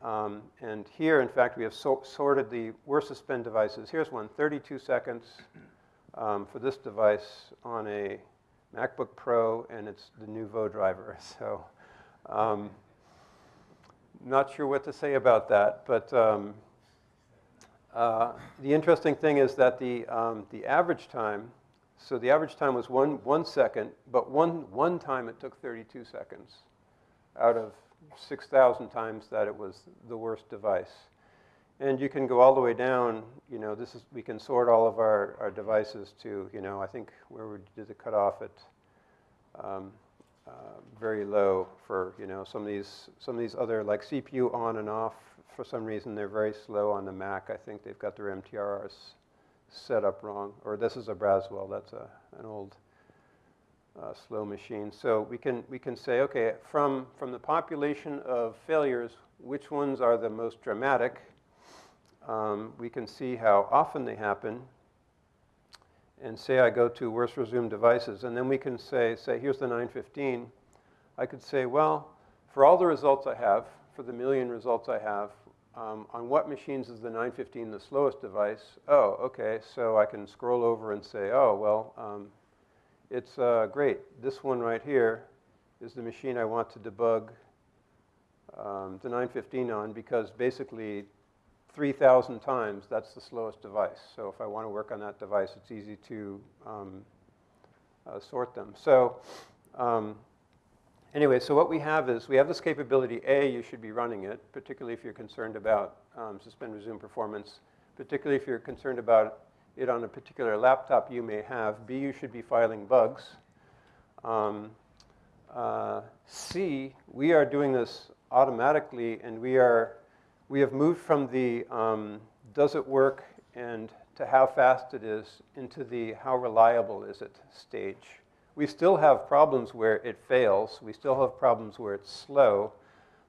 Um, and here, in fact, we have so sorted the worst suspend devices. Here's one, 32 seconds um, for this device on a MacBook Pro, and it's the Nouveau driver. So um, not sure what to say about that, but um, uh, the interesting thing is that the, um, the average time, so the average time was one, one second, but one, one time it took 32 seconds out of 6,000 times that it was the worst device. And you can go all the way down, you know, this is, we can sort all of our, our devices to, you know, I think where we did the cutoff at um, uh, very low for you know some of these some of these other like CPU on and off. For some reason, they're very slow on the Mac. I think they've got their MTRs set up wrong. Or this is a Braswell. That's a an old uh, slow machine. So we can, we can say, okay, from, from the population of failures, which ones are the most dramatic? Um, we can see how often they happen. And say I go to worst resumed devices, and then we can say, say, here's the 915. I could say, well, for all the results I have, for the million results I have, um, on what machines is the 915 the slowest device? Oh, okay, so I can scroll over and say, oh, well, um, it's uh, great. This one right here is the machine I want to debug um, the 915 on because basically 3,000 times, that's the slowest device. So if I want to work on that device, it's easy to um, uh, sort them. So um, anyway, so what we have is we have this capability. A, you should be running it, particularly if you're concerned about um, suspend resume performance, particularly if you're concerned about it on a particular laptop you may have. B, you should be filing bugs. Um, uh, C, we are doing this automatically, and we are we have moved from the um, does it work and to how fast it is into the how reliable is it stage. We still have problems where it fails. We still have problems where it's slow,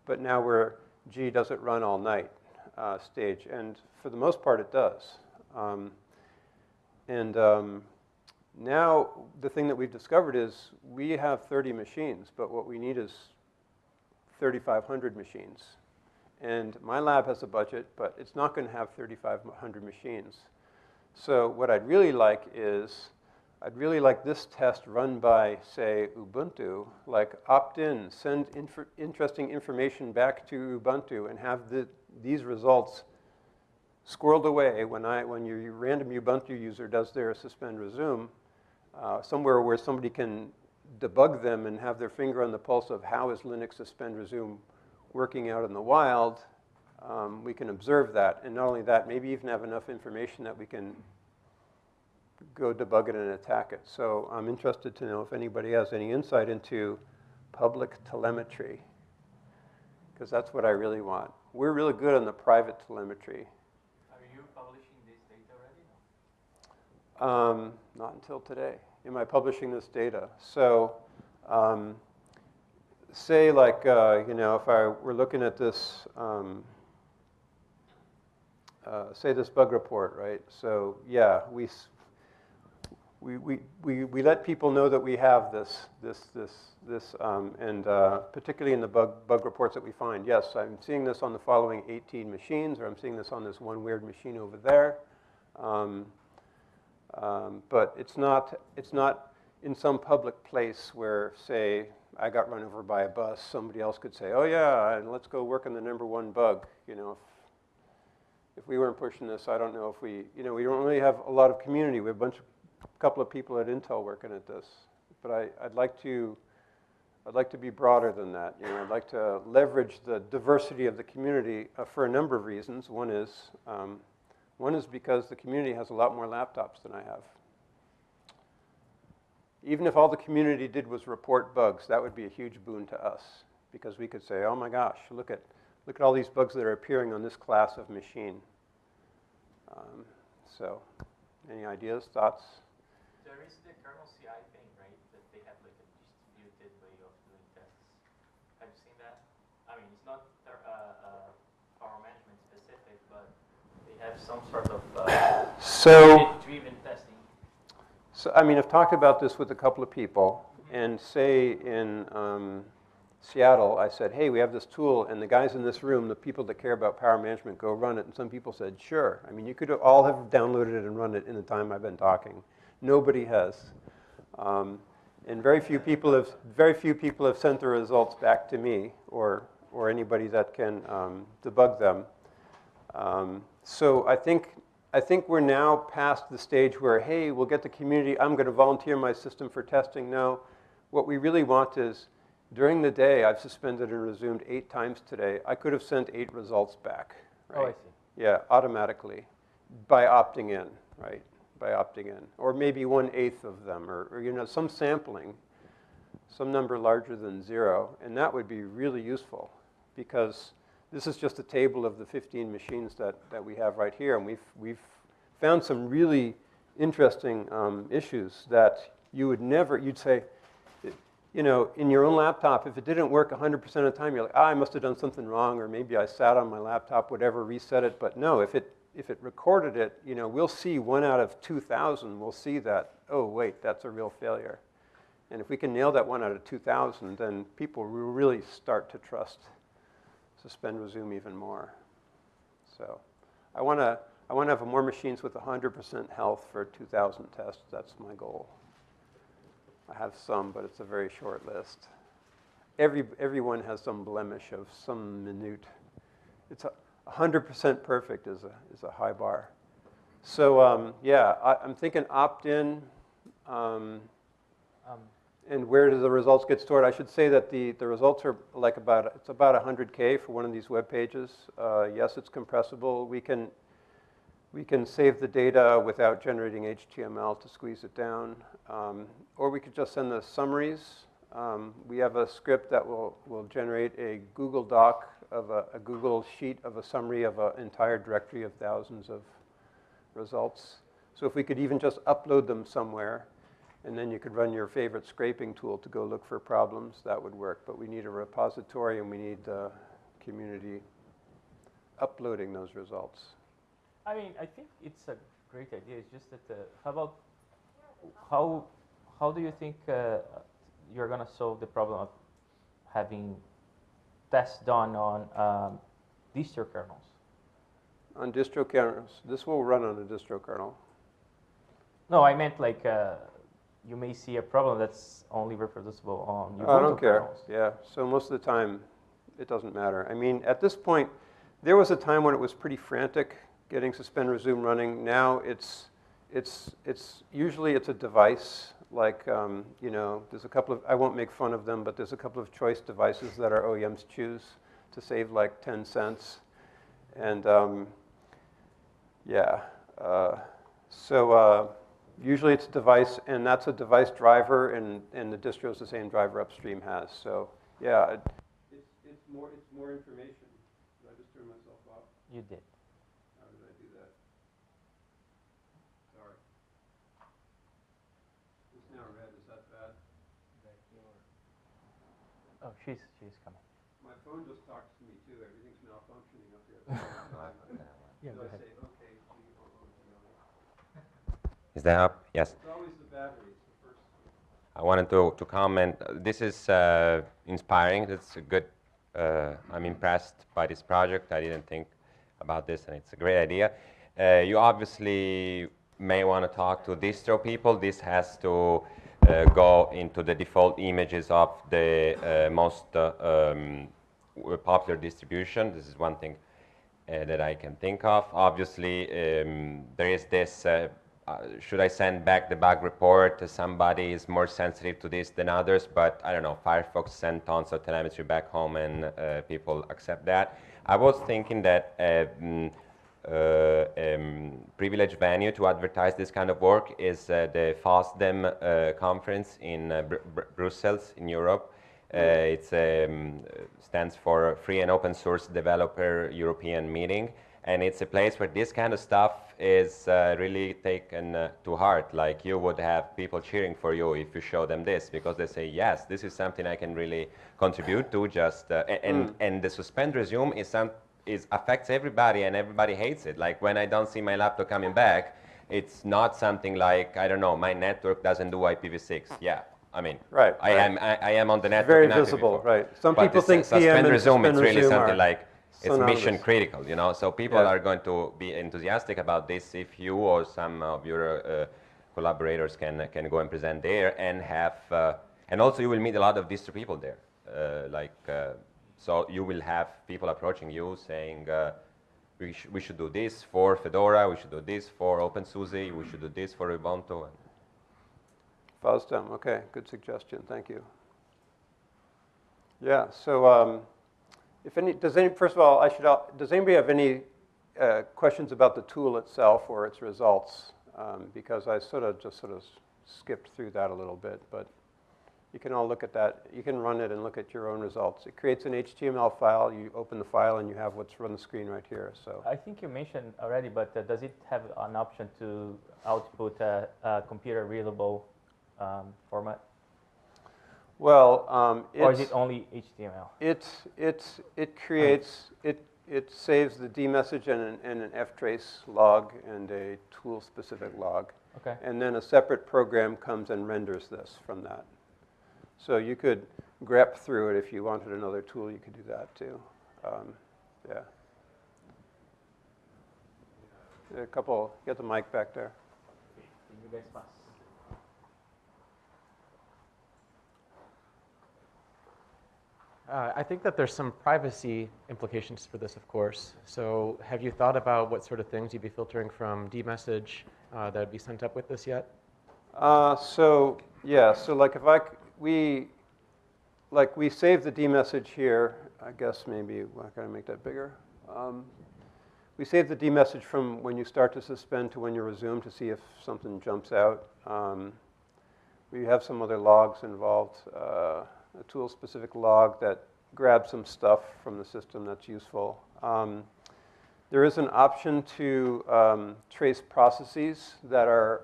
but now we're, gee, does it run all night uh, stage? And for the most part, it does. Um, and um, now the thing that we've discovered is we have 30 machines, but what we need is 3,500 machines. And my lab has a budget, but it's not going to have 3,500 machines. So what I'd really like is, I'd really like this test run by, say, Ubuntu, like opt-in, send inf interesting information back to Ubuntu and have the, these results squirreled away when, I, when your random Ubuntu user does their suspend resume, uh, somewhere where somebody can debug them and have their finger on the pulse of how is Linux suspend resume working out in the wild, um, we can observe that. And not only that, maybe even have enough information that we can go debug it and attack it. So I'm interested to know if anybody has any insight into public telemetry, because that's what I really want. We're really good on the private telemetry. Are you publishing this data already? Um, not until today. Am I publishing this data? So um, say like, uh, you know, if I were looking at this, um, uh, say this bug report, right? So yeah, we, we, we, we, we let people know that we have this, this, this, this, um, and uh, particularly in the bug, bug reports that we find. Yes, I'm seeing this on the following 18 machines, or I'm seeing this on this one weird machine over there. Um, um, but it's not, it's not in some public place where, say, I got run over by a bus, somebody else could say, oh yeah, and let's go work on the number one bug. You know, if, if we weren't pushing this, I don't know if we, you know, we don't really have a lot of community. We have a bunch of, a couple of people at Intel working at this. But I, I'd like to, I'd like to be broader than that. You know, I'd like to leverage the diversity of the community uh, for a number of reasons. One is, um, one is because the community has a lot more laptops than I have. Even if all the community did was report bugs, that would be a huge boon to us because we could say, oh my gosh, look at, look at all these bugs that are appearing on this class of machine. Um, so, any ideas, thoughts? There is the kernel CI thing, right? That they have like a distributed way of doing tests. Have you seen that? I mean, it's not uh, uh, power management specific, but they have some sort of uh, so. So, I mean, I've talked about this with a couple of people, and say in um, Seattle, I said, hey, we have this tool, and the guys in this room, the people that care about power management, go run it. And some people said, sure. I mean, you could all have downloaded it and run it in the time I've been talking. Nobody has. Um, and very few people have very few people have sent the results back to me or or anybody that can um, debug them. Um, so I think I think we're now past the stage where, hey, we'll get the community, I'm going to volunteer my system for testing. No, what we really want is during the day, I've suspended and resumed eight times today. I could have sent eight results back, right? Oh, I see. Yeah, automatically by opting in, right? By opting in. Or maybe one eighth of them, or, or you know, some sampling, some number larger than zero. And that would be really useful because this is just a table of the 15 machines that, that we have right here, and we've, we've found some really interesting um, issues that you would never, you'd say, you know, in your own laptop, if it didn't work 100% of the time, you're like, ah, I must have done something wrong, or maybe I sat on my laptop, whatever, reset it. But no, if it, if it recorded it, you know, we'll see one out of 2,000, we'll see that, oh, wait, that's a real failure. And if we can nail that one out of 2,000, then people will really start to trust suspend resume even more. So I want to I want to have more machines with 100% health for 2,000 tests. That's my goal. I have some, but it's a very short list. Every, everyone has some blemish of some minute. It's a 100% perfect is a, is a high bar. So um, yeah, I, am thinking opt-in. Um, and where do the results get stored? I should say that the, the results are like about, it's about 100K for one of these web pages. Uh, yes, it's compressible. We can, we can save the data without generating HTML to squeeze it down. Um, or we could just send the summaries. Um, we have a script that will, will generate a Google Doc of a, a Google sheet of a summary of an entire directory of thousands of results. So if we could even just upload them somewhere, and then you could run your favorite scraping tool to go look for problems, that would work. But we need a repository and we need the community uploading those results. I mean, I think it's a great idea. It's just that, uh, how about, how, how do you think uh, you're going to solve the problem of having tests done on um, distro kernels? On distro kernels. This will run on a distro kernel. No, I meant like uh, you may see a problem that's only reproducible on Ubuntu I don't care. kernels. Yeah, so most of the time, it doesn't matter. I mean, at this point, there was a time when it was pretty frantic getting suspend resume running. Now it's it's it's usually it's a device like um, you know there's a couple of I won't make fun of them, but there's a couple of choice devices that our OEMs choose to save like 10 cents, and um, yeah, uh, so. Uh, usually it's a device, and that's a device driver, and, and the distro is the same driver upstream has. So yeah, it, it's, it's, more, it's more information. Did I just turn myself off? You did. How did I do that? Sorry. It's now red, is that bad? Oh, she's, she's coming. My phone just talks to me too. Everything's malfunctioning up here. Yeah, go ahead. say, okay, Is that up? Yes. It's always the battery. It's the first. I wanted to, to comment. uh, This is uh, inspiring. It's a good. Uh, I'm impressed by this project. I didn't think about this, and it's a great idea. Uh, you obviously may want to talk to distro people. This has to uh, go into the default images of the uh, most uh, um, popular distribution. This is one thing uh, that I can think of. Obviously, um, there is this. Uh, uh, should I send back the bug report? Somebody is more sensitive to this than others, but I don't know. Firefox sent tons of telemetry back home, and uh, people accept that. I was thinking that. a mm, uh, um, privileged venue to advertise this kind of work is uh, the FOSDEM uh, conference in uh, Br- Br- Brussels in Europe. Uh, it um, stands for Free and Open Source Developer European Meeting, and it's a place where this kind of stuff is uh, really taken uh, to heart. Like you would have people cheering for you if you show them this, because they say, "Yes, this is something I can really contribute to." Just uh, and Mm. and the suspend resume is some is affects everybody, and everybody hates it. Like when I don't see my laptop coming back, it's not something like I don't know, my network doesn't do IPv6. Yeah. I mean, Right, I right. am I, I am on the network. very visible, IPv4. right. Some But people think su- suspend PM and resume, it's suspend really resume something are like it's mission synonymous. critical, you know. So people Yeah. are going to be enthusiastic about this if you or some of your uh, collaborators can can go and present there and have, uh, and also you will meet a lot of distro people there. Uh, like, uh, so you will have people approaching you saying. Uh, we, sh- we should do this for Fedora, we should do this for OpenSUSE, we should do this for Ubuntu. FOSDEM, okay, good suggestion, thank you. Yeah, so um, if any, does any, first of all, I should, does anybody have any uh, questions about the tool itself or its results? Um, because I sort of just sort of skipped through that a little bit, but you can all look at that. You can run it and look at your own results. It creates an HTML file. You open the file and you have what's on the screen right here. So I think you mentioned already, but uh, does it have an option to output a, a computer readable um, format? Well, um, Or is it only HTML? It's, it's, it creates, it, it saves the D message and an, and an ftrace log and a tool-specific log. Okay. And then a separate program comes and renders this from that. So you could grep through it if you wanted another tool, you could do that too. Um, yeah. A couple, get the mic back there. You guys pass. Uh, I think that there's some privacy implications for this, of course. So have you thought about what sort of things you'd be filtering from dmessage uh, that would be sent up with this yet? Uh, so yeah, so like if I we like we save the D message here. I guess maybe I gotta make that bigger. Um, we save the D message from when you start to suspend to when you resume to see if something jumps out. Um, we have some other logs involved. Uh, a tool-specific log that grabs some stuff from the system that's useful. Um, there is an option to um, trace processes that are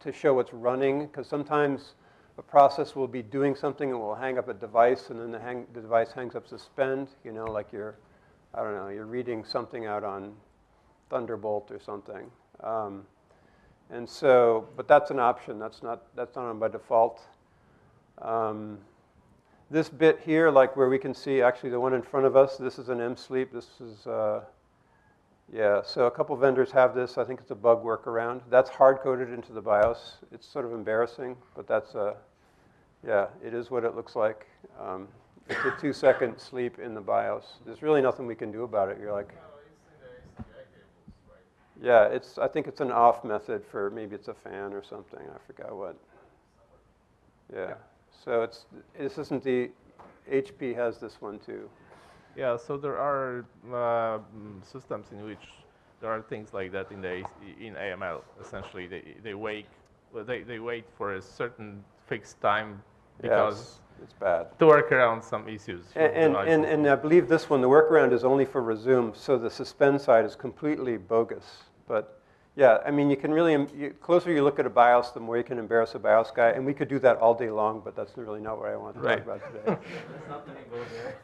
to show what's running, because sometimes a process will be doing something and will hang up a device, and then the, hang, the device hangs up suspend. You know, like you're, I don't know, you're reading something out on Thunderbolt or something. Um, and so, but that's an option. That's not that's not on by default. Um, this bit here, like where we can see actually the one in front of us, this is an M-sleep. This is, uh, yeah, so a couple vendors have this. I think it's a bug workaround. That's hard-coded into the BIOS. It's sort of embarrassing, but that's, uh, yeah, it is what it looks like. Um, it's a two-second sleep in the BIOS. There's really nothing we can do about it. You're like, yeah, it's, I think it's an off method for, maybe it's a fan or something. I forgot what. Yeah. So it's, this isn't the, HP has this one too. Yeah, so there are uh, systems in which there are things like that in the in AML. Essentially, they they wait well, they they wait for a certain fixed time because it's- it's bad. to work around some issues. And, and, and, and I believe this one, the workaround is only for resume, so the suspend side is completely bogus. But yeah, I mean, you can really, em- you, closer you look at a BIOS, the more you can embarrass a BIOS guy. And we could do that all day long, but that's really not what I want to Right. talk about today.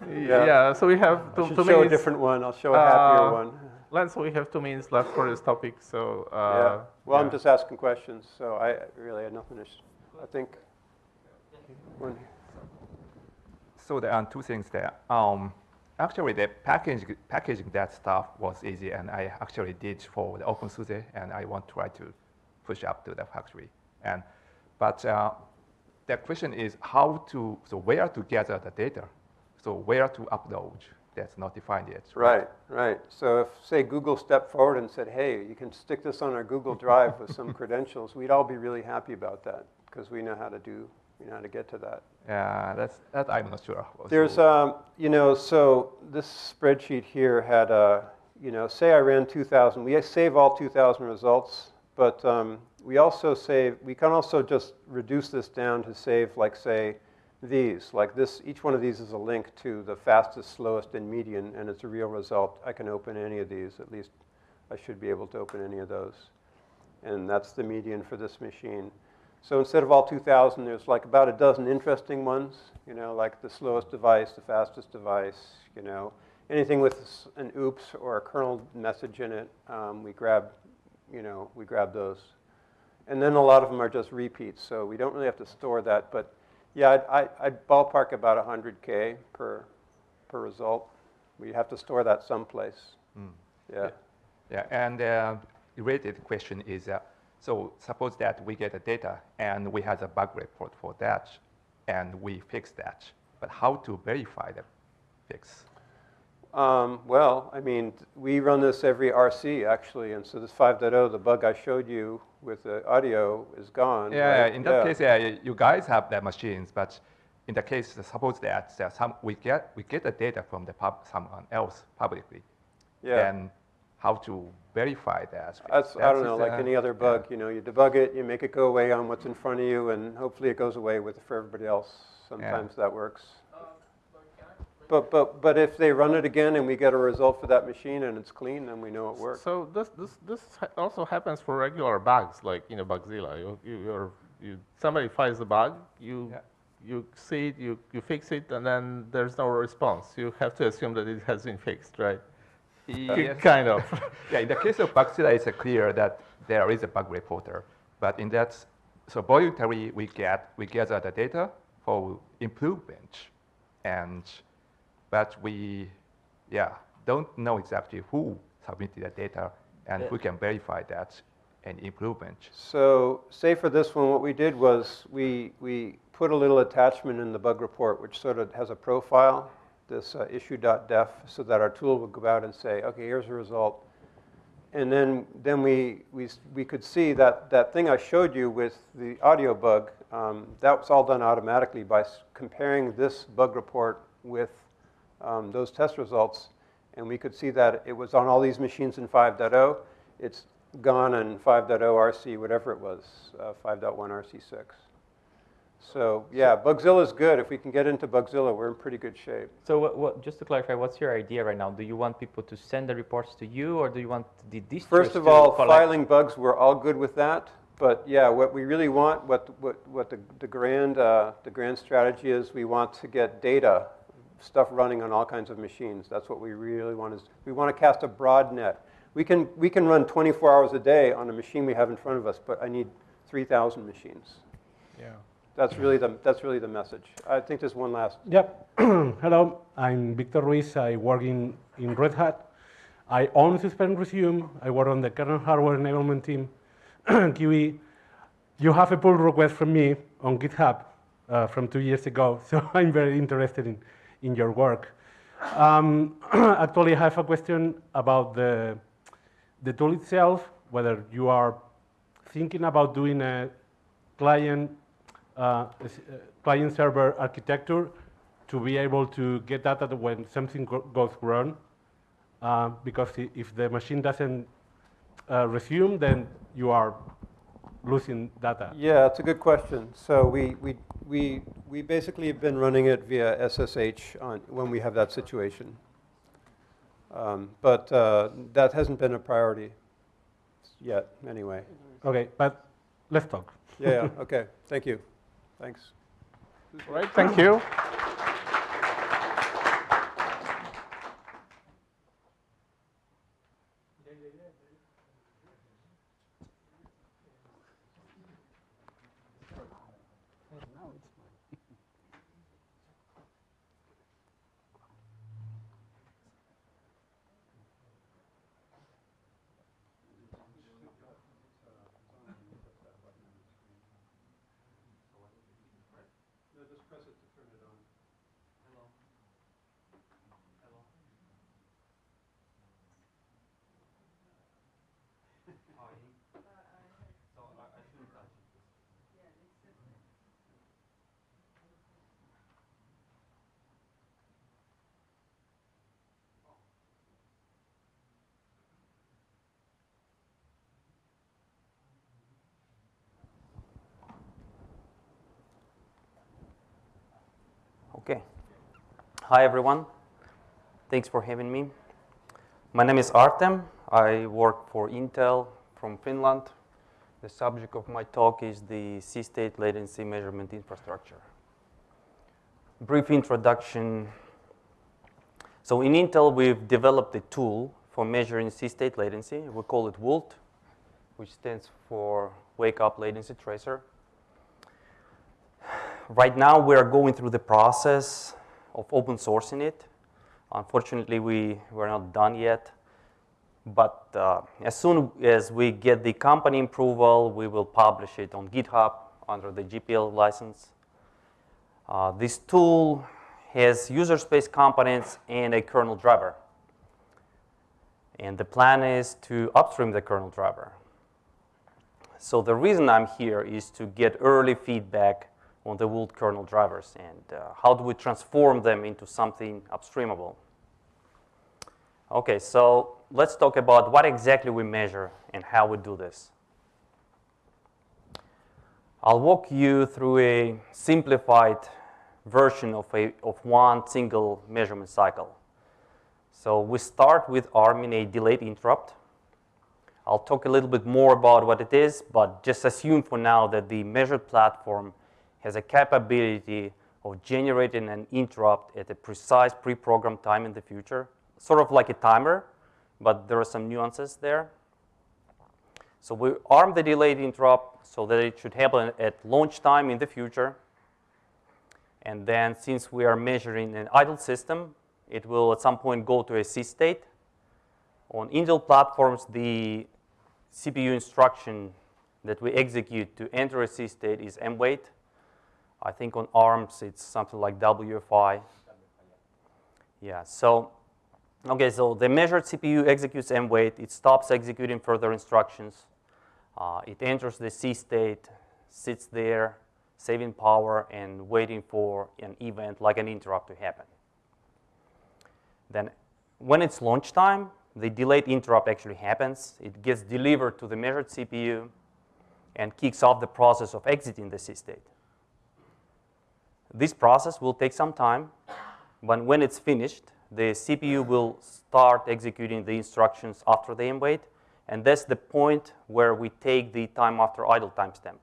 Yeah. yeah, so we have I two, should two show a minutes. different one. I'll show a happier Uh, one. Lance, we have two minutes left for this topic, so. Uh, yeah. Well, I'm just asking questions, so I really had nothing to, sh- I think. One, So there are two things there. Um, actually, the packaging, packaging that stuff was easy, and I actually did for the OpenSUSE, and I want to try to push up to the factory. And, but uh, the question is how to, so where to gather the data? So where to upload? That's not defined yet. Right, right. So if, say, Google stepped forward and said, hey, you can stick this on our Google Drive with some credentials, we'd all be really happy about that because we know how to do, we know how to get to that. Yeah, that's, that I'm not sure. There's, um, you know, so this spreadsheet here had, a, you know, say I ran 2,000. We save all 2,000 results, but um, we also save, we can also just reduce this down to save, like, say, these. Like this, each one of these is a link to the fastest, slowest, and median, and it's a real result. I can open any of these. At least I should be able to open any of those. And that's the median for this machine. So instead of all 2,000, there's like about a dozen interesting ones, you know, like the slowest device, the fastest device, you know, anything with an oops or a kernel message in it, um, we grab, you know, we grab those. And then a lot of them are just repeats, so we don't really have to store that. But yeah, I'd, I- I'd ballpark about 100K per, per result. We have to store that someplace. Mm. Yeah. Yeah, and uh, related question is, uh, so suppose that we get the data and we have a bug report for that, and we fix that, but how to verify the fix? Um, well, I mean, we run this every RC actually, and so this 5.0, the bug I showed you with the audio is gone. Yeah, right? in that case, yeah, you guys have the machines, but in the case, suppose that some, we get we get the data from the pub, someone else publicly. Yeah. Then how to verify that? That's, I don't know, is, like uh, any other bug, you know, you debug it, you make it go away on what's in front of you, and hopefully it goes away with for everybody else. Sometimes that works. But, but, but if they run it again and we get a result for that machine and it's clean, then we know it works. So this this this also happens for regular bugs, like you know Bugzilla. You, you you're, you somebody finds the bug, you you see it, you, you fix it, and then there's no response. You have to assume that it has been fixed, right? Yes. Kind of. yeah, in the case of Bugzilla, it's clear that there is a bug reporter. But in that, so voluntarily we get we gather the data for improvement, and but we, yeah, don't know exactly who submitted the data and Yeah. who can verify that and improvement. So say for this one, what we did was we, we put a little attachment in the bug report, which sort of has a profile, this uh, issue.def, so that our tool would go out and say, okay, here's the result. And then, then we, we, we could see that, that thing I showed you with the audio bug, um, that was all done automatically by comparing this bug report with um, those test results. And we could see that it was on all these machines in 5.0. It's gone in 5.0 RC, whatever it was, uh, 5.1 RC6. So yeah, Bugzilla is good. If we can get into Bugzilla, we're in pretty good shape. So what, what, just to clarify, what's your idea right now? Do you want people to send the reports to you, or do you want the distros First of to all, collect? filing bugs, we're all good with that. But yeah, what we really want, what, what, what the, the, grand, uh, the grand strategy is, we want to get data, stuff running on all kinds of machines. That's what we really want is, we want to cast a broad net. We can, we can run 24 hours a day on a machine we have in front of us, but I need 3,000 machines. Yeah. That's really the, that's really the message. I think there's one last. Yep. Hello, I'm Victor Ruiz. I work in, in Red Hat. I own Suspend Resume. I work on the kernel hardware enablement team, QE. You have a pull request from me on GitHub uh, from two years ago, so I'm very interested in, in your work. Um, actually, I have a question about the, the tool itself, whether you are thinking about doing a client uh, uh, client server architecture to be able to get data when something go- goes wrong. Uh, because if the machine doesn't uh, resume, then you are losing data. Yeah, it's a good question. So we, we, we, we basically have been running it via SSH on, when we have that situation. Um, but uh, that hasn't been a priority yet, anyway. Okay, but let's talk. Yeah, yeah, okay, thank you. Thanks. All right, thank you. Okay. Hi, everyone. Thanks for having me. My name is Artem. I work for Intel from Finland. The subject of my talk is the C-state latency measurement infrastructure. Brief introduction. So in Intel, we've developed a tool for measuring C-state latency. We call it WULT, which stands for Wake Up Latency Tracer. Right now, we are going through the process of open sourcing it. Unfortunately, we we're not done yet. But uh, as soon as we get the company approval, we will publish it on GitHub under the GPL license. Uh, this tool has user space components and a kernel driver. And the plan is to upstream the kernel driver. So the reason I'm here is to get early feedback on the WULT kernel drivers and uh, how do we transform them into something upstreamable. Okay, so let's talk about what exactly we measure and how we do this. I'll walk you through a simplified version of, a, of one single measurement cycle. So we start with arming a delayed interrupt. I'll talk a little bit more about what it is, but just assume for now that the measured platform has a capability of generating an interrupt at a precise pre-programmed time in the future, sort of like a timer, but there are some nuances there. So we arm the delayed interrupt so that it should happen at launch time in the future. And then since we are measuring an idle system, it will at some point go to a C state. On Intel platforms, the CPU instruction that we execute to enter a C state is M mwait. I think on ARMS it's something like WFI. Yeah, so, okay, so the measured CPU executes mwait. It stops executing further instructions. Uh, it enters the C state, sits there, saving power and waiting for an event like an interrupt to happen. Then when it's launch time, the delayed interrupt actually happens. It gets delivered to the measured CPU and kicks off the process of exiting the C state. This process will take some time, but when it's finished, the CPU will start executing the instructions after the mwait, and that's the point where we take the time after idle timestamp.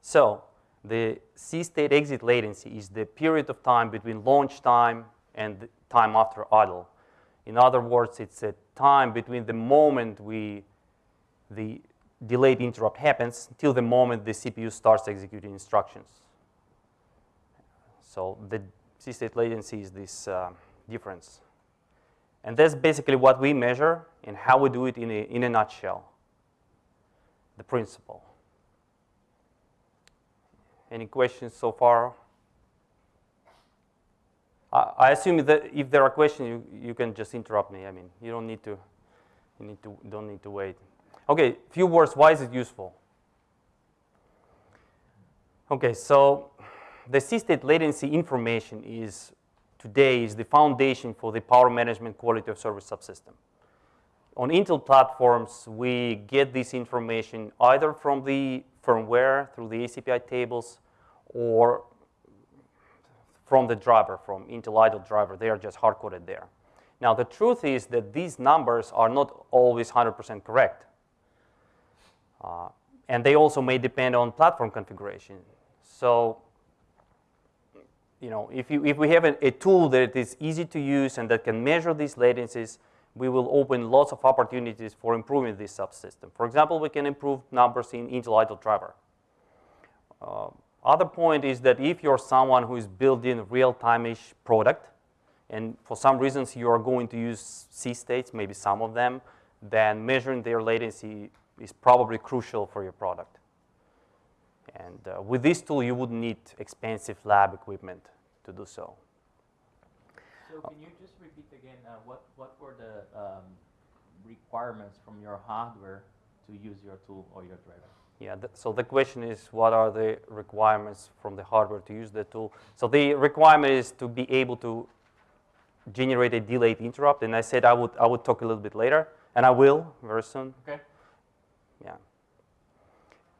So the C state exit latency is the period of time between launch time and time after idle. In other words, it's a time between the moment we the delayed interrupt happens till the moment the CPU starts executing instructions. So the C-state latency is this uh, difference. And that's basically what we measure and how we do it in a, in a nutshell, the principle. Any questions so far? I, I assume that if there are questions, you, you can just interrupt me. I mean, you don't need to, you need to, don't need to wait. Okay, few words, why is it useful? Okay, so the C-state latency information is today is the foundation for the power management quality of service subsystem. On Intel platforms, we get this information either from the firmware through the ACPI tables or from the driver, from Intel idle driver. They are just hard-coded there. Now, the truth is that these numbers are not always 100% correct. Uh, and they also may depend on platform configuration. So, you know, if, you, if we have a, a, tool that is easy to use and that can measure these latencies, we will open lots of opportunities for improving this subsystem. For example, we can improve numbers in Intel idle driver. Uh, other point is that if you're someone who is building real-time-ish product, and for some reasons you are going to use C states, maybe some of them, then measuring their latency is probably crucial for your product. And uh, with this tool, you wouldn't need expensive lab equipment to do so. So can you just repeat again, uh, what, what were the um, requirements from your hardware to use your tool or your driver? Yeah, th so the question is, what are the requirements from the hardware to use the tool? So the requirement is to be able to generate a delayed interrupt, and I said I would, I would talk a little bit later, and I will very soon. Okay. Yeah.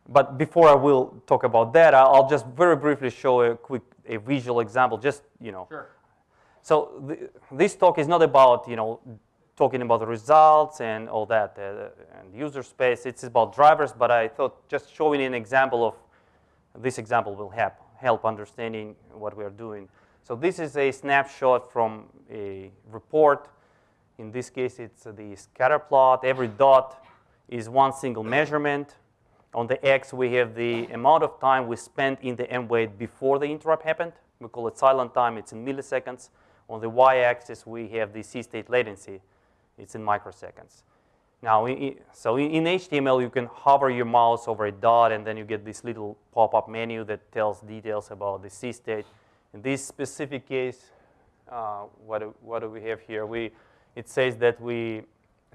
But before I will talk about that, I'll just very briefly show a quick a visual example, just, you know. Sure. So the, this talk is not about, you know, talking about the results and all that uh, and user space. It's about drivers, but I thought just showing an example of this example will help, help understanding what we are doing. So this is a snapshot from a report. In this case, it's the scatter plot. Every dot is one single measurement. On the x, we have the amount of time we spent in the mwait before the interrupt happened. We call it silent time. It's in milliseconds. On the y-axis, we have the C-state latency. It's in microseconds. Now, so in HTML, you can hover your mouse over a dot, and then you get this little pop-up menu that tells details about the C-state. In this specific case, uh, what, do, what do we have here? We, it says that we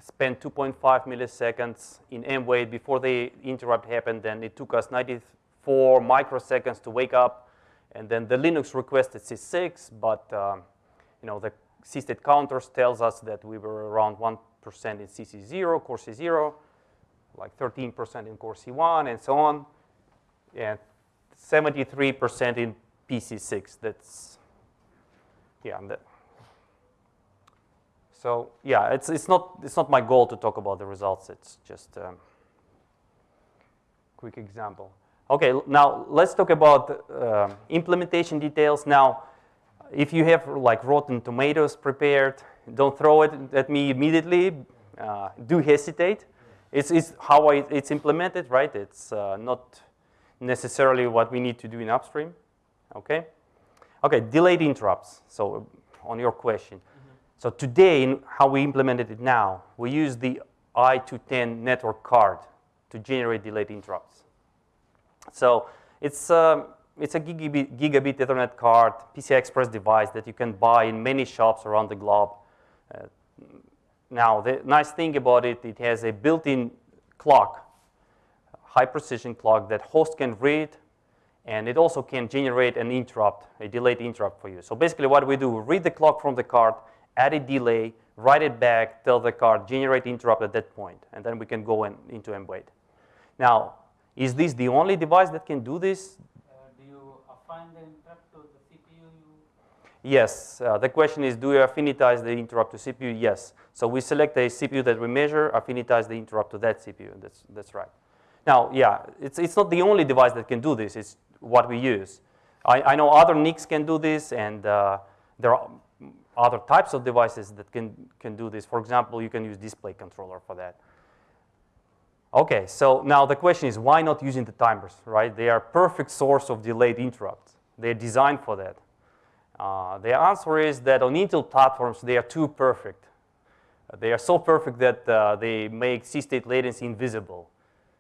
spent 2.5 milliseconds in mwait before the interrupt happened. Then it took us 94 microseconds to wake up. And then the Linux requested C6, but um, you know the C-state counters tells us that we were around 1% in CC0, core C0, like 13% in core C1, and so on, and 73% in PC6. That's, yeah, that, so yeah, it's, it's, not, it's not my goal to talk about the results. It's just a um, quick example. Okay, now let's talk about uh, implementation details. Now, if you have like rotten tomatoes prepared, don't throw it at me immediately. Uh, do hesitate. It's, it's how I, it's implemented, right? It's uh, not necessarily what we need to do in upstream. Okay. Okay. Delayed interrupts. So, on your question, so today, in how we implemented it now, we use the I210 network card to generate delayed interrupts. So it's, um, it's a gigabit, gigabit Ethernet card, PCI Express device that you can buy in many shops around the globe. Uh, now, the nice thing about it, it has a built-in clock, high precision clock that host can read, and it also can generate an interrupt, a delayed interrupt for you. So basically what we do, we read the clock from the card, add a delay, write it back, tell the card, generate interrupt at that point, and then we can go in, into MWait. Now, is this the only device that can do this? do you affine the interrupt to the CPU? Yes. Uh, the question is, do you affinitize the interrupt to CPU? Yes. So we select a CPU that we measure, affinitize the interrupt to that CPU. That's, that's right. Now, yeah, it's, it's not the only device that can do this. It's what we use. I, I know other NICs can do this, and uh, there are other types of devices that can, can do this. For example, you can use display controller for that. Okay, so now the question is why not using the timers, right? They are perfect source of delayed interrupts. They're designed for that. Uh, the answer is that on Intel platforms, they are too perfect. They are so perfect that uh, they make C-state latency invisible.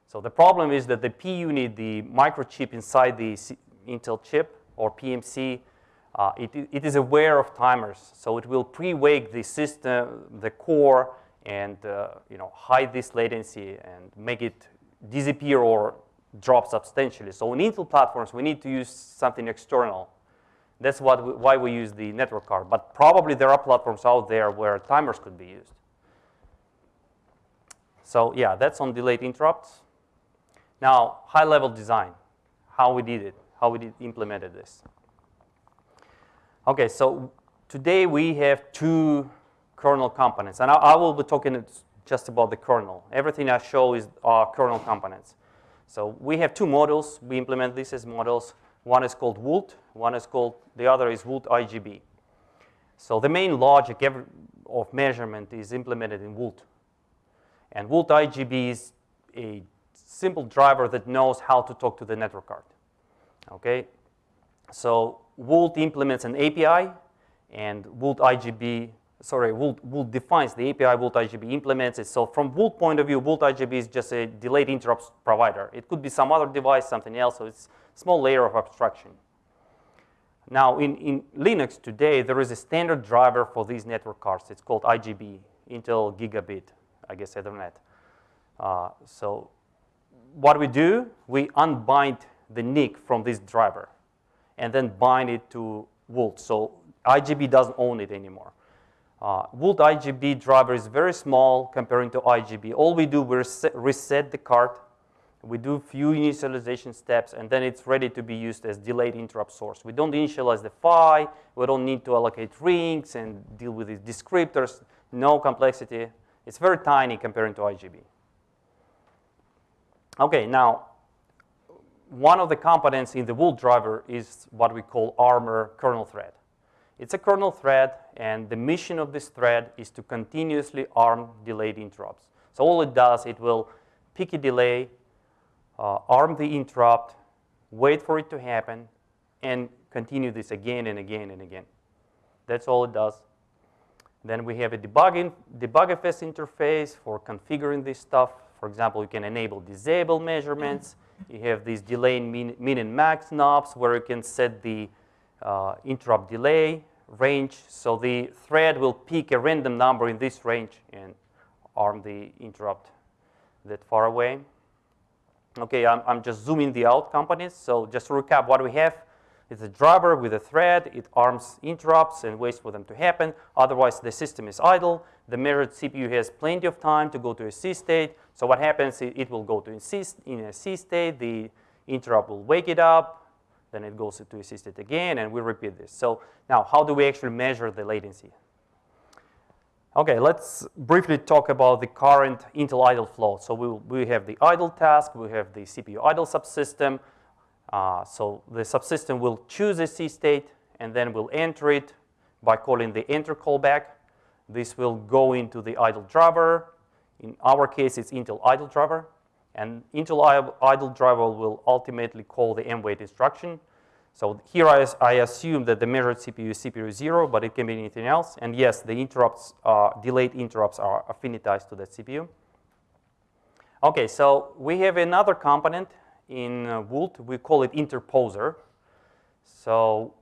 So the problem is that the P unit, the microchip inside the C Intel chip or PMC, uh, it, it is aware of timers. So it will pre-wake the system, the core, and uh, you know, hide this latency and make it disappear or drop substantially. So on Intel platforms, we need to use something external. That's what we, why we use the network card. But probably there are platforms out there where timers could be used. So yeah, that's on delayed interrupts. Now, high-level design, how we did it, how we did implemented this. Okay, so today we have two kernel components, and I, I will be talking just about the kernel. Everything I show is our kernel components. So we have two models. We implement this as models. One is called WULT. One is called, the other is WULT IGB. So the main logic of measurement is implemented in WULT. And WULT IGB is a simple driver that knows how to talk to the network card. Okay? So WULT implements an API, and WULT IGB, sorry, WULT, WULT defines the API, WULT IGB implements it. So from WULT point of view, WULT IGB is just a delayed interrupts provider. It could be some other device, something else, so it's a small layer of abstraction. Now, in, in Linux today, there is a standard driver for these network cards. It's called IGB, Intel Gigabit, I guess Ethernet. Uh, so what we do, we unbind the NIC from this driver and then bind it to WULT. So IGB doesn't own it anymore. Uh, IGB driver is very small comparing to IGB. All we do, we reset, reset the card, we do few initialization steps, and then it's ready to be used as delayed interrupt source. We don't initialize the PHY, we don't need to allocate rings and deal with these descriptors, no complexity. It's very tiny comparing to IGB. Okay, now, one of the components in the WULT driver is what we call ARMOR kernel thread. It's a kernel thread, and the mission of this thread is to continuously arm delayed interrupts. So all it does, it will pick a delay, uh, arm the interrupt, wait for it to happen, and continue this again and again and again. That's all it does. Then we have a debugging, debugfs interface for configuring this stuff. For example, you can enable disable measurements. You have these delay min, min and max knobs where you can set the uh, interrupt delay range. So the thread will pick a random number in this range and arm the interrupt that far away. Okay, I'm, I'm just zooming the out components. So just to recap what we have, it's a driver with a thread. It arms interrupts and waits for them to happen. Otherwise, the system is idle. The measured CPU has plenty of time to go to a C state. So what happens, it, will go to in a C state. The interrupt will wake it up. Then it goes to a C state again, and we repeat this. So now, how do we actually measure the latency? Okay, let's briefly talk about the current Intel idle flow. So we, we have the idle task, we have the CPU idle subsystem. Uh, so the subsystem will choose a C state and then will enter it by calling the enter callback. This will go into the idle driver. In our case, it's Intel idle driver. And Intel idle driver will ultimately call the mwait instruction. So here I, I, assume that the measured CPU is CPU 0, but it can be anything else. And yes, the interrupts, uh, delayed interrupts are affinitized to that CPU. Okay, so we have another component in uh, WULT. We call it interposer. So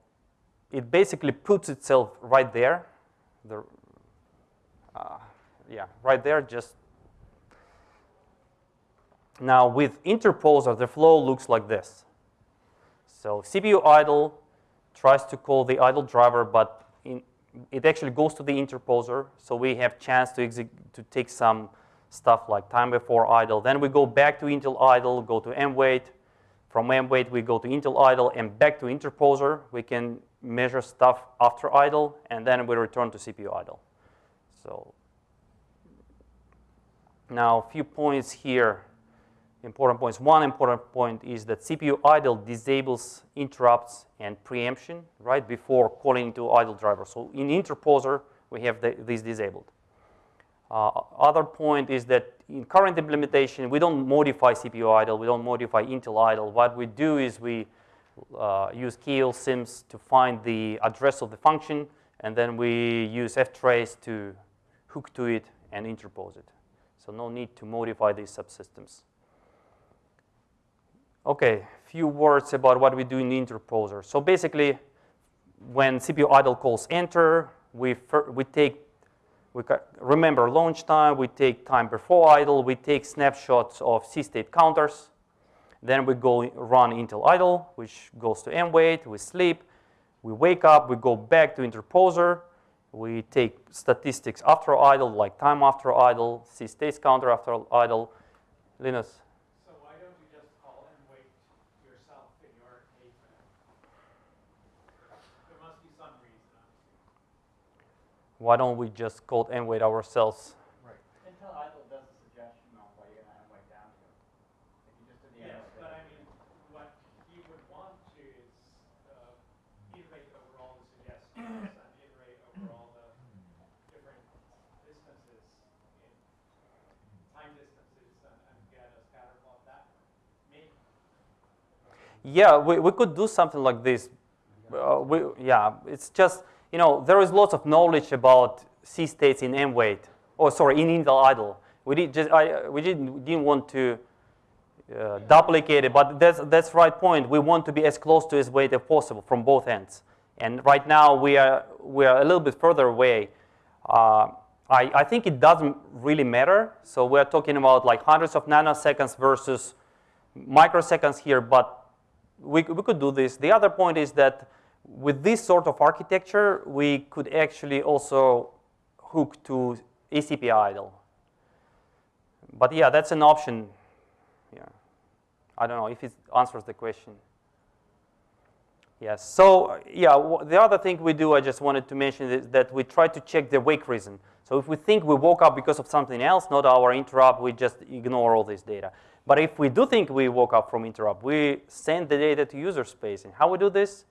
it basically puts itself right there. The, uh, yeah, right there, just now with interposer, the flow looks like this. So CPU idle tries to call the idle driver, but in, it actually goes to the interposer. So we have chance to, to take some stuff like time before idle. Then we go back to Intel idle, go to mwait. From mwait, we go to Intel idle and back to interposer. We can measure stuff after idle, and then we return to CPU idle. So now a few points here important points. One important point is that CPU idle disables interrupts and preemption right before calling to idle driver. So in interposer, we have the, this disabled. Uh, other point is that in current implementation, we don't modify CPU idle, we don't modify Intel idle. What we do is we uh, use kallsyms to find the address of the function, and then we use ftrace to hook to it and interpose it. So no need to modify these subsystems. Okay, few words about what we do in the interposer. So basically, when CPU idle calls enter, we, we take, we remember launch time, we take time before idle, we take snapshots of C-state counters. Then we go run Intel idle, which goes to mwait, we sleep, we wake up, we go back to interposer, we take statistics after idle, like time after idle, C-state counter after idle. Linus? Why don't we just code mwait ourselves? Right. Intel idle does a suggestion on what you're going to mwait down to. If you just did the yes, but I mean, what you would want to is uh, iterate over all the suggestions and iterate over all the different distances in time distances and, and get a scatter plot that way. Maybe. Yeah, we, we could do something like this. Uh, we, yeah, it's just you know, there is lots of knowledge about C states in mwait, or sorry, in Intel idle. We did just I, we didn't didn't want to uh, duplicate it, but that's that's right point. We want to be as close to its weight as possible from both ends. And right now we are we are a little bit further away. Uh, I, I think it doesn't really matter. So we're talking about like hundreds of nanoseconds versus microseconds here, but we, we could do this. The other point is that with this sort of architecture, we could actually also hook to ACPI idle. But yeah, that's an option. Yeah, I don't know if it answers the question. Yes. So yeah, the other thing we do, I just wanted to mention is that we try to check the wake reason. So if we think we woke up because of something else, not our interrupt, we just ignore all this data. But if we do think we woke up from interrupt, we send the data to user space. And how we do this?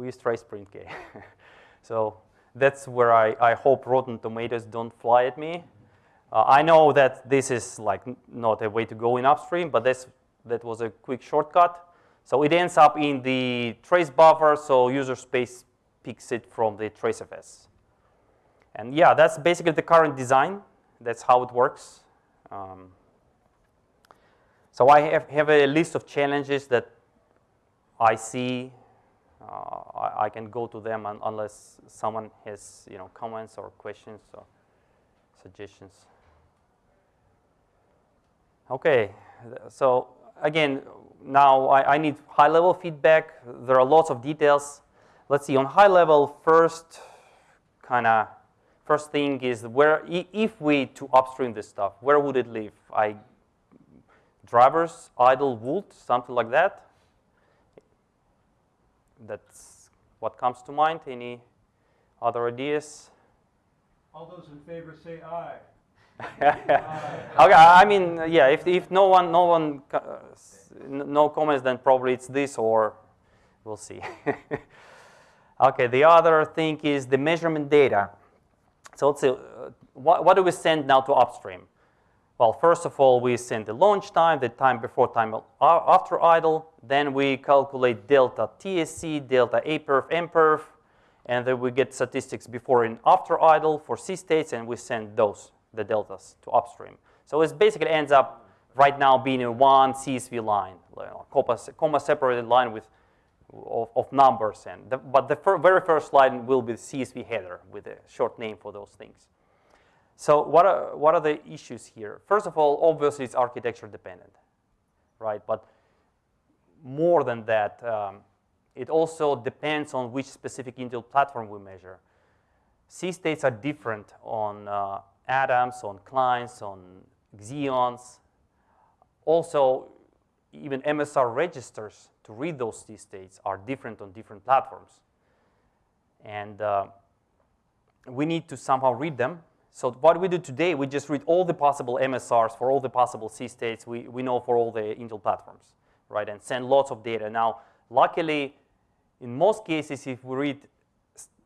We use trace print k. so that's where I, I hope Rotten Tomatoes don't fly at me. Uh, I know that this is like not a way to go in upstream, but that's, that was a quick shortcut. So it ends up in the trace buffer, so user space picks it from the tracefs. And yeah, that's basically the current design. That's how it works. Um, so I have, have a list of challenges that I see Uh, I, I, can go to them un unless someone has you know comments or questions or suggestions. Okay, so again, now I, I need high-level feedback. There are lots of details. Let's see, on high level, first kind of first thing is where if we to upstream this stuff, where would it live? I drivers, idle, WULT, something like that. That's what comes to mind. Any other ideas? All those in favor say aye. okay, I mean, yeah, if, if no one, no one, uh, no comments, then probably it's this or we'll see. okay, the other thing is the measurement data. So let's see, uh, what, what do we send now to upstream? Well, first of all, we send the launch time, the time before, time after idle. Then we calculate delta TSC, delta APerf, MPerf, and then we get statistics before and after idle for C states, and we send those, the deltas, to upstream. So it basically ends up right now being a one CSV line, you comma, comma separated line with of, of numbers. And the, but the fir- very first line will be the CSV header with a short name for those things. So what are, what are the issues here? First of all, obviously it's architecture dependent, right? But more than that, um, it also depends on which specific Intel platform we measure. C states are different on uh, Adams, on clients, on Xeons. Also, even MSR registers to read those C states are different on different platforms. And uh, we need to somehow read them. So what we do today, we just read all the possible MSRs for all the possible C states we, we know for all the Intel platforms, right? And send lots of data. Now, luckily, in most cases, if we read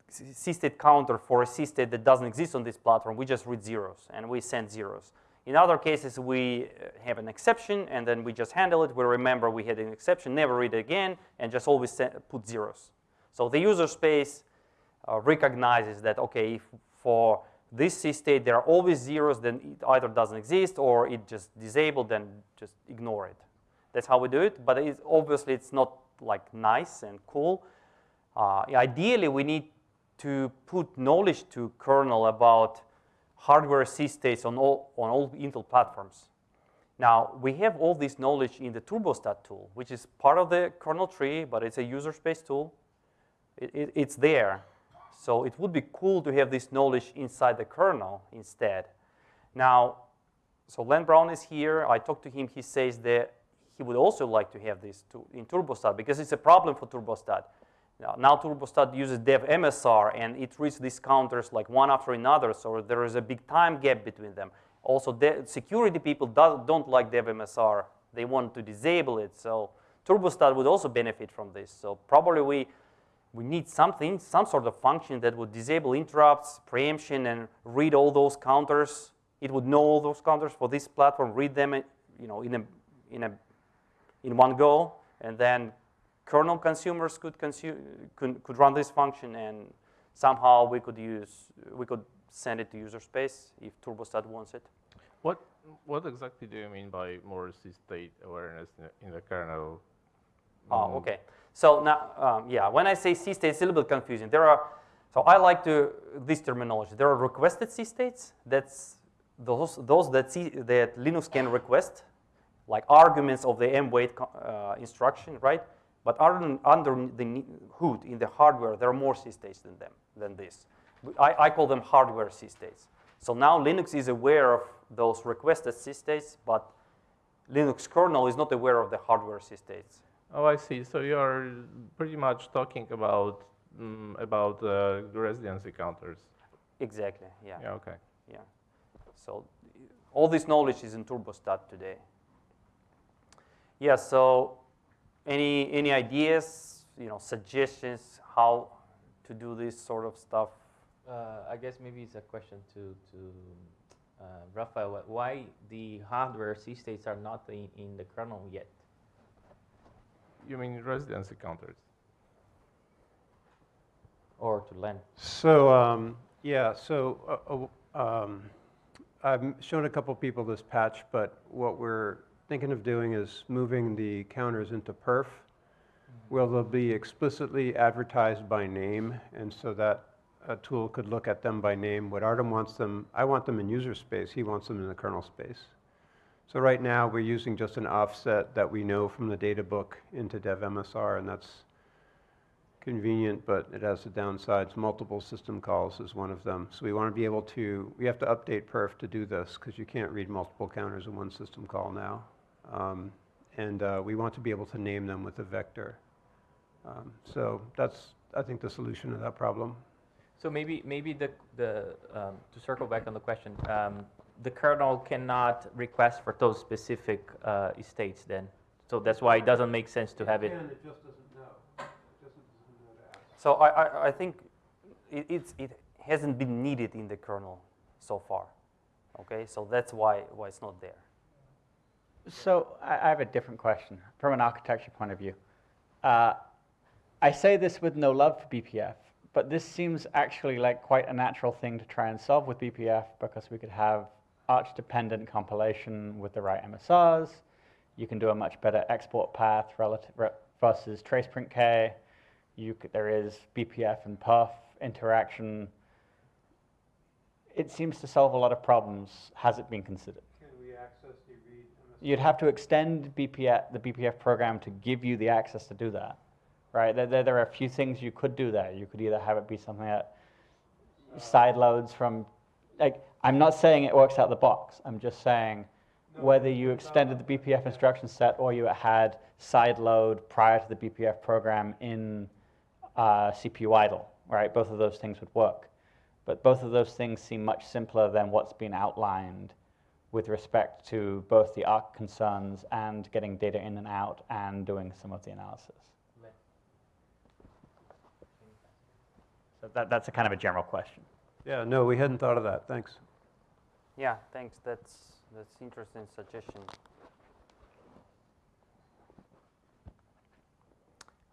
C state counter for a C state that doesn't exist on this platform, we just read zeros and we send zeros. In other cases, we uh, have an exception and then we just handle it. We remember we had an exception, never read it again, and just always send, put zeros. So the user space uh, recognizes that, okay, for this C state there are always zeros, then it either doesn't exist or it just disabled, then just ignore it. That's how we do it, but it's, obviously it's not like nice and cool. Uh, ideally, we need to put knowledge to kernel about hardware C states on all, on all Intel platforms. Now, we have all this knowledge in the Turbostat tool, which is part of the kernel tree, but it's a user space tool. It, it, it's there. So it would be cool to have this knowledge inside the kernel instead. Now, so Len Brown is here. I talked to him. He says that he would also like to have this to, in Turbostat because it's a problem for Turbostat. Now, now Turbostat uses dev MSR and it reads these counters like one after another, so there is a big time gap between them. Also, security people do, don't like dev MSR. They want to disable it, so Turbostat would also benefit from this. So probably we, we need something, some sort of function that would disable interrupts, preemption, and read all those counters. It would know all those counters for this platform, read them uh, you know, in, a, in, a, in one go, and then kernel consumers could, consume, could, could run this function and somehow we could use, we could send it to user space if Turbostat wants it. What, what exactly do you mean by more C-state awareness in the, in the kernel? Oh, okay. So now, um, yeah, when I say C-state, it's a little bit confusing. There are, so I like to, this terminology. There are requested C-states. That's those, those that, C, that Linux can request, like arguments of the mwait uh, instruction, right? But under, under the hood in the hardware, there are more C-states than them, than this. I, I call them hardware C-states. So now Linux is aware of those requested C-states, but Linux kernel is not aware of the hardware C-states. Oh, I see. So you are pretty much talking about mm, about uh, residency counters. Exactly. Yeah. Yeah. Okay. Yeah. So all this knowledge is in Turbostat today. Yeah. So any any ideas? You know, suggestions how to do this sort of stuff? Uh, I guess maybe it's a question to to uh, Rafael. Why the hardware C states are not in, in the kernel yet? You mean residency counters? Or to Len? So, um, yeah, so uh, uh, um, I've shown a couple people this patch, but what we're thinking of doing is moving the counters into perf, where they'll be explicitly advertised by name, and so that a tool could look at them by name. What Artem wants them, I want them in user space, he wants them in the kernel space. So right now, we're using just an offset that we know from the data book into dev MSR, and that's convenient, but it has the downsides. Multiple system calls is one of them. So we want to be able to, we have to update perf to do this, because you can't read multiple counters in one system call now. Um, and uh, we want to be able to name them with a vector. Um, so that's, I think, the solution to that problem. So maybe maybe the the um, to circle back on the question, um, the kernel cannot request for those specific uh, states then. So that's why it doesn't make sense to have it. Again, it just doesn't know. It just doesn't know to ask. So I, I, I think it, it's, it hasn't been needed in the kernel so far. Okay, so that's why, why it's not there. So I I have a different question from an architecture point of view. Uh, I say this with no love for BPF, but this seems actually like quite a natural thing to try and solve with BPF because we could have arch-dependent compilation with the right MSRs. You can do a much better export path relative re- versus traceprintk. You there is BPF and perf interaction. It seems to solve a lot of problems. Has it been considered? Can we access the read You'd have to extend BPF, the BPF program to give you the access to do that, right? There, there, there are a few things you could do there. You could either have it be something that uh, side loads from, like, I'm not saying it works out the box. I'm just saying whether you extended the BPF instruction set or you had side load prior to the BPF program in uh, CPU idle, right? Both of those things would work. But both of those things seem much simpler than what's been outlined with respect to both the ARC concerns and getting data in and out and doing some of the analysis. So that, that's a kind of a general question. Yeah, no, we hadn't thought of that. Thanks. Yeah, thanks. That's that's interesting suggestion.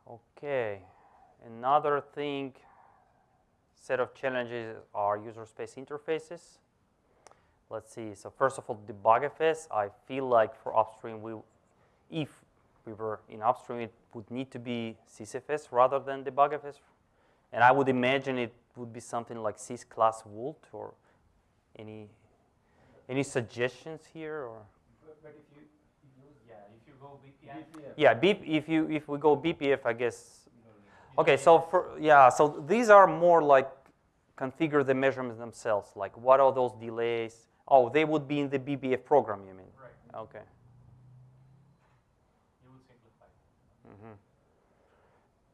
Okay, another thing, set of challenges are user space interfaces. Let's see. So first of all, debugfs. I feel like for upstream, we, if we were in upstream, it would need to be sysfs rather than debugfs. And I would imagine it would be something like sys class wult or any any suggestions here or? But, but if you use, yeah, if you go BPF. Yeah, B, if you if we go BPF, I guess. Okay, so for yeah, so these are more like configure the measurements themselves. Like what are those delays? Oh, they would be in the BPF program, you mean? Right. Okay. You would simplify. hmm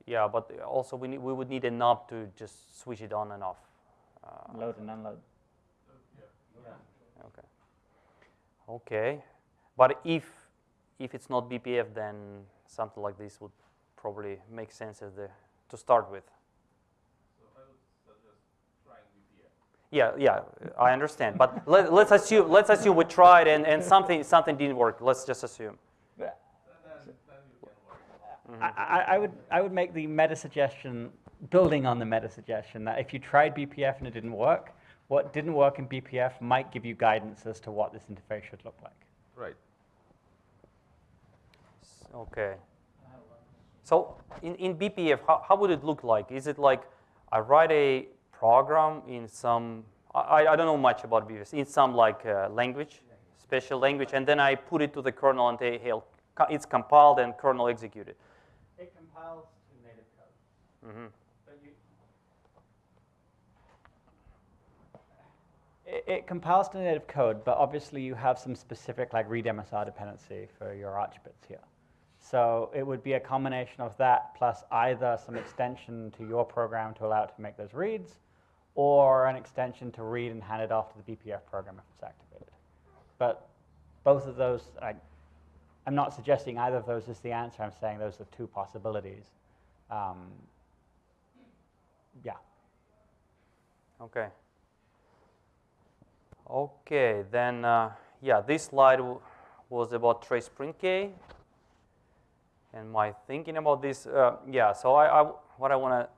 Yeah, but also we need, we would need a knob to just switch it on and off. Uh, Load and unload. Yeah. Okay. Okay, but if if it's not BPF, then something like this would probably make sense as the to start with. Yeah, yeah, I understand. But let, let's assume let's assume we tried and, and something something didn't work. Let's just assume. I, I, I would I would make the meta suggestion, building on the meta suggestion, that if you tried BPF and it didn't work, what didn't work in BPF might give you guidance as to what this interface should look like. Right. Okay. So in, in BPF, how, how would it look like? Is it like I write a program in some, I, I don't know much about BPF, in some like uh, language, special language, and then I put it to the kernel and say, hey, it's compiled and kernel executed. It compiles to native code. Mm-hmm. But you, it, compiles to native code, but obviously you have some specific like read MSR dependency for your arch bits here. So it would be a combination of that plus either some extension to your program to allow it to make those reads, or an extension to read and hand it off to the BPF program if it's activated. But both of those, I, I'm not suggesting either of those is the answer. I'm saying those are two possibilities. Um, yeah. Okay. Okay, then, uh, yeah, this slide was about trace print K. And my thinking about this, uh, yeah, so I, I what I want to,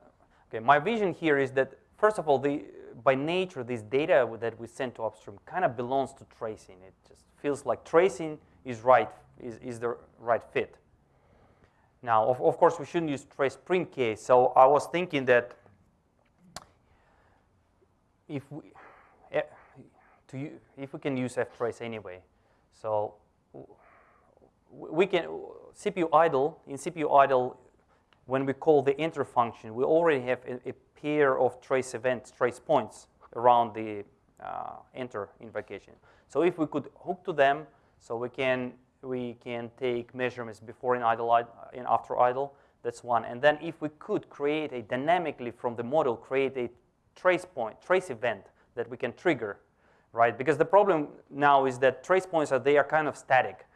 okay, my vision here is that, first of all, the, by nature, this data that we send to upstream kind of belongs to tracing. It just feels like tracing is right, is, is the right fit. Now, of, of course, we shouldn't use trace print K, so I was thinking that if we, to, if we can use ftrace anyway, so we can, CPU idle, in CPU idle, when we call the enter function, we already have a, a pair of trace events, trace points around the uh, enter invocation. So if we could hook to them, so we can, we can take measurements before in idle and after idle, that's one. And then if we could create a dynamically from the model, create a trace point, trace event that we can trigger right? Because the problem now is that trace points are they are kind of static.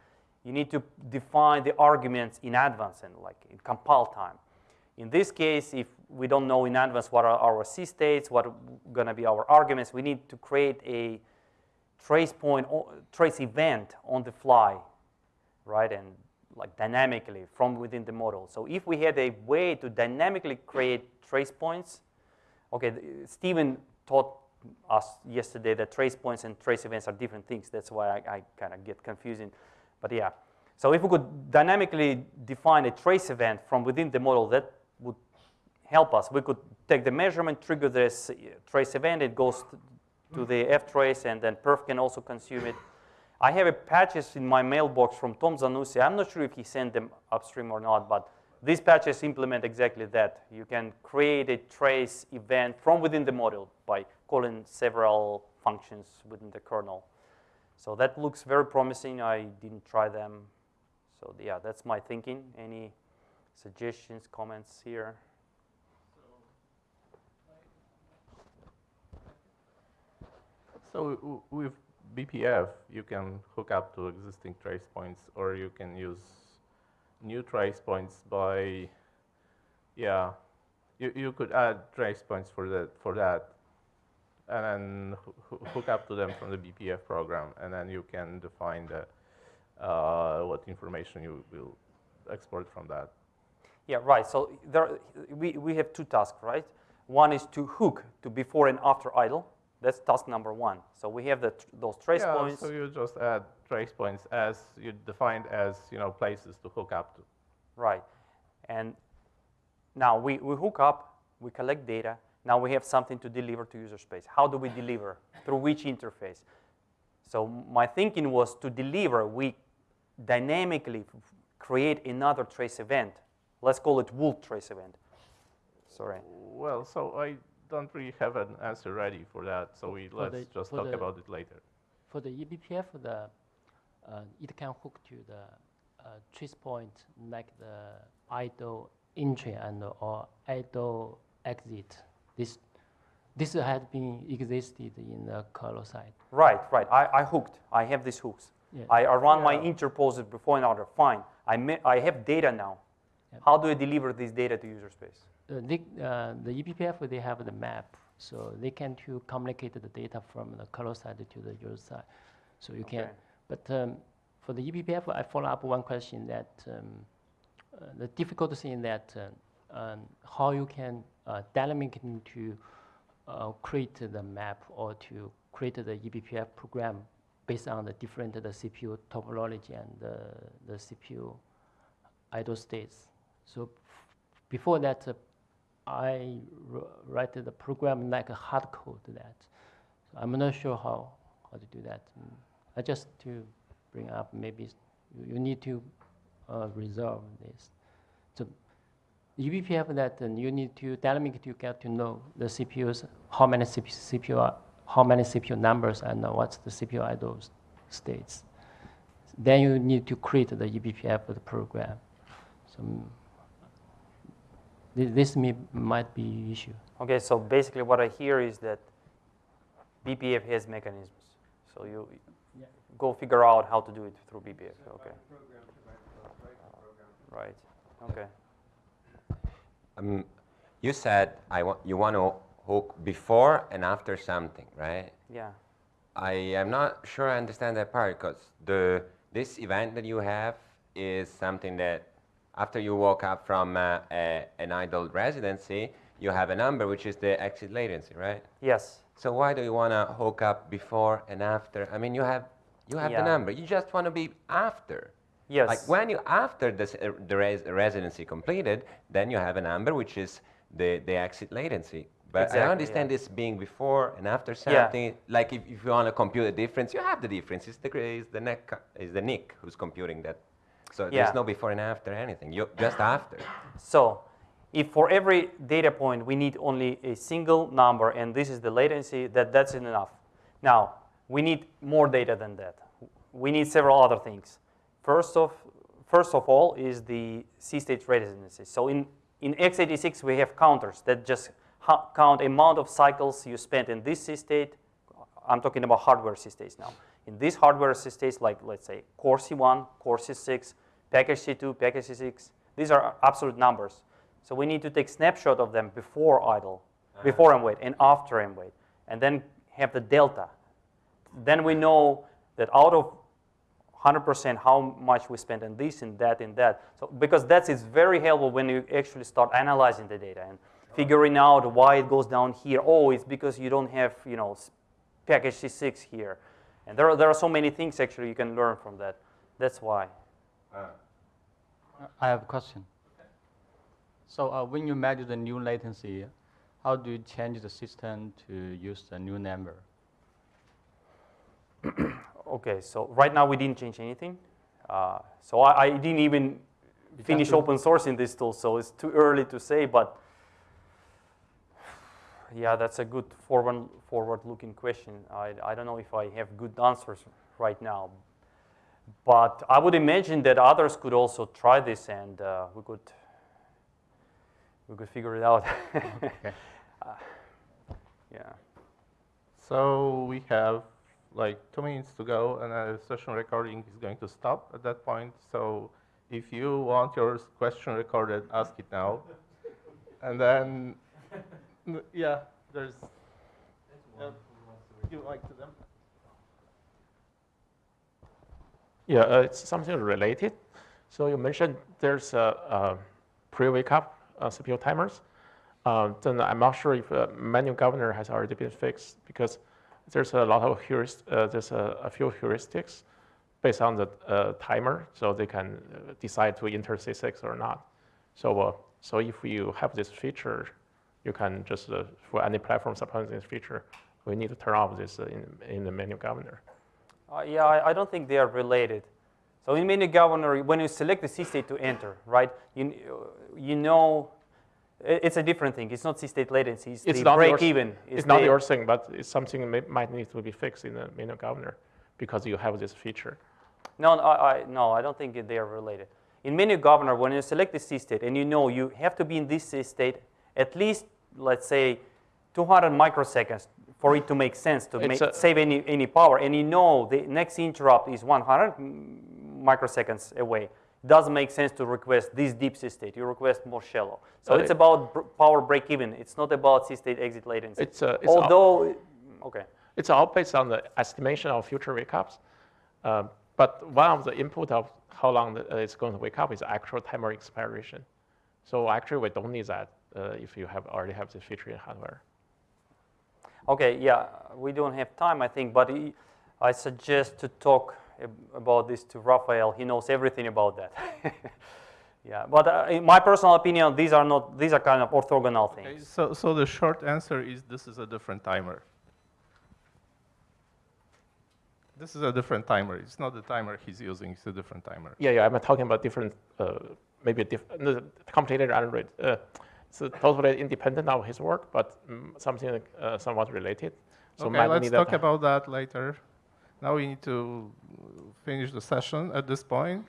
You need to define the arguments in advance and like in compile time. In this case, if we don't know in advance what are our C states, what are going to be our arguments, we need to create a trace point, trace event on the fly, right? And like dynamically from within the model. So if we had a way to dynamically create trace points, okay, Steven taught us yesterday that trace points and trace events are different things. That's why I, I kind of get confusing. But yeah, so if we could dynamically define a trace event from within the model, that would help us. We could take the measurement, trigger this trace event, it goes to the F trace, and then perf can also consume it. I have a patches in my mailbox from Tom Zanussi. I'm not sure if he sent them upstream or not, but these patches implement exactly that. You can create a trace event from within the model by calling several functions within the kernel. So that looks very promising. I didn't try them. So yeah, that's my thinking. Any suggestions, comments here? So with BPF, you can hook up to existing trace points, or you can use new trace points by, yeah, you, you could add trace points for that, for that, and then hoo- hoo- hook up to them from the BPF program, and then you can define the, uh, what information you will export from that. Yeah, right. So there, we, we have two tasks, right? One is to hook to before and after idle. That's task number one. So we have the, tr- those trace yeah, points. so you just add trace points as you defined as you know places to hook up to. Right. And now we, we hook up, we collect data. Now we have something to deliver to user space. How do we deliver? Through which interface? So my thinking was to deliver, we dynamically create another trace event. Let's call it wool trace event. Sorry. Well, so I don't really have an answer ready for that, so we For let's the- just talk the- about it later. For the eBPF, the, uh, it can hook to the uh, trace point like the idle entry and or idle exit. This this had been existed in the kernel side. Right, right. I, I hooked. I have these hooks. Yeah. I, I run my interposes before and after. Fine. I, ma- I have data now. How do I deliver this data to user space? Uh, they, uh, the eBPF they have the map, so they can to communicate the data from the kernel side to the user side. So you can, but um, for the eBPF, I follow up one question that um, uh, the difficult thing that uh, um, how you can uh, to uh, create the map or to create the eBPF program based on the different the CPU topology and the, the CPU idle states. So before that, uh, I write the program like a hard code that. So I'm not sure how, how to do that. I just to bring up maybe you, you need to uh, resolve this. So eBPF that uh, you need to dynamically to get to know the CPUs, how many CPU, CPU are, how many CPU numbers and uh, what's the CPU idle s- states. Then you need to create the eBPF the program. So mm, this may, might be issue. Okay, so basically what I hear is that BPF has mechanisms. So you Yeah. go figure out how to do it through BPF. Okay. Right. Okay. Um, you said I wa- you want to hook before and after something, right? Yeah. I am not sure I understand that part because the this event that you have is something that after you woke up from uh, a, an idle residency, you have a number which is the exit latency, right? Yes. So why do you want to hook up before and after? I mean, you have you have Yeah. the number. You just want to be after. Yes. Like when you after this, uh, the res- residency completed, then you have a number which is the, the exit latency. But Exactly, I understand yeah. this being before and after Yeah. something. Like if, if you want to compute the difference, you have the difference. It's the is the neck is the NIC who's computing that. So Yeah. there's no before and after anything. You just after. So if for every data point we need only a single number and this is the latency, that, that's enough. Now, we need more data than that. We need several other things. First of, first of all is the C-state residency. So in, in x86 we have counters that just count amount of cycles you spent in this C-state I'm talking about hardware C-states now. In these hardware C-states, like let's say Core C1, Core C6, package C2, package C6, these are absolute numbers. So we need to take snapshot of them before idle, uh-huh. before MWait and after MWait, and then have the delta. Then we know that out of 100% how much we spent on this and that and that. So because that is very helpful when you actually start analyzing the data and figuring out why it goes down here. Oh, it's because you don't have you know package C6 here. And there are, there are so many things actually you can learn from that. That's why. I have a question. So uh, when you measure the new latency, how do you change the system to use the new number? okay, so right now we didn't change anything. Uh, so I, I, didn't even finish open sourcing this tool, so it's too early to say, but yeah, that's a good forward, forward-looking question. I, I don't know if I have good answers right now. But I would imagine that others could also try this and uh, we could we could figure it out. okay. Uh, yeah. So we have like two minutes to go and the session recording is going to stop at that point. So if you want your question recorded, ask it now. and then, yeah, there's, uh, you like to them? Yeah, uh, it's something related. So you mentioned there's a, a pre-wake up uh, CPU timers. Um, then I'm not sure if uh, menu governor has already been fixed because there's a lot of heurist, uh, there's a, a, few heuristics based on the uh, timer, so they can uh, decide to enter C6 or not. So, so if you have this feature, you can just for any platform supporting this feature, we need to turn off this in, in the menu governor. Uh, yeah, I, I, don't think they are related. So in menu governor, when you select the C state to enter, right, you, you know it's a different thing. It's not C-state latency. It's, it's the not break yours, even. It's, it's not your thing, but it's something that might need to be fixed in the menu governor because you have this feature. No, I, I, no, I don't think they are related. In menu governor, when you select the C-state and you know you have to be in this C-state at least, let's say, 200 microseconds for it to make sense to make, save any, any power, and you know the next interrupt is 100 microseconds away, doesn't make sense to request this deep C-state. You request more shallow. So it's about power break even. It's not about C-state exit latency. It's, uh, it's Although, okay. It's all based on the estimation of future wake ups. Uh, but one of the input of how long uh, it's going to wake up is actual timer expiration. So actually, we don't need that uh, if you have already have this feature in hardware. Okay, yeah, we don't have time, I think, but I suggest to talk about this to Rafael. He knows everything about that. yeah, but uh, in my personal opinion, these are not these are kind of orthogonal things. Okay, so so the short answer is this is a different timer. This is a different timer. It's not the timer he's using. It's a different timer. Yeah, yeah. I'm talking about different, uh, maybe a different, no, complicated Android. Uh, it's totally independent of his work, but um, something uh, somewhat related. So okay, let's talk about that later. Now we need to finish the session at this point.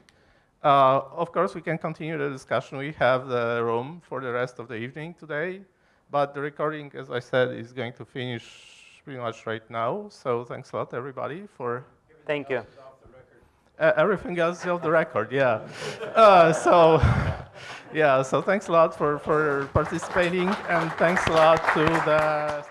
Uh, of course, we can continue the discussion. We have the room for the rest of the evening today, but the recording, as I said, is going to finish pretty much right now. So thanks a lot, everybody, for. Thank you. Uh, everything else is off the record, yeah. Uh, so, yeah, so thanks a lot for, for participating, and thanks a lot to the